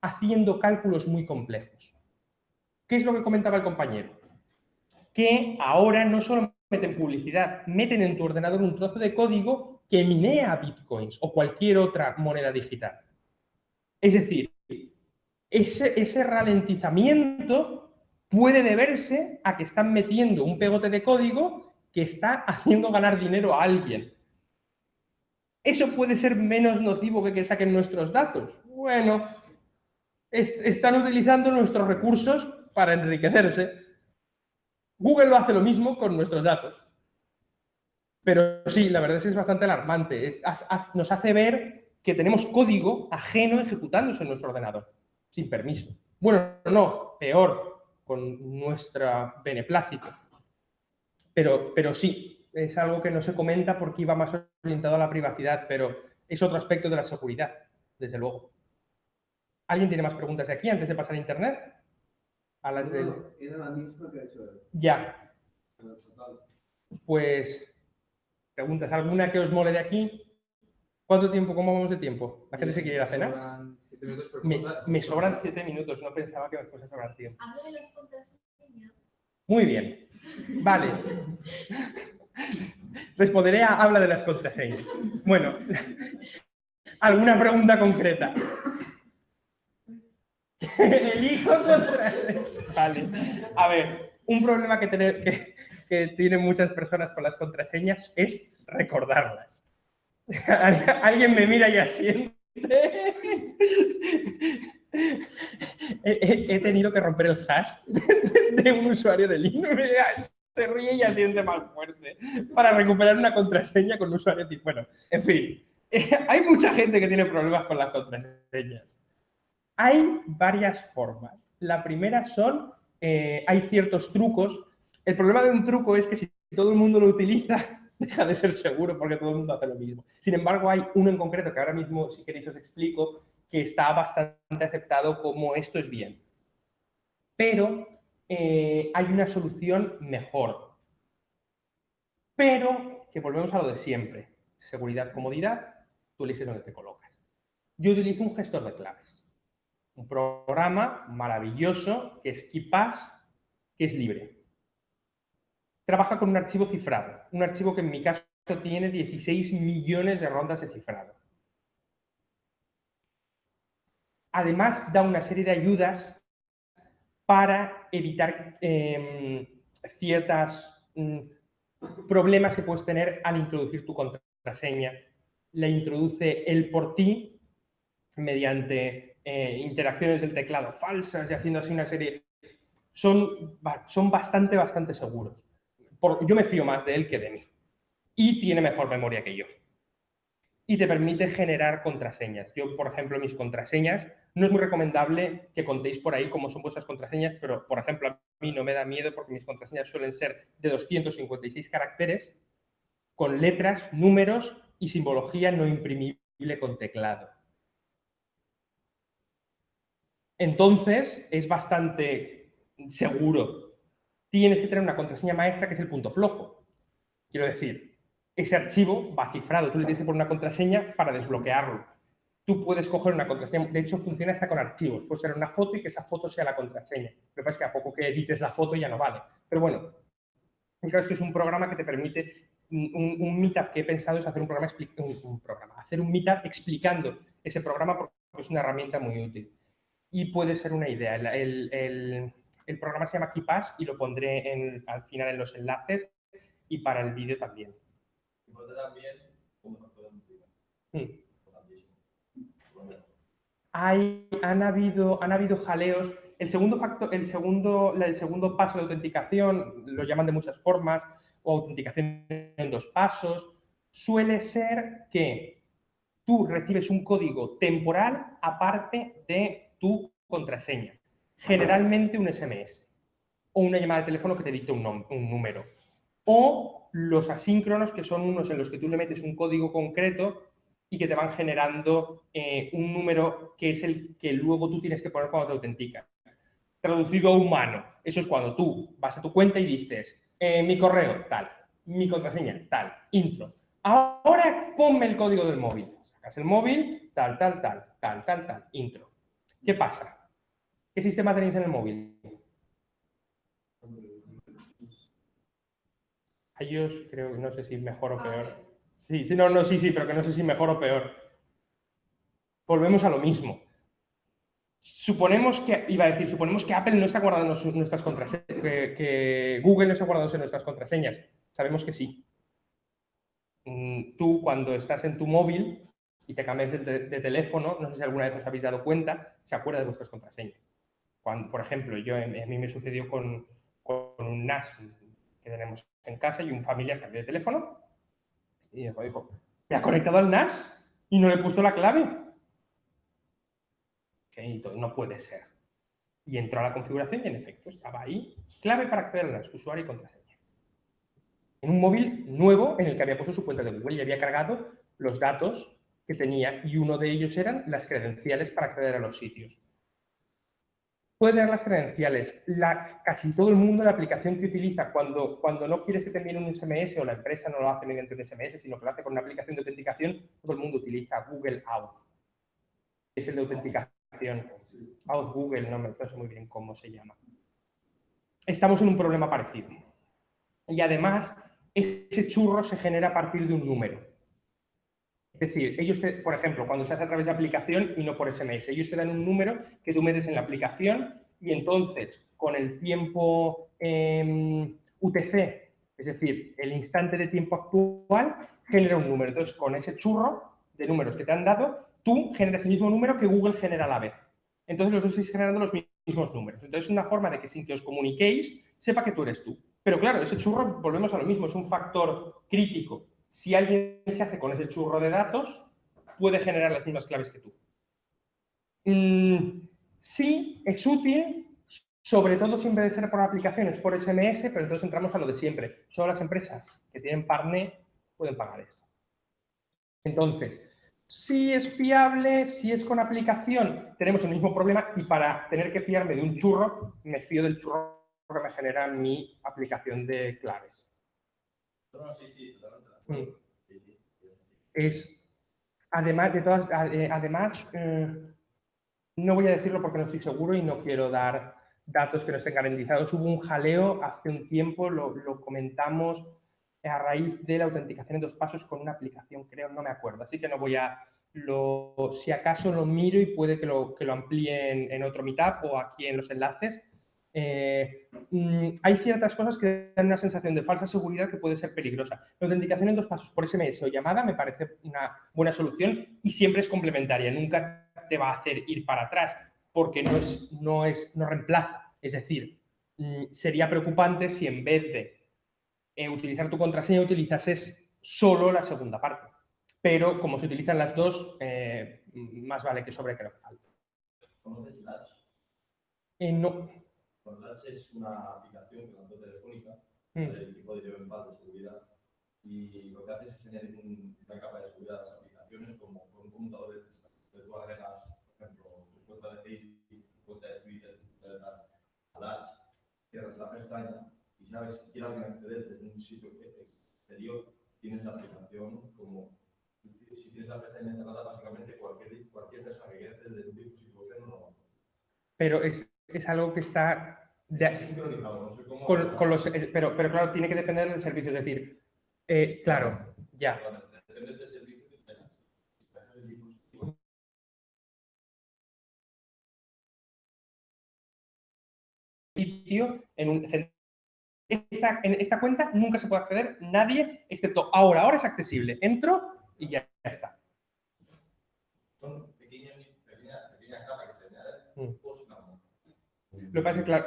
haciendo cálculos muy complejos. ¿Qué es lo que comentaba el compañero? Que ahora no solo meten publicidad, meten en tu ordenador un trozo de código que minea bitcoins o cualquier otra moneda digital. Es decir, ese, ralentizamiento puede deberse a que están metiendo un pegote de código que está haciendo ganar dinero a alguien. ¿Eso puede ser menos nocivo que que saquen nuestros datos? Bueno, est- están utilizando nuestros recursos para enriquecerse. Google hace lo mismo con nuestros datos. Pero sí, la verdad es que es bastante alarmante. Nos hace ver que tenemos código ajeno ejecutándose en nuestro ordenador, sin permiso. Bueno, no, peor, con nuestra beneplácito. Pero, pero sí, es algo que no se comenta porque iba más orientado a la privacidad, pero es otro aspecto de la seguridad, desde luego. ¿Alguien tiene más preguntas de aquí antes de pasar a Internet? A las del... No, era la misma que ha hecho él. Ya, total. pues preguntas, ¿alguna que os mole de aquí? ¿Cuánto tiempo, cómo vamos de tiempo? ¿La gente se quiere ir a cenar? Sobran siete minutos, pero Me, me sobran siete minutos, no pensaba que me fuese a sobrar tiempo. Habla de las contraseñas. Muy bien, vale. Responderé a habla de las contraseñas. Bueno, ¿alguna pregunta concreta? Elijo contraseña. Vale. A ver, un problema que, tener- que, tienen muchas personas con las contraseñas es recordarlas. Alguien me mira y asiente. He tenido que romper el hash de un usuario de Linux. Se ríe y asiente más fuerte para recuperar una contraseña con un usuario tipo. Bueno, en fin, hay mucha gente que tiene problemas con las contraseñas. Hay varias formas. La primera son, eh, hay ciertos trucos. El problema de un truco es que si todo el mundo lo utiliza, deja de ser seguro porque todo el mundo hace lo mismo. Sin embargo, hay uno en concreto que ahora mismo, si queréis, os explico, que está bastante aceptado como esto es bien. Pero eh, hay una solución mejor. Pero que volvemos a lo de siempre. Seguridad, comodidad, tú eliges dónde te colocas. Yo utilizo un gestor de claves. Un programa maravilloso que es KeePass, que es libre. Trabaja con un archivo cifrado. Un archivo que en mi caso tiene 16 millones de rondas de cifrado. Además, da una serie de ayudas para evitar eh, ciertos mm, problemas que puedes tener al introducir tu contraseña. La introduce él por ti mediante eh, interacciones del teclado falsas y haciendo así una serie... Son, son bastante, bastante seguros. yo me fío más de él que de mí. Y tiene mejor memoria que yo. Y te permite generar contraseñas. Yo, por ejemplo, mis contraseñas no es muy recomendable que contéis por ahí cómo son vuestras contraseñas, pero, por ejemplo, a mí no me da miedo porque mis contraseñas suelen ser de 256 caracteres con letras, números y simbología no imprimible con teclado. Entonces, es bastante seguro. Tienes que tener una contraseña maestra que es el punto flojo. Quiero decir, ese archivo va cifrado, tú le tienes que poner una contraseña para desbloquearlo tú puedes coger una contraseña, de hecho funciona hasta con archivos, puede ser una foto y que esa foto sea la contraseña. Lo que pasa es que a poco que edites la foto ya no vale. Pero bueno, creo que es un programa que te permite, un, meetup que he pensado es hacer un programa, un, programa, hacer un meetup explicando ese programa porque es una herramienta muy útil. Y puede ser una idea. El, programa se llama KeePass y lo pondré al final en los enlaces y para el vídeo también. también hay, han, habido, han habido jaleos. El segundo, factor, el, segundo, el segundo paso de autenticación, lo llaman de muchas formas, o autenticación en dos pasos, suele ser que tú recibes un código temporal aparte de tu contraseña. Generalmente un SMS o una llamada de teléfono que te dicte un, un número. O los asíncronos, que son unos en los que tú le metes un código concreto y que te van generando eh, un número que es el que luego tú tienes que poner cuando te autenticas. Traducido a humano, eso es cuando tú vas a tu cuenta y dices, eh, mi correo, tal, mi contraseña, tal, intro. Ahora ponme el código del móvil. Sacas el móvil, tal, tal, tal, tal, tal, tal, intro. ¿Qué pasa? ¿Qué sistema tenéis en el móvil? ellos creo, no sé si mejor o peor. Sí, sí, no, no, sí, sí, pero que no sé si mejor o peor. Volvemos a lo mismo. Suponemos que, iba a decir, suponemos que Apple no está guardando nuestras contraseñas, que, Google no está guardando nuestras contraseñas. Sabemos que sí. Mm, tú, cuando estás en tu móvil y te cambias de, teléfono, no sé si alguna vez os habéis dado cuenta, se acuerda de vuestras contraseñas. Cuando, por ejemplo, yo, a mí me sucedió con, con un NAS que tenemos en casa y un familiar cambió de teléfono y me dijo, ¿me ha conectado al NAS y no le he puesto la clave? Que no puede ser. Y entró a la configuración y en efecto estaba ahí, clave para acceder al NAS, usuario y contraseña. En un móvil nuevo en el que había puesto su cuenta de Google y había cargado los datos que tenía y uno de ellos eran las credenciales para acceder a los sitios puede dar las credenciales. casi todo el mundo la aplicación que utiliza cuando, cuando no quieres que te envíen un SMS o la empresa no lo hace mediante un SMS, sino que lo hace con una aplicación de autenticación, todo el mundo utiliza Google Auth. Es el de autenticación. Auth Google, no me sé muy bien cómo se llama. Estamos en un problema parecido. Y además, ese churro se genera a partir de un número. Es decir, ellos, por ejemplo, cuando se hace a través de aplicación y no por SMS, ellos te dan un número que tú metes en la aplicación y entonces con el tiempo em, UTC, es decir, el instante de tiempo actual, genera un número. Entonces, con ese churro de números que te han dado, tú generas el mismo número que Google genera a la vez. Entonces, los dos estáis generando los mismos números. Entonces, es una forma de que sin que os comuniquéis, sepa que tú eres tú. Pero claro, ese churro, volvemos a lo mismo, es un factor crítico si alguien se hace con ese churro de datos, puede generar las mismas claves que tú. Mm, sí, es útil, sobre todo siempre de ser por aplicaciones, por SMS, pero entonces entramos a lo de siempre. Solo las empresas que tienen partner pueden pagar esto. Entonces, si es fiable, si es con aplicación, tenemos el mismo problema y para tener que fiarme de un churro, me fío del churro que me genera mi aplicación de claves. Sí, sí, Mm. Es, además, de todas, eh, además eh, no voy a decirlo porque no estoy seguro y no quiero dar datos que no estén garantizados. Hubo un jaleo hace un tiempo, lo, comentamos a raíz de la autenticación en dos pasos con una aplicación, creo, no me acuerdo. Así que no voy a, lo, si acaso lo miro y puede que lo, que lo amplíen en otro meetup o aquí en los enlaces. Eh, mm, hay ciertas cosas que dan una sensación de falsa seguridad que puede ser peligrosa. La autenticación en dos pasos por SMS o llamada me parece una buena solución y siempre es complementaria. Nunca te va a hacer ir para atrás porque no, es, no, es, no reemplaza. Es decir, mm, sería preocupante si en vez de eh, utilizar tu contraseña utilizases solo la segunda parte. Pero como se utilizan las dos, eh, más vale que sobre que no falte. Eh, no. Bueno, Latch es una aplicación que lanzó Telefónica, Mm. del equipo de Yo en Paz de seguridad, y lo que hace es añadir un- una capa de seguridad a las aplicaciones como con un computador de que tú agregas, por ejemplo, tu cuenta de Facebook, tu cuenta de Twitter, tu cuenta de Latch, cierras la pestaña y sabes si quiere alguien acceder desde un sitio exterior, tienes la aplicación como si tienes la pestaña cerrada, básicamente cualquier, cualquier persona que quiera desde un dispositivo externo no lo va a hacer. Pero es, es algo que está... de- con, con los, pero, pero claro, tiene que depender del servicio. Es decir, eh, claro, ya. En un esta, en esta cuenta nunca se puede acceder nadie excepto ahora ahora es accesible entro y ya está son pequeñas, pequeñas, pequeñas capas que se añaden Mm. por una mano. Lo que pasa es que claro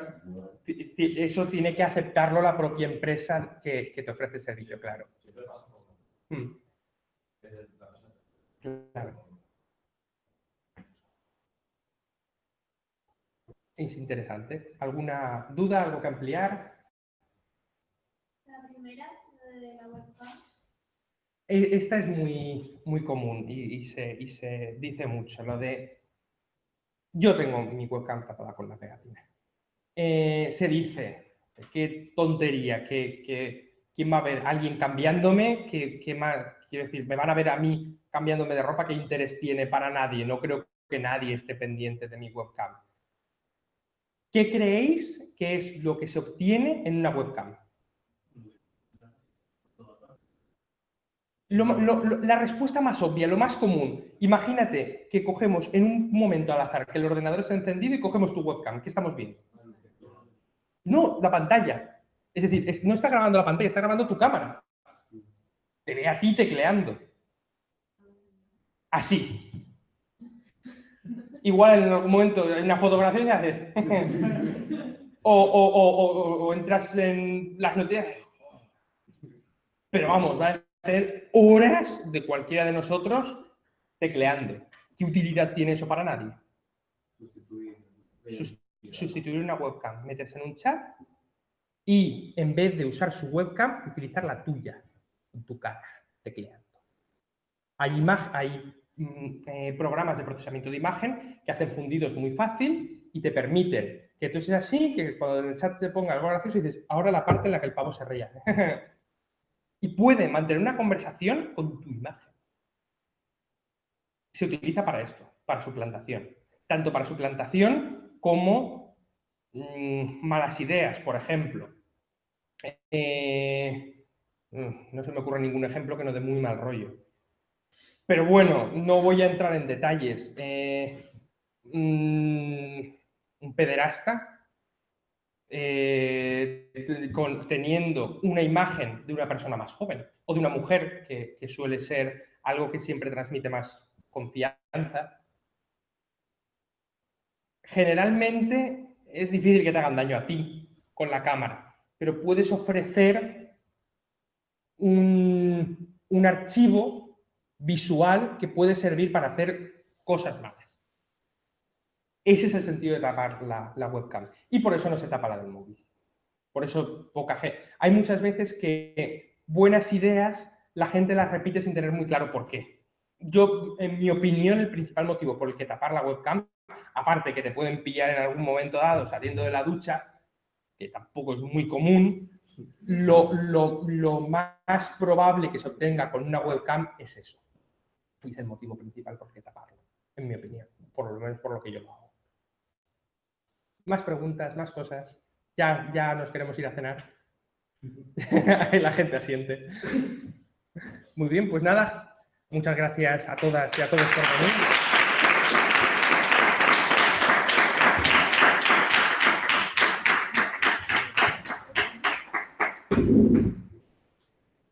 eso tiene que aceptarlo la propia empresa que, que te ofrece el servicio claro Mm, persona. claro es interesante alguna duda algo que ampliar La primera, la de la webcam. E- Esta es muy, muy común y, y se, y se dice mucho, lo de yo tengo mi webcam tapada con la pegatina. Eh, se dice, qué tontería, que, que- quién va a ver, alguien cambiándome, que, que más, quiero decir, me van a ver a mí cambiándome de ropa, qué interés tiene para nadie, no creo que nadie esté pendiente de mi webcam. ¿Qué creéis que es lo que se obtiene en una webcam? La respuesta más obvia, lo más común. Imagínate que cogemos en un momento al azar que el ordenador está encendido y cogemos tu webcam. ¿Qué estamos viendo? No, la pantalla. Es decir, es- no está grabando la pantalla, está grabando tu cámara. Te ve a ti tecleando. Así. Igual en algún momento en una fotografía y haces. o, o- o- o- o entras en las noticias. Pero vamos, va a tener horas de cualquiera de nosotros tecleando. ¿Qué utilidad tiene eso para nadie? Sustituir. Sus- sustituir una webcam, meterse en un chat y en vez de usar su webcam, utilizar la tuya, en tu cara, tecleando. Hay, hay mm, eh, programas de procesamiento de imagen que hacen fundidos muy fácil y te permiten que tú seas así, que cuando en el chat te ponga algo gracioso dices, ahora la parte en la que el pavo se reía. y puede mantener una conversación con tu imagen. Se utiliza para esto, para suplantación. Tanto para suplantación como mm, malas ideas, por ejemplo. Eh, mm, no se me ocurre ningún ejemplo que no dé muy mal rollo. Pero bueno, no voy a entrar en detalles. Eh, mm, un pederasta eh, teniendo una imagen de una persona más joven o de una mujer que suele ser algo que siempre transmite más confianza. Generalmente es difícil que te hagan daño a ti con la cámara, pero puedes ofrecer un, un archivo visual que puede servir para hacer cosas malas. Ese es el sentido de tapar la, la webcam. Y por eso no se tapa la del móvil. Por eso poca gente. Hay muchas veces que buenas ideas la gente las repite sin tener muy claro por qué. Yo, en mi opinión, el principal motivo por el que tapar la webcam, aparte que te pueden pillar en algún momento dado saliendo de la ducha, que tampoco es muy común, lo, lo- lo más probable que se obtenga con una webcam es eso. Y es el motivo principal por qué taparlo, en mi opinión, por lo menos por lo que yo lo hago. Más preguntas, más cosas. Ya, ya nos queremos ir a cenar. La gente asiente. Muy bien, pues nada, muchas gracias a todas y a todos por venir.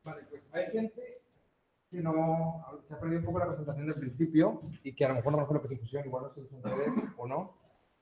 Vale, pues hay gente que no se ha perdido un poco la presentación del principio y que a lo mejor no conoce lo que es inclusión, igual no sé si interés o no.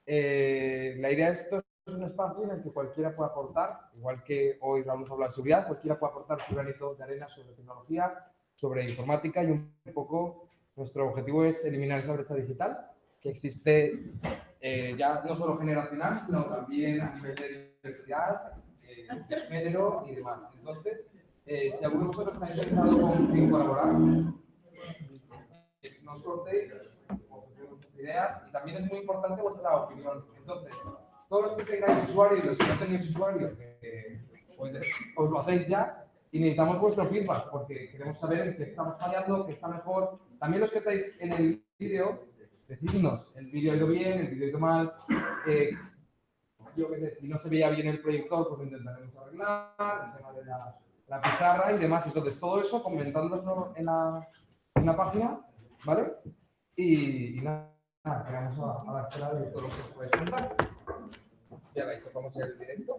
Eh, la idea de esto es un espacio en el que cualquiera puede aportar, igual que hoy vamos a hablar de seguridad, cualquiera puede aportar su granito de arena sobre tecnología, sobre informática y un poco nuestro objetivo es eliminar esa brecha digital que existe eh, ya no solo generacional, sino también a nivel de diversidad, eh, de género y demás. Entonces, eh, si alguno de vosotros está interesado con- en colaborar, no os cortéis, ofrecemos vuestras ideas y también es muy importante vuestra opinión. Entonces, todos los que tengáis usuario y los que no tengáis usuario, eh, pues, os lo hacéis ya y necesitamos vuestro feedback porque queremos saber en qué estamos fallando, qué está mejor. También los que estáis en el vídeo, decidnos, el vídeo ha ido bien, el vídeo ha ido mal. eh, yo qué sé, si no se veía bien el proyector, pues lo intentaremos arreglar, el tema de la, la pizarra y demás. Entonces, todo eso comentándoslo en la, en la página, ¿vale? Y, y nada, quedamos a, a la espera de todo lo que os podéis contar. Ya veis, tocamos el directo.